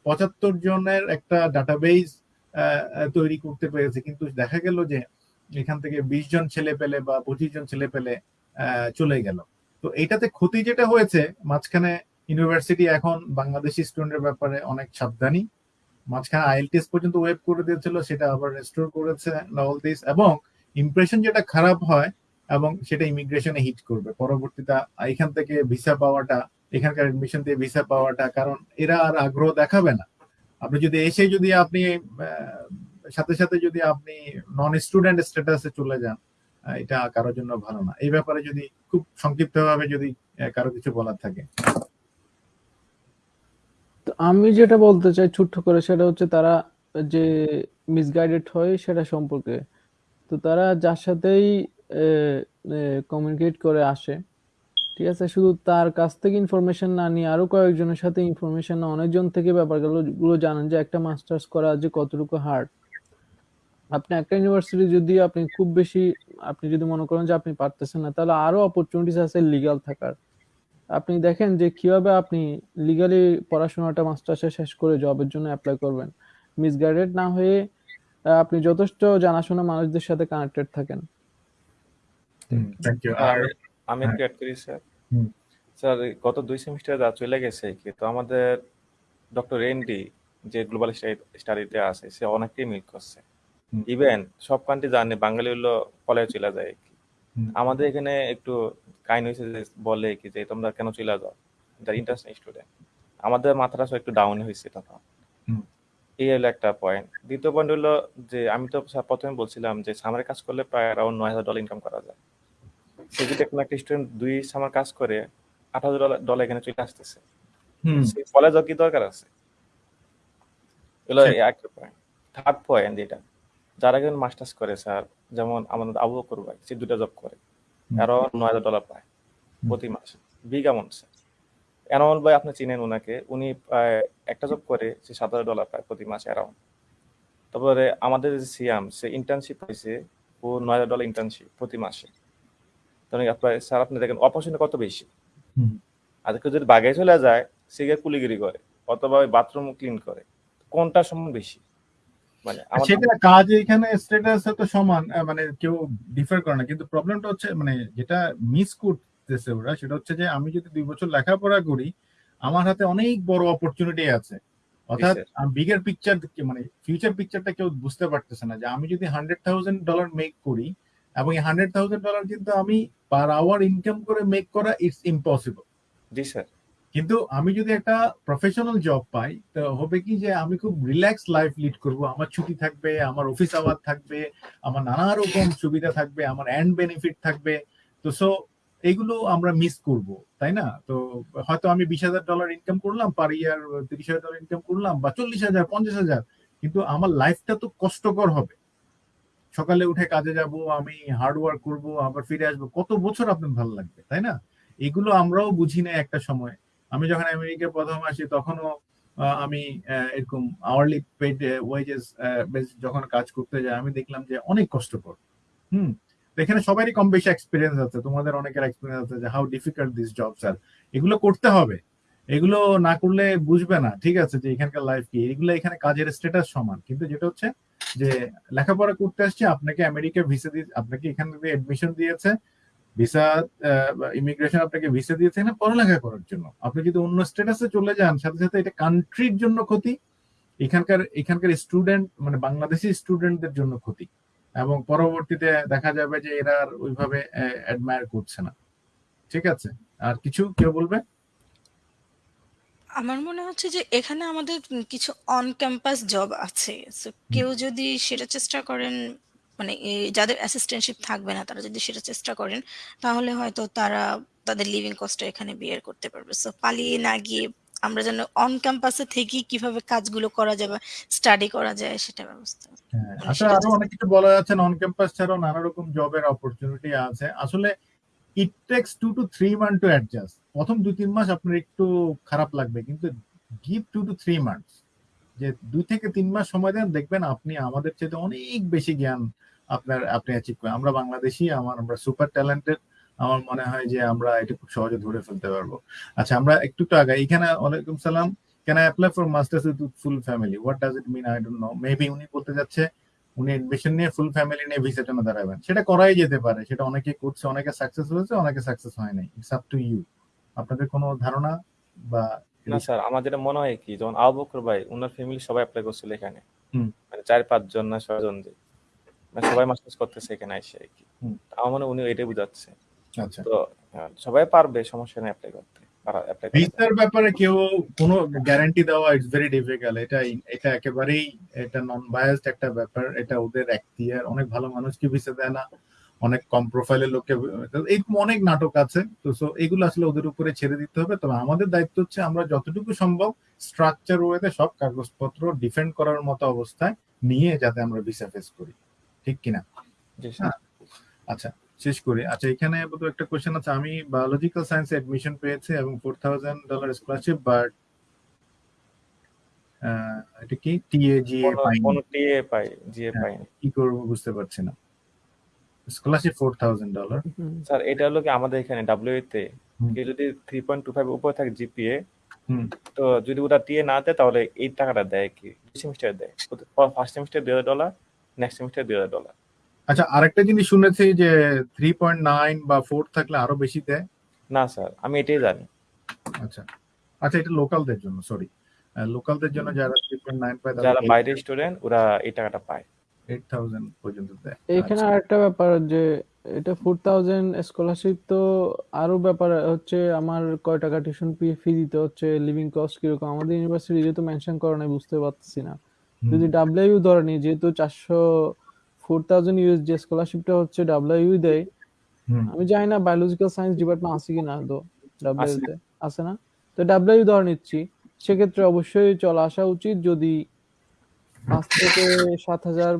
পঁচাত্তর জনের একটা ডাটাবেস তৈরি করতে পেরেছি। কিন্তু দেখা গেল যে এখান থেকে বিশ জন ছেলে পেলে বা পঁচিশ জন ছেলে পেলে চলে গেল। তো এটাতে ক্ষতি যেটা হয়েছে, মাঝখানে ইউনিভার্সিটি এখন বাংলাদেশি স্টুডেন্টের ব্যাপারে অনেক সাবধানী। মাঝখানে আইএলটিএস পর্যন্ত ওয়েব করে দিয়েছিল, সেটা আবার রেস্টোর করেছে অল দিস এবং ইমপ্রেশন যেটা খারাপ হয়, এবং সেটা ইমিগ্রেশনে হিট করবে। পরবর্তীতে এখান থেকে ভিসা পাওয়াটা, এখানকার এডমিশন দিয়ে ভিসা পাওয়াটা, কারণ এরা আর আগ্রহ দেখাবে না। আপনি যদি এসে যদি আপনি সাথে সাথে যদি আপনি নন স্টুডেন্ট স্ট্যাটাসে চলে যান এটা কারোর জন্য ভালো না। এই ব্যাপারে যদি খুব সংক্ষিপ্তভাবে যদি কারও কিছু বলার থাকে। আমি যেটা বলতে চাই ছোট্ট করে সেটা হচ্ছে তারা যে মিসগাইডেড হয় সেটা সম্পর্কে। তো তারা যার সাথেই কমিউনিকেট করে আসে, ঠিক আছে? শুধু তার কাছ থেকে ইনফরমেশন না নিয়ে আরও কয়েকজনের সাথে ইনফরমেশন না, অনেকজন থেকে ব্যাপারগুলো গুলো জানেন যে একটা মাস্টার্স করা যে কতটুকু হার্ড আপনি একটা ইউনিভার্সিটি যদি আপনি খুব বেশি আপনি যদি মনে করেন যে আপনি পারতেছেন না তাহলে আরও অপরচুনিটিস আছে লিগ্যাল থাকার। আপনি দেখেন যে কীভাবে আপনি লিগালি পড়াশোনাটা মাস্টার্সে শেষ করে জবের জন্য অ্যাপ্লাই করবেন। মিসগাইডেড না হয়ে আপনি যথেষ্ট জানাশোনা মানুষদের সাথে কানেক্টেড থাকেন। থ্যাংক ইউ আর আমি হ্যাঁ। একটু অ্যাড করি স্যার স্যার গত দুই সেমিস্টার যা চলে গেছে কি তো আমাদের ডক্টর রেন্ডি যে গ্লোবাল স্টাডিতে আছে সে অনেকটাই মিট করছে। হুম। ইভেন সব কান্ট্রি জানে বাঙালি হলো কলেজে চলে যায়। কি হুম। আমাদের এখানে একটু কাইন হয়েছে যে বলে কি যে তোমরা কেন চলে যাও? যারা ইন্টারন্যাশনাল স্টুডেন্ট আমাদের মাথাটা সব একটু ডাউন হয়েছে তখন। হুম। এই হলো একটা পয়েন্ট দ্বিতীয় পয়েন্ট হলো যে আমি তো প্রথমে বলছিলাম যে সামারে কাজ করলে প্রায় হাজার ডলার ইনকাম করা যায়। সে যদি কোনো একটা স্টুডেন্ট দুই সামার কাজ করে আট হাজার ডলার ডলার এখানে চলে আসতেছে। হুম। সে কি দরকার আছে? এগুলো ঠিক। একটা পয়েন্ট থার্ড পয়েন্ট যেটা যারা কিন্তু মাস্টার্স করে স্যার যেমন আমাদের আবু বকর ভাই সে দুটা জব করে। হুম। নয় হাজার ডলার পায় প্রতি মাসে। বিজ্ঞাপন স্যার এনামল ভাই আপনি চিনেন ওনাকে উনি একটা জব করে সে সাত হাজার ডলার পায় প্রতি মাসে অ্যারাউন্ড তারপরে আমাদের যে সিয়াম সে ইন্টার্নশিপ হয়েছে ও নয় হাজার ডলার ইন্টার্নশিপ প্রতি মাসে। তাহলে আপনার স্যার আপনি দেখেন অপরচুনিটি কত বেশি। আর কেউ যদি বাগে চলে যায় সে গিয়ে কুলিগিরি করে অথবা ওই বাথরুম ক্লিন করে। কোনটা সমান বেশি? মানে আমার সেটা কাজ এখানে স্ট্যাটাস তো সমান মানে কেউ ডিফার করে না। কিন্তু প্রবলেমটা হচ্ছে মানে যেটা মিস করতেছে ওরা সেটা হচ্ছে যে আমি যদি দুই বছর লেখাপড়া করি আমার হাতে অনেক বড় অপরচুনিটি আছে। অর্থাৎ বিগের পিকচার মানে ফিউচার পিকচারটা কেউ বুঝতে পারতেছে না যে আমি যদি হান্ড্রেড থাউজেন্ড ডলার মেক করি এবং এই হান্ড্রেড থাউজেন্ড ডলার কিন্তু আমি পার আওয়ার ইনকাম করে মেক করা ইটস ইম্পসিবল জি স্যার কিন্তু আমি যদি একটা প্রফেশনাল জব পাই, তো হবে কি যে আমি খুব রিল্যাক্স লাইফ লিড করব। আমার ছুটি থাকবে, আমার অফিস আওয়ার থাকবে, আমার নানা রকম সুবিধা থাকবে, আমার এন্ড বেনিফিট থাকবে। তো সো এগুলো আমরা মিস করব, তাই না? তো হয়তো আমি বিশ হাজার ডলার ইনকাম করলাম পার ইয়ার তিরিশ হাজার ডলার ইনকাম করলাম, বা চল্লিশ হাজার, পঞ্চাশ হাজার, কিন্তু আমার লাইফটা তো কষ্টকর হবে। সকালে উঠে কাজে যাব, আমি হার্ড ওয়ার্ক করব, আবার ফিরে আসব। কত বছর আপনার ভালো লাগবে, তাই না? এগুলো আমরাও বুঝি না একটা সময়। আমি যখন আমেরিকা প্রথম আসি, তখনও আমি এরকম আওয়ারলি পেড ওয়েজেস যখন কাজ করতে যাই, আমি দেখলাম যে অনেক কষ্টকর। হুম? এখানে সবারই কম বেশি এক্সপিরিয়েন্স আছে। তোমাদের অনেকের এক্সপিরিয়েন্স আছে যে হাউ ডিফিকাল্ট দিস জবস আর এগুলো করতে হবে। এগুলো না করলে বুঝবে না। ঠিক আছে যে এখানকার লাইফ কি? এগুলো এখানে কাজের স্ট্যাটাস সমান। কিন্তু যেটা হচ্ছে যে লেখাপড়া করতে আসছে, আপনাকে আমেরিকা ভিসা দিয়ে, আপনাকে এখান থেকে এডমিশন দিয়েছে। ভিসা ইমিগ্রেশন আপনাকে ভিসা দিয়েছে না পড়ালেখা করার জন্য। আপনি যদি অন্য স্টেটাসে চলে যান সাথে সাথে এটা কান্ট্রির জন্য ক্ষতি এখানকার এখানকার স্টুডেন্ট মানে বাংলাদেশি স্টুডেন্টদের জন্য ক্ষতি। এবং পরবর্তীতে দেখা যাবে যে এরা আর ওইভাবে অ্যাডমায়ার করছে না। ঠিক আছে? আর কিছু কেউ বলবে? আমার মনে হচ্ছে যে এখানে আমাদের কিছু অন ক্যাম্পাস জব আছে। সো কেউ যদি সেটা চেষ্টা করেন মানে যাদের অ্যাসিস্ট্যান্টশিপ থাকবে না তারা যদি সেটা চেষ্টা করেন তাহলে হয়তো তারা তাদের লিভিং কস্টটা এখানে বিয়ার করতে পারবে। সো পালিয়ে না গিয়ে আমরা যেন অন ক্যাম্পাসে থেকেই কীভাবে কাজগুলো করা যাবে, স্টাডি করা যায় সেটা ব্যবস্থা। হ্যাঁ, মানে আচ্ছা আরও অনেক কিছু বলা যাচ্ছে নন ক্যাম্পাস ছাড়াও নানা রকম জবের অপরচুনিটি আছে। আসলে it takes two two three month to adjust প্রথম দুই তিন মাস আপনার একটু খারাপ লাগবে কিন্তু give two two three months যে দুই থেকে তিন মাস সময় দেন দেখবেন আপনি আমাদের চেয়ে অনেক বেশি জ্ঞান আপনার আপনি অ্যাচিভ করেন। আমরা বাংলাদেশি আমার আমরা সুপার ট্যালেন্টেড আমার মনে হয় যে আমরা এটা খুব সহজে ধরে ফেলতে পারব। আচ্ছা আমরা একটু তো আগে এখানে ওয়ালাইকুম সালাম। Can I apply for masters with full family what does it mean I don't know maybe উনি বলতে যাচ্ছে উনি এডমিশন নিয়ে ফুল ফ্যামিলি নিয়ে ভিসার জন্য দাঁড়াবেন। সেটা করাই যেতে পারে। সেটা অনেকে করছে অনেকে সাকসেস হয়েছে অনেকে সাকসেস হয় নাই। ইটস আপ টু ইউ আপনাদের কোনো ধারণা বা না স্যার আমার যেটা মনে হয় কি যেমন আবু বকর ভাই ওনার ফ্যামিলি সবাই অ্যাপ্লাই করছিল এখানে। মানে চার পাঁচ জন না ছয় জন সবাই মাস্টার্স করতেছে এখানে এসে আর কি। আমার মনে উনি এটাই বুঝাচ্ছে। আচ্ছা। তো সবাই পারবে সমস্যা নেই অ্যাপ্লাই করতে। ভিসার ব্যাপারে কেউ কোনো গ্যারান্টি দেওয়া ইটস ভেরি ডিফিকাল্ট এটা এটা একেবারেই এটা নন বায়াসড একটা ব্যাপার। এটা ওদের এখতিয়ার অনেক ভালো মানুষকে ভিসা দেয় না? অনেক কম প্রোফাইলের লোককে এই অনেক নাটক আছে। তো সো এগুলো আসলে ওদের উপরে ছেড়ে দিতে হবে। তবে আমাদের দায়িত্ব হচ্ছে আমরা যতটুকু সম্ভব স্ট্রাকচার ওয়েতে সব কাগজপত্র ডিফেন্ড করার মতো অবস্থায় নিয়ে যাতে আমরা ভিসা ফেস করি। ঠিক কিনা? আচ্ছা শেষ করি। আচ্ছা এখানে বোধহয় একটা কোশ্চেন আছে। আমি বায়োলজিক্যাল সায়েন্স অ্যাডমিশন পেয়েছি এবং four thousand dollar scholarship but এটা কি? টিএজি পাইনি। কোনো টিএ পাই জিএ হ্যাঁ। পাইনি। কি করব বুঝতে পারছি না। স্কলারশিপ ফোর থাউজেন্ড ডলার হুম। স্যার এটা হলো কি আমাদের এখানে ডাব্লিউ তে। হুম। কেউ যদি থ্রি পয়েন্ট টু ফাইভ উপরে থাকে জিপিএ হুম। তো যদি ওটা টিএ না দেয় তাহলে এই টাকাটা দেয় কি? সেমিস্টার দেয়। ফার্স্ট সেমিস্টার দুই হাজার ডলার নেক্সট সেমিস্টার দুই হাজার ডলার আচ্ছা আরেকটা জিনিস শুনেছি যে থ্রি পয়েন্ট নাইন বা ফোর থাকলে আরও বেশি দেয়। না স্যার আমি এটাই জানি। আচ্ছা আচ্ছা এটা লোকালদের জন্য সরি লোকালদের জন্য যারা থ্রি পয়েন্ট নাইন পায় যারা বাইরের স্টুডেন্ট ওরা এই টাকাটা পায়। এইট থাউজেন্ড পর্যন্ত দেয়। এখানে আচ্ছা। আরেকটা ব্যাপার যে এটা ফোর থাউজেন্ড স্কলারশিপ তো আরও ব্যাপার হচ্ছে আমার কয় টাকা টিউশন ফি দিতে হচ্ছে লিভিং কস্ট কীরকম? আমাদের ইউনিভার্সিটি যেহেতু মেনশন করা নাই বুঝতে পারতেছি না। যদি ডাব্লিউ ধরে নি যেহেতু চারশো ফোর থাউজেন্ড ইউএস যে স্কলারশিপটা হচ্ছে ডাব্লিউ দেয় আমি জানি না বায়োলজিক্যাল সায়েন্স ডিপার্টমেন্ট আছে কি না তো ডাব্লিউ তে আছে না? তো ডাব্লিউ ধরে নিচ্ছি সেক্ষেত্রে অবশ্যই চলে আসা উচিত যদি পাঁচ থেকে সাত হাজার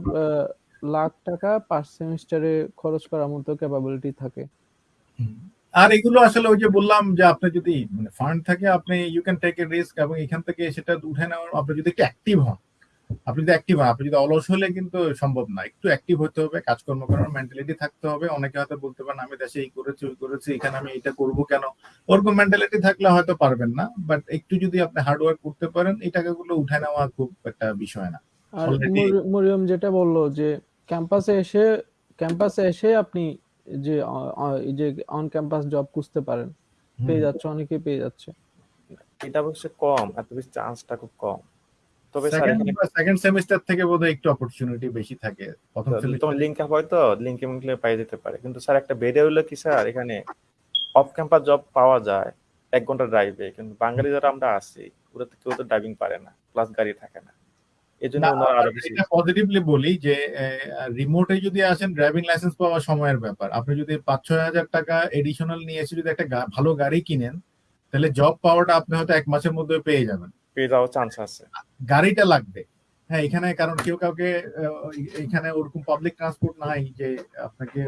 লাখ টাকা পার সেমিস্টারে খরচ করার মতো ক্যাপাবিলিটি থাকে। আর এগুলো আসলে ওই যে বললাম যে আপনি যদি মানে ফান্ড থাকে আপনি you can take a risk এবং এখান থেকে সেটা উঠে নেওয়ার আপনি যদি একটু অ্যাক্টিভ হন আপনি যদি অ্যাক্টিভ হন আপনি যদি অলস হলে কিন্তু সম্ভব না। একটু অ্যাক্টিভ হতে হবে কাজকর্ম করার মেন্টালিটি থাকতে হবে। অনেকে হয়তো বলতে পারেন আমি দেশে এই করেছি ওই করেছি এখানে আমি এটা করব কেন? ওরকম মেন্টালিটি থাকলে হয়তো পারবেন না বাট একটু যদি আপনি হার্ডওয়ার্ক করতে পারেন এই টাকাগুলো উঠে নেওয়া খুব একটা বিষয় না। আর মরিয়ম যেটা বলল যে ক্যাম্পাসে এসে ক্যাম্পাসে এসে আপনি যে যে অন ক্যাম্পাস জব খুঁজতে পারেন। পেয়ে যাচ্ছে অনেকেই পেয়ে যাচ্ছে। এটা অবশ্য কম এত বেশি চান্সটা খুব কম। তবে স্যার সেকেন্ড সেমিস্টার থেকে বোধহয় একটু অপরচুনিটি বেশি থাকে প্রথম তোমার লিঙ্ক আপ হয়তো লিঙ্কে মিঙ্কলে পাই যেতে পারে। কিন্তু স্যার একটা বেডে হলো কি স্যার? এখানে অফ ক্যাম্পাস জব পাওয়া যায় এক ঘণ্টা ড্রাইভে কিন্তু বাঙালি যারা আমরা আছি ওরা তো কেউ তো ড্রাইভিং পারে না প্লাস গাড়ি থাকে না। এই ওনারা আরও বেশি পজিটিভলি বলি যে রিমোটে যদি আসেন ড্রাইভিং লাইসেন্স পাওয়া সময়ের ব্যাপার। আপনি যদি পাঁচ ছয় হাজার টাকা এডিশনাল নিয়ে এসে যদি একটা ভালো গাড়ি কিনেন তাহলে জব পাওয়াটা আপনি হয়তো এক মাসের মধ্যে পেয়ে যাবেন। পেয়ে যাওয়ার চান্স আছে। গাড়িটা লাগবে। হ্যাঁ এখানে কারণ কেউ কাউকে এখানে ওরকম পাবলিক ট্রান্সপোর্ট নাই যে আপনাকে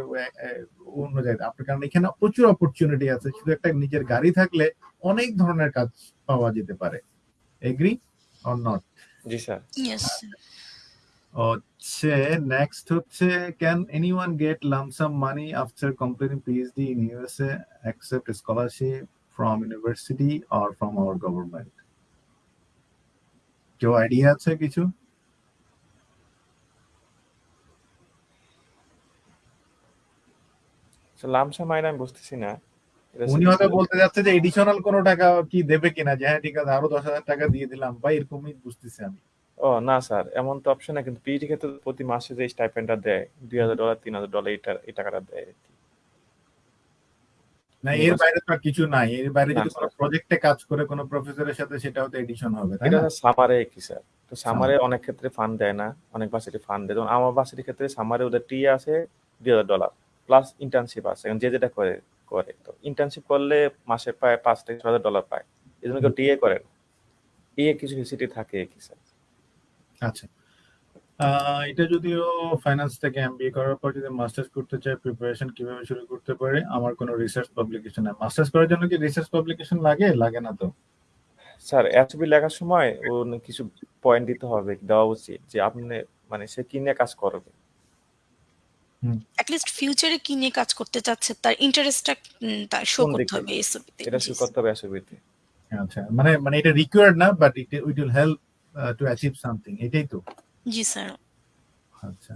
অন্য জায়গায়। আপনার কারণ এখানে প্রচুর অপরচুনিটি আছে। শুধু একটা নিজের গাড়ি থাকলে অনেক ধরনের কাজ পাওয়া যেতে পারে। এগ্রি অর নট জি স্যার। ইয়েস হচ্ছে নেক্সট হচ্ছে can anyone get lump sum money after completing PhD in USA accept scholarship from university or from our government কেউ আইডিয়া আছে কিছু? লামসা মাইনে আমি বুঝতেছি না। উনি হয়তো বলতে যাচ্ছে যে এডিশনাল কোনো টাকা কি দেবে কিনা যে হ্যাঁ ঠিক আছে আরও দশ হাজার টাকা দিয়ে দিলাম বা এরকমই বুঝতেছি আমি। ও না স্যার এমন তো অপশন নাই কিন্তু পিইটি ক্ষেত্রে প্রতি মাসে যে স্টাইপেন্ডটা দেয় দুই হাজার ডলার তিন হাজার ডলার এটা এই টাকাটা দেয়। না এর বাইরে তো কিছু নাই। এর বাইরে যদি কোনো প্রজেক্টে কাজ করে কোনো প্রফেসরের সাথে সেটাও তো এডিশন হবে তাই না? সামারে কি স্যার তো সামারে অনেক ক্ষেত্রে ফান্ড দেয় না অনেক ভার্সিটি ফান্ড দেয়। যেমন আমার ভার্সিটির ক্ষেত্রে সামারে ওদের টি আছে দুই হাজার ডলার প্লাস ইন্টার্নশিপ আছে এখন যে যেটা করে করে। তো ইন্টার্নশিপ করলে মাসে প্রায় পাঁচ থেকে ছ হাজার ডলার পায়। এই জন্য কেউ টিএ করে না। টিএ কিছু ফেসিলিটি থাকে কি স্যার আচ্ছা। এটা যদিও ফাইন্যান্স থেকে এমবিএ করার পর যদি মাস্টার্স করতে চায় প্রিপারেশন কীভাবে শুরু করতে পারে আমার কোনো রিসার্চ পাবলিকেশন নাই। মাস্টার্স করার জন্য কি রিসার্চ পাবলিকেশন লাগে? লাগে না তো। স্যার এসবি লেখার সময় ও কিছু পয়েন্ট দিতে হবে দেওয়া উচিত যে আপনি মানে সে কি নিয়ে কাজ করবে। অ্যাটলিস্ট ফিউচারে কি নিয়ে কাজ করতে চাচ্ছে তার ইন্টারেস্টটা তার শো করতে হবে এসবিতে এটা শুরু করতে হবে এসবিতে আচ্ছা মানে মানে এটা রিকোয়ার্ড না but it it will help to achieve something এটাই তো। জি, স্যার। আচ্ছা।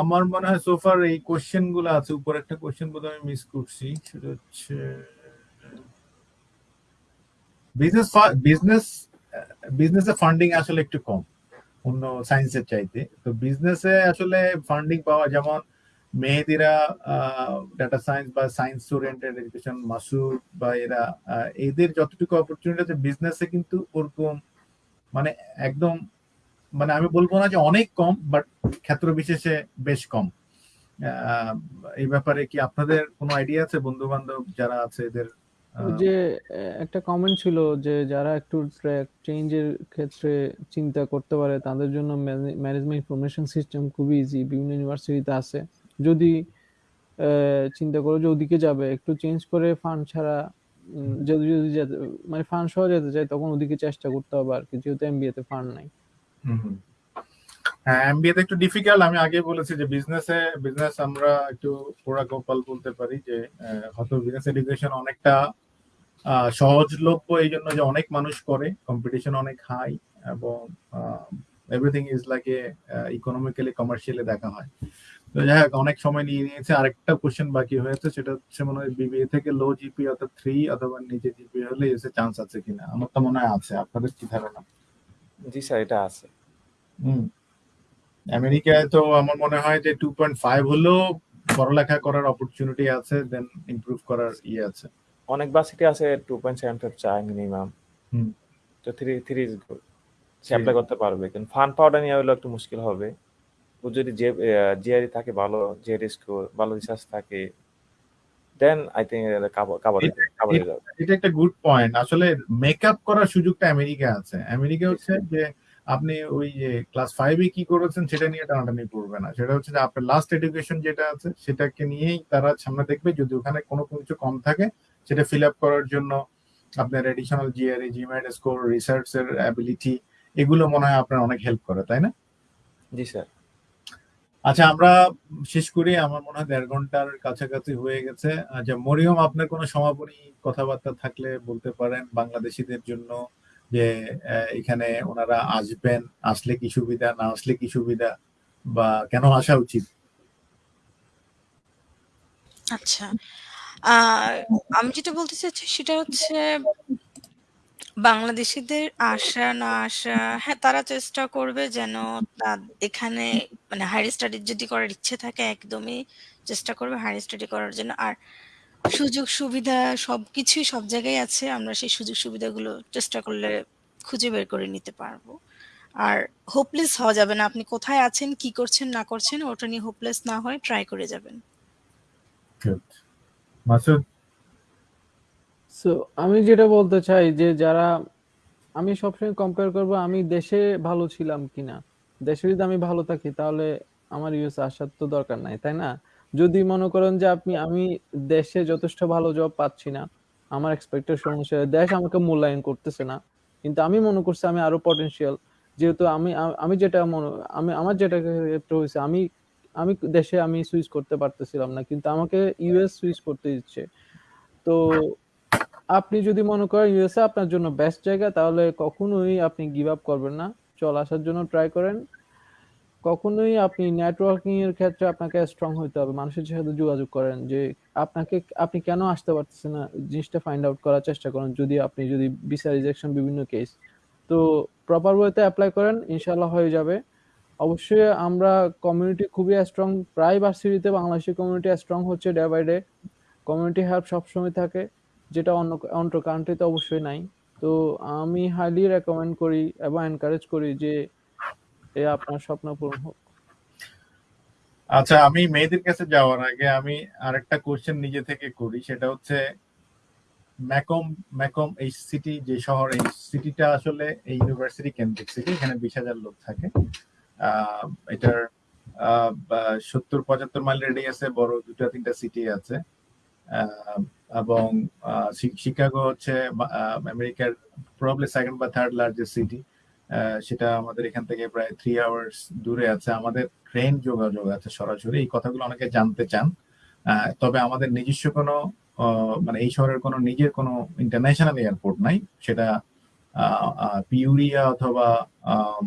আমার মনে হয় সোফার এই কোশ্চেনগুলো আছে, উপর একটা কোশ্চেন বোধ আমি মিস করছি, সেটা হচ্ছে বিজনেস বিজনেস বিজনেসে ফান্ডিং আসলে একটু কম, অন্য সায়েন্সের চাইতে। তো বিজনেসে আসলে ফান্ডিং পাওয়া, যেমন মেহেদিরা ডাটা সায়েন্স বা সায়েন্স ওরিয়েন্টেড এডুকেশন মাসুদ বা এরা এদের যতটুকু অপরচুনিটি আছে বিজনেসে কিন্তু ওরকম মানে একদম মানে আমি বলব না যে অনেক কম বাট ক্ষেত্র বিশেষে বেশ কম। এই ব্যাপারে কি আপনাদের কোনো আইডিয়া আছে? বন্ধু বান্ধব যারা আছে এদের যে একটা কমেন্ট ছিল যে যারা একটু ট্র্যাক চেঞ্জের ক্ষেত্রে চিন্তা করতে পারে, তাদের জন্য ম্যানেজমেন্ট ইনফরমেশন সিস্টেম খুবই ইজি বিভিন্ন ইউনিভার্সিটিতে আছে। যদি চিন্তা করো যে ওদিকে যাবে, একটু চেঞ্জ করে ফান্ড ছাড়া যদি যদি মানে ফান্ড সহ যেতে চাই তখন ওদিকে চেষ্টা করতে হবে আর কি, যেহেতু এমবিএ তে ফান্ড নাই। হ্যাঁ এমবিএ একটু ডিফিকাল্ট আমি আগে বলেছি যে বিজনেসে বিজনেস আমরা একটু পোড়া কপাল বলতে পারি যে হয়তো বিজনেস এডুকেশন অনেকটা সহজলভ্য এই জন্য যে অনেক মানুষ করে কম্পিটিশন অনেক হাই এবং everything is like a economically commercially দেখা হয়। তো যাই হোক, অনেক সময় নিয়ে নিয়েছে। আরেকটা কোশ্চেন বাকি হয়েছে, সেটা হচ্ছে মনে হয় বিবিএ থেকে লো জিপি অর্থাৎ থ্রি অথবা নিচে জিপি হলে এসে চান্স আছে কিনা? আমার তো মনে হয় আছে, আপনাদের কি ধারণা? জি স্যার এটা আছে। হুম। আমেরিকায় তো আমার মনে হয় যে টু পয়েন্ট ফাইভ হলেও পড়ালেখা করার অপরচুনিটি আছে দেন ইমপ্রুভ করার ইয়ে আছে। অনেক ভার্সিটি আছে টু পয়েন্ট সেভেন ফাইভ চাই মিনিমাম তো থ্রি থ্রি ইজ গুড সে অ্যাপ্লাই করতে পারবে কিন্তু ফান্ড পাওয়াটা নিয়ে হলে একটু মুশকিল হবে। ও যদি যে জিআরই থাকে ভালো জিআরই স্কোর ভালো রিসার্চ থাকে দেন আই থিঙ্ক কাভার এটা একটা গুড পয়েন্ট আসলে মেকআপ করার সুযোগটা আমেরিকা আছে। আমেরিকা হচ্ছে যে আপনি ওই যে ক্লাস ফাইভে কি করেছেন সেটা নিয়ে টানাটানি করবে না। সেটা হচ্ছে যে আপনার লাস্ট এডুকেশন যেটা আছে সেটাকে নিয়েই তারা সামনে দেখবে যদি ওখানে কোনো কিছু কম থাকে সেটা ফিল আপ করার জন্য আপনার additional GRE GMAT score research এর অ্যাবিলিটি এগুলো মনে হয় আপনার অনেক হেল্প করে তাই না? জি স্যার। আচ্ছা আমরা শেষ করি। আমার মনে হয় দেড় ঘণ্টার কাছাকাছি হয়ে গেছে। আচ্ছা মরিয়ম আপনার কোনো সমাপনী কথাবার্তা থাকলে বলতে পারেন বাংলাদেশিদের জন্য? যে এখানে ওনারা আসবেন, আসলে কি সুবিধা, না আসলে কি সুবিধা, বা কেন আসা উচিত? আচ্ছা আমি যেটা বলতে চাচ্ছি সেটা হচ্ছে বাংলাদেশিদের আসা, না আসা হ্যাঁ তারা চেষ্টা করবে যেন এখানে মানে হায়ার স্টাডি যদি করার ইচ্ছে থাকে, একদমই চেষ্টা করবে হায়ার স্টাডি করার জন্য। আর সুযোগ সুবিধা সবকিছুই সব জায়গায় আছে। আমরা সেই সুযোগ সুবিধাগুলো চেষ্টা করলে খুঁজে বের করে নিতে পারব। আর হোপলেস হওয়া যাবে না। আপনি কোথায় আছেন কি করছেন না করছেন ওটা নিয়ে হোপলেস না হয় ট্রাই করে যাবেন। Good. মাসুদ? সো আমি যেটা বলতে চাই যে যারা আমি সবসময় কম্পেয়ার করব আমি দেশে ভালো ছিলাম কিনা। দেশে যদি আমি ভালো থাকি তাহলে আমার ইউএস আসার তো দরকার নাই তাই না? যদি মনে করেন যে আপনি, আমি দেশে যথেষ্ট ভালো জব পাচ্ছি না, আমার এক্সপেকটেশন অনুসারে দেশ আমাকে মূল্যায়ন করতেছে না, কিন্তু আমি মনে করছি আমি আরও পটেনশিয়াল যেহেতু আমি আমি যেটা মনে, আমি, আমার যেটা ক্ষেত্রে হয়েছে, আমি আমি দেশে আমি সুইচ করতে পারতেছিলাম না, কিন্তু আমাকে ইউএস সুইচ করতে দিচ্ছে। তো আপনি যদি মনে করেন ইউএসএ আপনার জন্য বেস্ট জায়গা, তাহলে কখনোই আপনি গিভ আপ করবেন না, চল আসার জন্য ট্রাই করেন। কখনোই আপনি নেটওয়ার্কিং এর ক্ষেত্রে আপনাকে স্ট্রং হইতে হবে। মানুষের সাথে যোগাযোগ করেন যে, আপনাকে, আপনি কেন আসতে পারতেছেন না? জিনিসটা ফাইন্ড আউট করার চেষ্টা করেন। যদি আপনি, যদি ভিসা রিজেকশন বিভিন্ন কেস তো প্রপার ওয়েতে অ্যাপ্লাই করেন ইনশাল্লাহ হয়ে যাবে। অবশ্যই আমরা কমিউনিটি খুবই স্ট্রং প্রায় ভার্সিটিতে বাংলাদেশি কমিউনিটি স্ট্রং হচ্ছে day by day community help সবসময় থাকে, যেটা অন্য অন্য কান্ট্রিতে অবশ্যই নাই। তো আমি হাইলি রেকমেন্ড করি এবং এনকারেজ করি যে এ আপনার স্বপ্ন পূরণ হোক। আচ্ছা আমি মেয়েদের কাছে যাওয়ার আগে আমি আরেকটা কোশ্চেন নিজে থেকে করি, সেটা হচ্ছে ম্যাকম ম্যাকম এই সিটি যে শহর এই সিটিটা আসলে এই ইউনিভার্সিটি কেন্দ্রিক সিটি এখানে বিশ হাজার লোক থাকে। এটার সত্তর, পঁচাত্তর মাইল রেডিয়াসে বড় দুটা তিনটা সিটি আছে। এবং শিকাগো হচ্ছে আমেরিকার প্রবলি সেকেন্ড বা থার্ড লার্জেস্ট সিটি সেটা আমাদের এখান থেকে প্রায় থ্রি আওয়ার্স দূরে আছে। আমাদের ট্রেন যোগাযোগ আছে সরাসরি, এই কথাগুলো অনেকে জানতে চান। তবে আমাদের নিজস্ব কোনো মানে এই শহরের কোনো নিজের কোনো ইন্টারন্যাশনাল এয়ারপোর্ট নাই। সেটা পিউরিয়া অথবা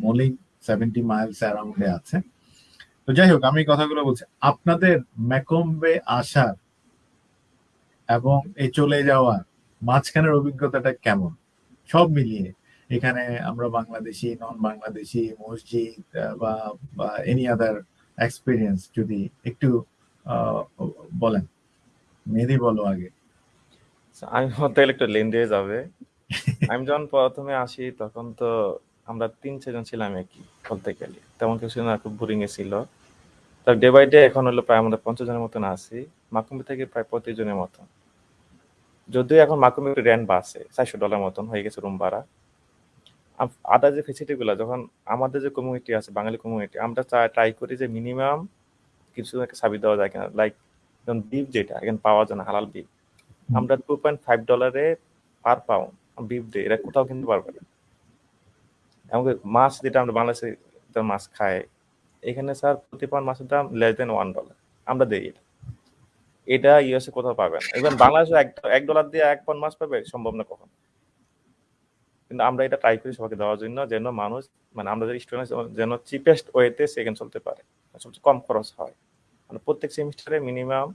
মলিং সেভেন্টি মাইলস অ্যারাউন্ডে আছে। তো যাই হোক, আমি কথাগুলো বলছি। আপনাদের ম্যাকম্বে আসার এবং এই চলে যাওয়ার মাঝখানের অভিজ্ঞতাটা কেমন? সব মিলিয়ে। এখানে আমরা বাংলাদেশি নন বাংলাদেশি মসজিদ বা এনি আদার এক্সপিরিয়েন্স যদি একটু বলেন। মেহেদি বলো আগে। আমি গেলে একটু লেন্দি হয়ে যাবে। আমি যখন প্রথমে আসি, তখন তো আমরা তিন চারজন ছিলাম একই, বলতে গেলে। তেমন কিছু না, খুব বোরিং ছিল। তার ডে বাই ডে এখন হলো প্রায় আমাদের পঞ্চাশ জনের মতন আছি। মাকুম্বি থেকে প্রায় পঁয়ত্রিশ জনের মতন। যদিও এখন মাকুম্বি একটু র্যান্ট বাসে চারশো ডলার মতন হয়ে গেছে রুম ভাড়া। আদার যে ফেসিলিটি গুলো যখন আমাদের যে কমিউনিটি আছে বাঙালি কমিউনিটি আমরা ট্রাই করি যে মিনিমাম কিছু একটা সাবি দেওয়া যায় কিনা। লাইক যেমন বিফ যেটা এখানে পাওয়া যায় না হালাল বিফ আমরা টু পয়েন্ট ফাইভ ডলারে পার পাউন্ড বিফ দিই এটা কোথাও কিনতে পারবে না। এমনকি মাছ যেটা আমরা বাংলাদেশে মাছ খাই এখানে স্যার প্রতি পাউন্ড মাছের দাম লেস দেন ওয়ান ডলার আমরা দিই এটা। এটা ইউএসএ কোথাও পাবেন ইভেন বাংলাদেশে এক ডলার দিয়ে এক পাউন্ড মাছ পাবে সম্ভব না কখন। কিন্তু আমরা এটা ট্রাই করি সবাইকে দেওয়ার জন্য যেন মানুষ মানে আমরা যে স্টুডেন্ট যেন চিপেস্ট ওয়েতে সেকেন্ড চলতে পারে। সবচেয়ে কম খরচ হয়। মানে প্রত্যেক সেমিস্টারে মিনিমাম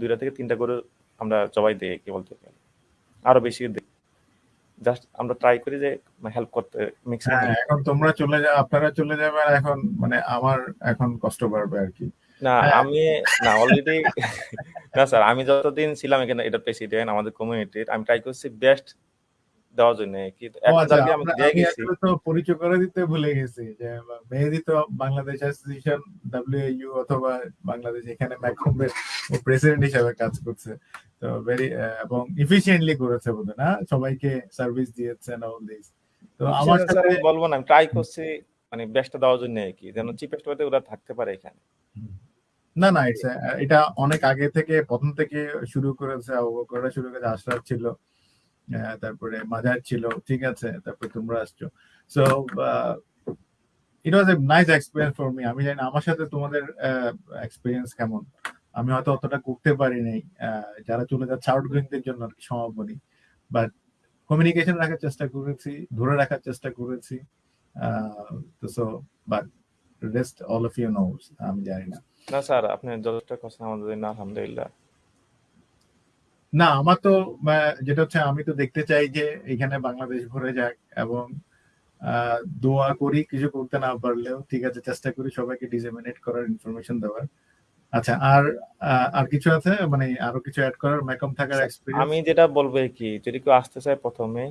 দুইটা থেকে তিনটা করে আমরা জবাই দিই কি বলতে গেলে। আরও বেশি দিই। জাস্ট আমরা ট্রাই করি যে হেল্প করতে ম্যাক্সিমাম হ্যাঁ এখন তোমরা চলে যা আপনারা চলে যাবে এখন মানে আমার এখন কষ্ট বাড়বে আর কি। না হ্যাঁ। আমি না অলরেডি না স্যার আমি যতদিন ছিলাম এখানে এটা প্রেসিডেন্ট আমাদের কমিউনিটির আমি ট্রাই করছি বেস্ট দেওয়ার জন্য কি আচ্ছা, পরিচয় করে দিতে ভুলে গেছি যে মেহেদি তো বাংলাদেশ অ্যাসোসিয়েশন ডাব্লিউইউ অথবা বাংলাদেশ এখানে ম্যাকম্বের প্রেসিডেন্ট হিসেবে কাজ করছে। তো ভেরি এবং করেছে বোধ না? সবাইকে সার্ভিস দিয়েছেন অল দিস তো আমার সাথে বলব না আমি ট্রাই করছি মানে বেস্টটা দেওয়ার জন্য কি। যেন চিপেস্ট ওয়েতে ওরা থাকতে পারে এখানে। না না এটা অনেক আগে থেকে প্রথম থেকে শুরু করেছে করা শুরু করেছে আশরাফ ছিল। তারপরে মাজার ছিল, ঠিক আছে, তারপরে তোমরা আসছো। So it was a nice experience for me আমি জানি আমার সাথে তোমাদের এক্সপিরিয়েন্স কেমন? আমি হয়তো অতটা করতে পারি নাই যারা চলে যাচ্ছে আউটগোয়িংদের জন্য আর কি, সমাপনী। বাট কমিউনিকেশন রাখার চেষ্টা করেছি, ধরে রাখার চেষ্টা করেছি so but rest all of you knows আমি জানি না। না, স্যার, আপনি যতটা কথা আমাদের আলহামদুলিল্লাহ। না আমার তো যেটা হচ্ছে আমি তো দেখতে চাই যে এখানে বাংলাদেশ ভরে যাক এবং দোয়া করি কিছু করতে না পারলেও ঠিক আছে চেষ্টা করি সবাইকে ডিসেমিনেট করার ইনফরমেশন দেওয়ার। আচ্ছা আর আর কিছু আছে? মানে আরও কিছু অ্যাড করার? ম্যাকম থাকার এক্সপিরিয়েন্স আমি যেটা বলব কি যদি কেউ আসতে চায় প্রথমে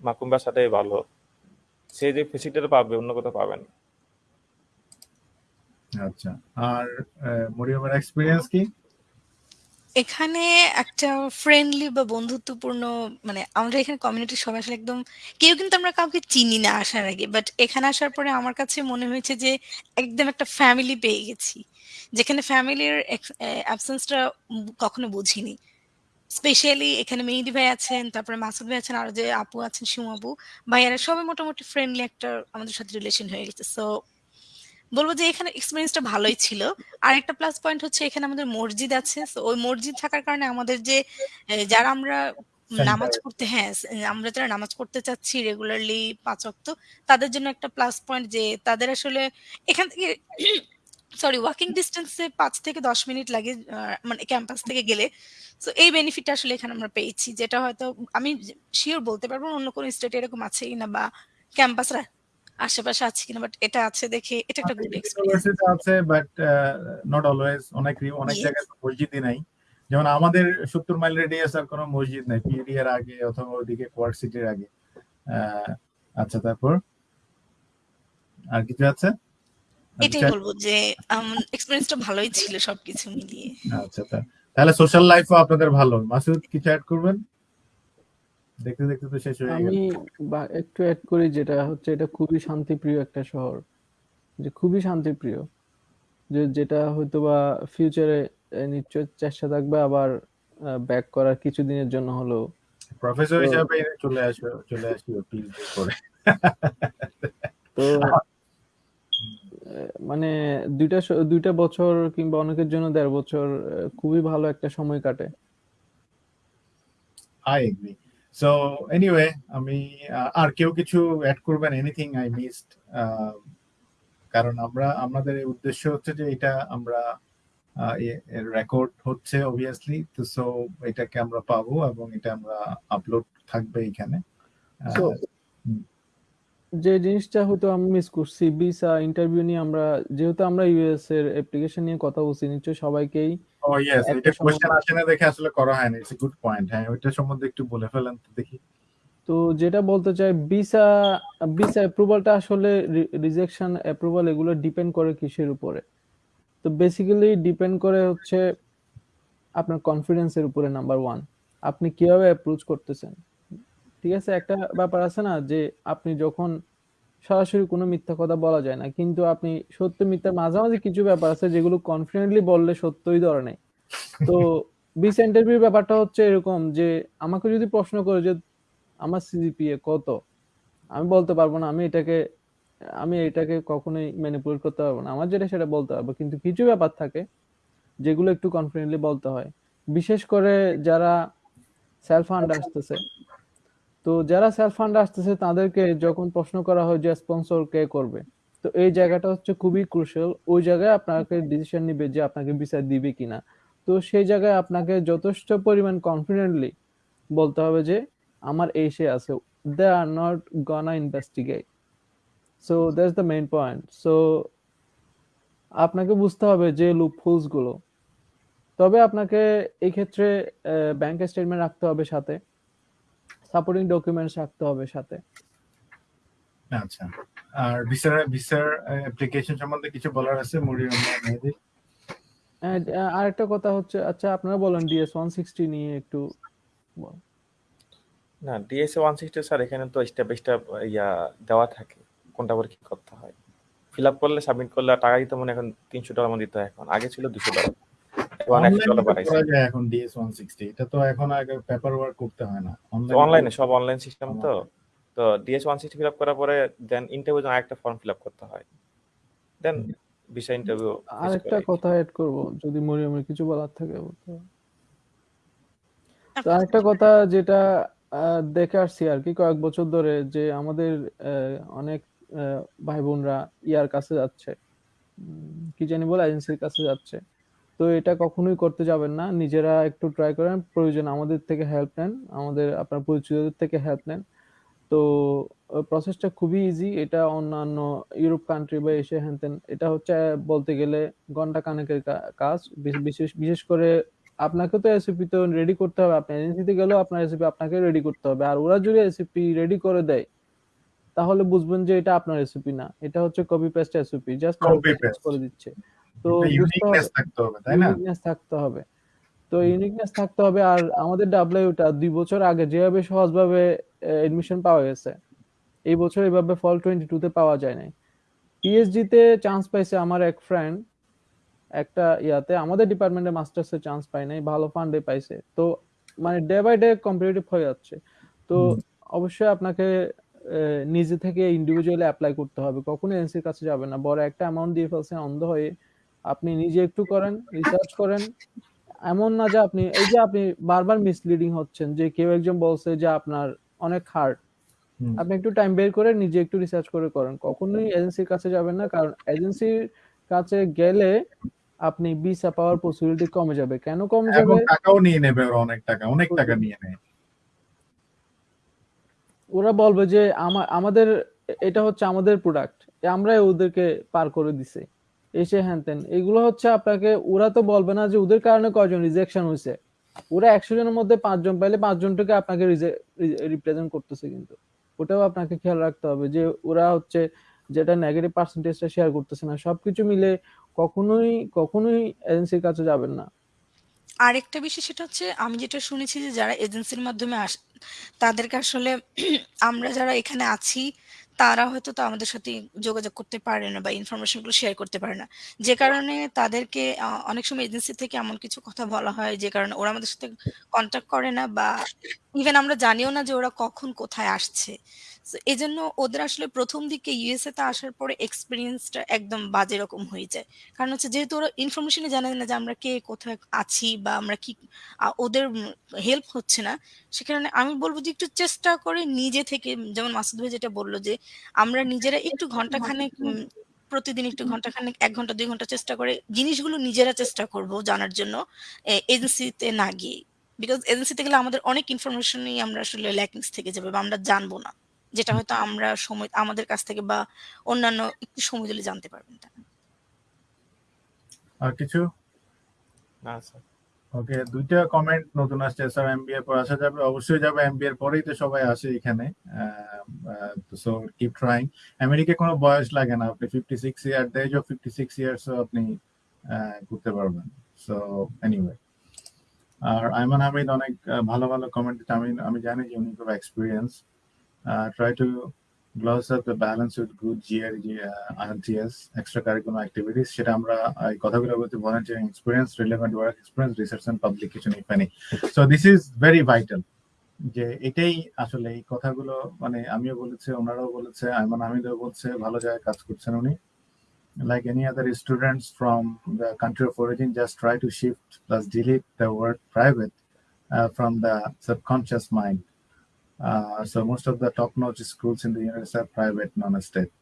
মাকুম্বার সাথে ভালো। সে যে ফেসিলিটি পাবে অন্য কোথাও পাবে না। আচ্ছা আর আহ, মরিয়মের এক্সপিরিয়েন্স কি? এখানে একটা ফ্রেন্ডলি বা বন্ধুত্বপূর্ণ মানে আমরা এখানে কমিউনিটির সবাই আসলে একদম, কেউ কিন্তু আমরা কাউকে চিনি না আসার আগে বাট এখানে আসার পরে আমার কাছে মনে হয়েছে যে একদম একটা ফ্যামিলি পেয়ে গেছি, যেখানে ফ্যামিলির অ্যাবসেন্সটা কখনো বুঝিনি। স্পেশালি এখানে মেহেদি ভাই আছেন, তারপরে মাসুদ ভাই আছেন, আরও যে আপু আছেন, শিমু আপু, ভাইয়ারা সবাই মোটামুটি ফ্রেন্ডলি একটা আমাদের সাথে রিলেশন হয়ে গেছে। সো বলব যে এখানে এক্সপিরিয়েন্সটা ভালোই ছিল। আর একটা প্লাস পয়েন্ট হচ্ছে এখানে আমাদের মসজিদ আছে। তো ওই মসজিদ থাকার কারণে আমাদের যে যারা আমরা নামাজ পড়তে হ্যাঁ আমরা যারা নামাজ পড়তে চাচ্ছি রেগুলারলি পাঁচ ওয়াক্ত তাদের জন্য একটা প্লাস পয়েন্ট যে তাদের আসলে এখান থেকে সরি ওয়াকিং ডিস্টেন্সে পাঁচ থেকে দশ মিনিট লাগে মানে ক্যাম্পাস থেকে গেলে। তো এই বেনিফিটটা আসলে এখানে আমরা পেয়েছি। যেটা হয়তো আমি শিওর বলতে পারব না অন্য কোনো স্টেটে এরকম আছেই না বা ক্যাম্পাসরা আশেপাশে আছে কিনা বাট এটা আছে দেখে এটা একটা গুড এক্সপেরিয়েন্স আছে বাট নট অলওয়েজ অনেক অনেক জায়গায় তো মসজিদই নাই। যেমন আমাদের সত্তর মাইল রেডিয়াস আর কোনো মসজিদ নাই পিডি এর আগে অথবা ওদিকে কোয়ার্ট সিটির আগে। আচ্ছা তারপর? আর কিছু আছে? এটাই বলব যে এক্সপিরিয়েন্সটা ভালোই ছিল সবকিছু মিলিয়ে। আচ্ছা তাহলে সোশ্যাল লাইফও আপনাদের ভালো। মাসুদ কিছু অ্যাড করবেন? দেখতে দেখতে তো শেষ হয়ে গেল। আমি একটু অ্যাড করি যেটা হচ্ছে এটা খুবই শান্তিপ্রিয় একটা শহর। যে খুবই শান্তিপ্রিয়। যে যেটা হয়তো বা ফিউচারে নিশ্চয় চেষ্টা থাকবে আবার ব্যাক করার কিছুদিনের জন্য হলেও। প্রফেসর হিসাবে চলে আসবে চলে আসবে পিএইচডি করে। তো মানে দুইটা দুইটা বছর কিংবা অনেকের জন্য দেড় বছর খুবই ভালো একটা সময় কাটে। আই এগ্রি সো এনিওয়ে আমি আর কেউ কিছু অ্যাড করবেন এনিথিং আই মিসড কারণ আমরা আমাদের উদ্দেশ্য হচ্ছে যে এটা আমরা রেকর্ড হচ্ছে অবভিয়াসলি তো সো এটাকে আমরা পাবো এবং এটা আমরা আপলোড থাকবে এখানে। যে জিনিসটা হয়তো আমি মিস করছি ভিসা ইন্টারভিউ নিয়ে আমরা যেহেতু আমরা ইউএস এর অ্যাপ্লিকেশন নিয়ে কথা বলছি নিশ্চয় সবাইকেই ও ইয়েস এটা কোশ্চেন আসে না। দেখে আসলে করা হয় না গুড পয়েন্ট হ্যাঁ ওইটা সম্বন্ধে একটু বলে ফেলেন তো দেখি। তো যেটা বলতে চাই ভিসা ভিসা অ্যাপ্রুভালটা আসলে রিজেকশন অ্যাপ্রুভাল এগুলো ডিপেন্ড করে কিসের উপরে? তো বেসিক্যালি ডিপেন্ড করে হচ্ছে আপনার কনফিডেন্সের উপরে নাম্বার ওয়ান আপনি কীভাবে অ্যাপ্রোচ করতেছেন? ঠিক আছে একটা ব্যাপার আছে না যে আপনি যখন সরাসরি কোনো মিথ্যা কথা বলা যায় না। কিন্তু আপনি সত্য মিথ্যার মাঝামাঝি কিছু ব্যাপার আছে যেগুলো কনফিডেন্টলি বললে সত্যই ধরে নেই তো বিস ইন্টারভিউ ব্যাপারটা হচ্ছে এরকম যে আমাকে যদি প্রশ্ন করে যে আমার সিজিপিএ কত? আমি বলতে পারব না আমি এটাকে আমি এটাকে কখনোই ম্যানিপুলেট করতে পারব না। আমার যেটা সেটা বলতে পারব। কিন্তু কিছু ব্যাপার থাকে যেগুলো একটু কনফিডেন্টলি বলতে হয়। বিশেষ করে যারা সেলফ ফান্ড আসতেছে তো যারা সেলফ ফান্ড আসতেছে, তাদেরকে যখন প্রশ্ন করা হয় যে স্পন্সর কে করবে, তো এই জায়গাটা হচ্ছে খুবই ক্রুশাল ওই জায়গায় আপনাকে ডিসিশন নিবে যে আপনাকে বিচার দিবে কিনা। তো সেই জায়গায় আপনাকে যথেষ্ট পরিমাণ কনফিডেন্টলি বলতে হবে যে, আমার এই সে আছে they are not gonna investigate so that's the main point so আপনাকে বুঝতে হবে যে লুপহোলসগুলো। তবে আপনাকে এই ক্ষেত্রে ব্যাংক স্টেটমেন্ট রাখতে হবে সাথে। সাপোর্টিং ডকুমেন্টস রাখতে হবে সাথে। আচ্ছা। আর ভিসার ভিসার অ্যাপ্লিকেশন সম্বন্ধে কিছু বলার আছে মেহেদি? And, আহ, আরেকটা কথা হচ্ছে আচ্ছা আপনারা বলেন ডিএস ওয়ান সিক্সটি নিয়ে একটু না ডিএস ওয়ান সিক্সটি স্যার এখানে তো স্টেপ স্টেপ ইয়া দেওয়া থাকে কোনটা করে কি করতে হয়। ফিল আপ করলে সাবমিট করলে টাকা দিতে মনে এখন তিনশো ডলার মতো দিতে হয় এখন। আগে ছিল দুশো ডলার এখন একশো অনলাইনে ডলার বাড়াইছে করা যায় এখন ডিএস ওয়ান সিক্সটি এটা তো এখন আগে পেপার ওয়ার্ক করতে হয় না। অনলাইনে সব অনলাইন সিস্টেম তো। তো DS one sixty fill up করার পরে দেন ইন্টারভিউ জন্য একটা ফর্ম ফিল আপ করতে হয়। দেন ভিসা ইন্টারভিউ আরেকটা কথা এড করব যদি মরিয়মের কিছু বলার থাকে তো। আরেকটা কথা যেটা আহ, দেখে আসছি আর কি কয়েক বছর ধরে যে আমাদের আহ, অনেক আহ, ভাই বোনরা ইয়ার কাছে যাচ্ছে। কি জানি বলে এজেন্সির কাছে যাচ্ছে। তো এটা কখনোই করতে যাবেন না। নিজেরা একটু ট্রাই করেন প্রয়োজন আমাদের থেকে হেল্প নেন আমাদের আপনার পরিচিতদের থেকে হেল্প নেন। তো প্রসেসটা খুবই ইজি এটা অন্যান্য ইউরোপ কান্ট্রি বা এশিয়া হ্যানতেন এটা হচ্ছে বলতে গেলে ঘণ্টা কানেকের কাজ। বিশেষ বিশেষ করে আপনাকে তো এসিপি তো রেডি করতে হবে। আপনি এজেন্সিতে গেলেও আপনার এসিপি আপনাকে রেডি করতে হবে। আর ওরা যদি এসিপি রেডি করে দেয় তাহলে বুঝবেন যে এটা আপনার রেসিপি না। এটা হচ্ছে কপি পেস্ট রেসিপি জাস্ট করে দিচ্ছে। তো ইউনিকনেস থাকতে হবে তাই না? ইউনিকনেস থাকতে হবে। তো ইউনিকনেস থাকতে হবে আর আমাদের ডাব্লিউটা দুই বছর আগে যেভাবে সহজভাবে এডমিশন পাওয়া গেছে এই বছর এভাবে ফল টোয়েন্টি টুতে পাওয়া যায় নাই। চান্স পাইছে আমার এক ফ্রেন্ড একটা ইয়াতে আমাদের ডিপার্টমেন্টে মাস্টার্স এর চান্স পাই নাই ভালো ফান্ডে পাইছে। তো মানে ডে বাই ডে কম্পিটিটিভ হয়ে যাচ্ছে। তো অবশ্যই আপনাকে নিজে থেকে ইন্ডিভিজুয়ালি অ্যাপ্লাই করতে হবে। কখনো এনসির কাছে যাবে না। বড় একটা অ্যামাউন্ট দিয়ে ফেলছে অন্ধ হয়ে আপনি নিজে একটু করেন রিসার্চ করেন। এমন না যে আপনি এই যে আপনি বারবার মিসলিডিং হচ্ছেন যে কেউ একজন বলছে যে আপনার অনেক হার্ড আপনি একটু টাইম বের করে নিজে একটু রিসার্চ করে করেন। কখনোই এজেন্সির কাছে যাবেন না কারণ এজেন্সির কাছে গেলে আপনি ভিসা পাওয়ার পসিবিলিটি কমে যাবে। কেন কমে যাবে? টাকাও নিয়ে নেবে ওরা অনেক টাকা অনেক টাকা নিয়ে নেয়। ওরা বলবে যে আমা- আমাদের এটা হচ্ছে আমাদের প্রোডাক্ট আমরাই ওদেরকে পার করে দিছে। এসে হ্যান তেন এগুলো হচ্ছে আপনাকে, ওরা তো বলবে না যে ওদের কারণে কয়জন রিজেকশন হয়েছে। ওরা একশো জনের মধ্যে পাঁচজন পাইলে পাঁচজনটাকে আপনাকে রিপ্রেজেন্ট করতেছে কিন্তু। ওটাও আপনাকে খেয়াল রাখতে হবে যে ওরা হচ্ছে যেটা নেগেটিভ পার্সেন্টেজটা শেয়ার করতেছে না, সবকিছু মিলে কখনোই কখনোই এজেন্সির কাছে যাবেন না। আরেকটা বিষয় সেটা হচ্ছে, আমি যেটা শুনেছি যে যারা এজেন্সির মাধ্যমে আস, তাদেরকে আসলে আমরা যারা এখানে আছি তারা হয়তো তো আমাদের সাথে যোগাযোগ করতে পারে না বা ইনফরমেশনগুলো শেয়ার করতে পারে না। যে কারণে তাদেরকে অনেক সময় এজেন্সি থেকে এমন কিছু কথা বলা হয় যে কারণে ওরা আমাদের সাথে কন্ট্যাক্ট করে না বা ইভেন আমরা জানিও না যে ওরা কখন কোথায় আসছে। So, এই জন্য ওদের আসলে প্রথম দিকে ইউএসএ তে আসার পরে এক্সপিরিয়েন্সটা একদম বাজে রকম হয়ে যায়। কারণ হচ্ছে যেহেতু ওরা ইনফরমেশনই জানে না যে আমরা কে কোথায় আছি বা আমরা কি ওদের হেল্প হচ্ছে না। সে কারণে আমি বলব যে একটু চেষ্টা করে নিজে থেকে যেমন মাসুদ ভাই যেটা বলল যে আমরা নিজেরা একটু ঘন্টাখানেক উম, প্রতিদিন একটু ঘন্টাখানেক এক ঘণ্টা দুই ঘণ্টা চেষ্টা করে জিনিসগুলো নিজেরা চেষ্টা করব জানার জন্য এজেন্সিতে না গিয়ে। বিকজ এজেন্সিতে গেলে আমাদের অনেক ইনফরমেশনই আমরা আসলে ল্যাকিংস থেকে যাবে বা আমরা জানব না। যেটা হয়তো আমরা সময় আমাদের কাছ থেকে বা অন্যান্য একটু সময় দিলে জানতে পারবেন তারা। আর কিছু? না স্যার। ওকে দুইটা কমেন্ট নতুন আসছে স্যার এমবিএ পর আসা যাবে। অবশ্যই যাবে এমবিএ পরেই তো সবাই আসে এখানে। সো কিপ ট্রাইং আমেরিকায় কোনো বয়স লাগে না আপনি fifty six year the age of fifty six years আপনি আহ, করতে পারবেন। সো এনিওয়ে আর আইমান হামিদ অনেক ভালো ভালো কমেন্ট আমি আমি জানি যে উনি খুব experience try to gloss up the balance with good GRE IELTS extracurricular activities সেটা আমরা আহ, এই কথাগুলো বলতে volunteering experience relevant work experience research and publication if any so this is very vital যে এটাই আসলে এই কথাগুলো মানে আমিও বলেছি ওনারাও বলেছে আইমান হামিদও বলছে ভালো জায়গায় কাজ করছেন উনি like any other students from the country of origin just try to shift plus delete the word private uh, from the subconscious mind uh, so most of the top notch schools in the universe are private non-state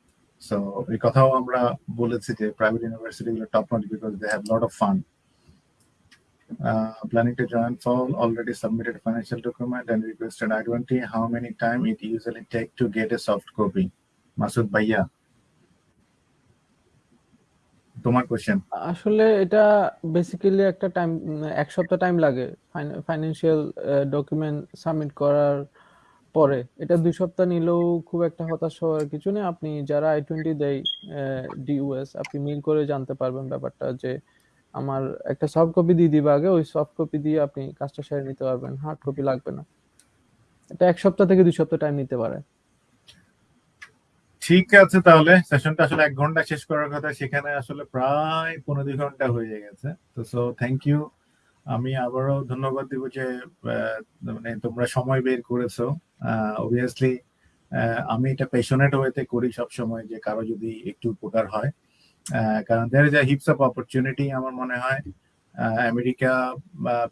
so এই কথাও আমরা বলেছি যে private university গুলো top notch because they have lot of fund uh, planning to join fall already submitted financial document and requested I-20 how many time it usually take to get a soft copy Masud Bhaiya তোমার question আসলে এটা basically একটা time এক সপ্তাহ time লাগে financial document submit করার পরে। এটা দুই সপ্তাহ নিলেও খুব একটা হতাশ হওয়ার কিছু নেই। আপনি যারা আই টোয়েন্টি দেয় ডিইউএস আপনি মেল করে জানতে পারবেন ব্যাপারটা যে আমার একটা সফট কপি দিয়ে দিবে আগে, ওই সফট কপি দিয়ে আপনি কাজটা সেরে নিতে পারবেন হার্ড কপি লাগবে না। এটা এক সপ্তাহ থেকে দুই সপ্তাহ টাইম নিতে পারে। ঠিক আছে তাহলে সেশনটা আসলে এক ঘণ্টা শেষ করার কথা, সেখানে আসলে প্রায় পনেরো দুই ঘণ্টা হয়ে গেছে। তো সো থ্যাংক ইউ আমি আবারও ধন্যবাদ দিব যে মানে তোমরা সময় বের করেছ। অবভিয়াসলি আমি এটা পেশনেট ওয়েতে করি সব সময় যে কারও যদি একটু উপকার হয়। কারণ there is a heaps of opportunity আমার মনে হয়। আমেরিকা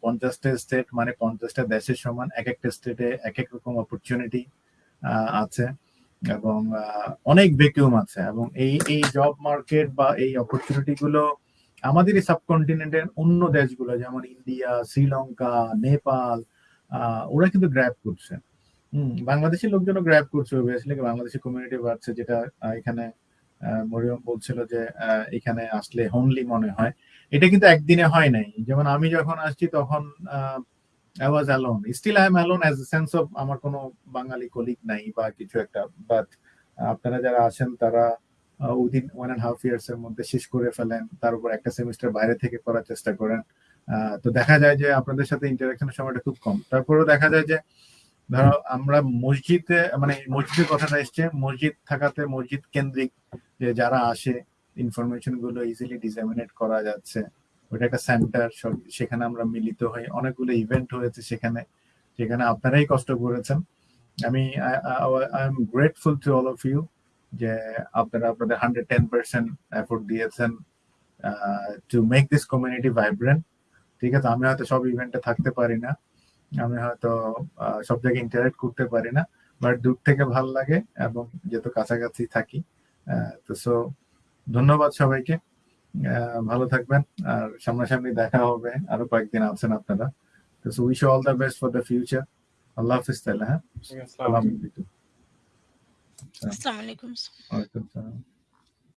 পঞ্চাশটা স্টেট মানে পঞ্চাশটা দেশের সমান এক একটা স্টেটে এক এক রকম অপরচুনিটি আছে এবং অনেক ভ্যাকিউম আছে এবং এই এই জব মার্কেট বা এই অপরচুনিটি গুলো আমাদের এই সাবকন্টিনেন্টের অন্য দেশগুলো যেমন ইন্ডিয়া শ্রীলঙ্কা নেপাল ওরা কিন্তু গ্র্যাব করছে। বাংলাদেশের লোকজনও গ্র্যাব করছে অবভিয়াসলি বাংলাদেশের কমিউনিটি বাড়ছে যেটা এখানে মরিয়ম বলছিল যে এখানে আসলে হোমলি মনে হয়। এটা কিন্তু একদিনে হয় নাই। যেমন আমি যখন আসছি তখন I was alone. Still, I am alone as a sense of আমার কোনো বাঙালি কলিগ নাই বা কিছু একটা। বাট আপনারা যারা আছেন তারা within one and half years এর মধ্যে শেষ করে ফেলেন, তার উপর একটা সেমিস্টার বাইরে থেকে করার চেষ্টা করেন। তো দেখা যায় যে আপনাদের সাথে ইন্টারাকশনের সময়টা খুব কম। তারপরেও দেখা যায় যে, ধরো আমরা মসজিদে মানে মসজিদের কথাটা এসছে, মসজিদ থাকাতে মসজিদ কেন্দ্রিক যে যারা আসে ইনফরমেশনগুলো ইজিলি ডিসামিনেট করা যাচ্ছে। ওটা একটা সেন্টার সেখানে আমরা মিলিত হই। অনেকগুলো ইভেন্ট হয়েছে সেখানে সেখানে আপনারাই কষ্ট করেছেন। আমি I am grateful to all of you যে আপনারা আপনাদের হান্ড্রেড টেন পার্সেন্ট এফোর্ট দিয়েছেন to make this community vibrant ঠিক আছে? আমি হয়তো সব ইভেন্টে থাকতে পারি না আমি হয়তো সব জায়গায় ইন্টারেক্ট করতে পারি না বাট দূর থেকে ভালো লাগে এবং যেহেতু কাছাকাছি থাকি তো সো ধন্যবাদ সবাইকে ভালো থাকবেন আর সামনাসামনি দেখা হবে আরও কয়েকদিন আছেন আপনারা তো so wish all the best for the future আল্লাহ হাফিজ তাহলে হ্যাঁ? ঠিক আছে সালাম আলাইকুম আসসালামু আলাইকুম ওয়ালাইকুম আসসালাম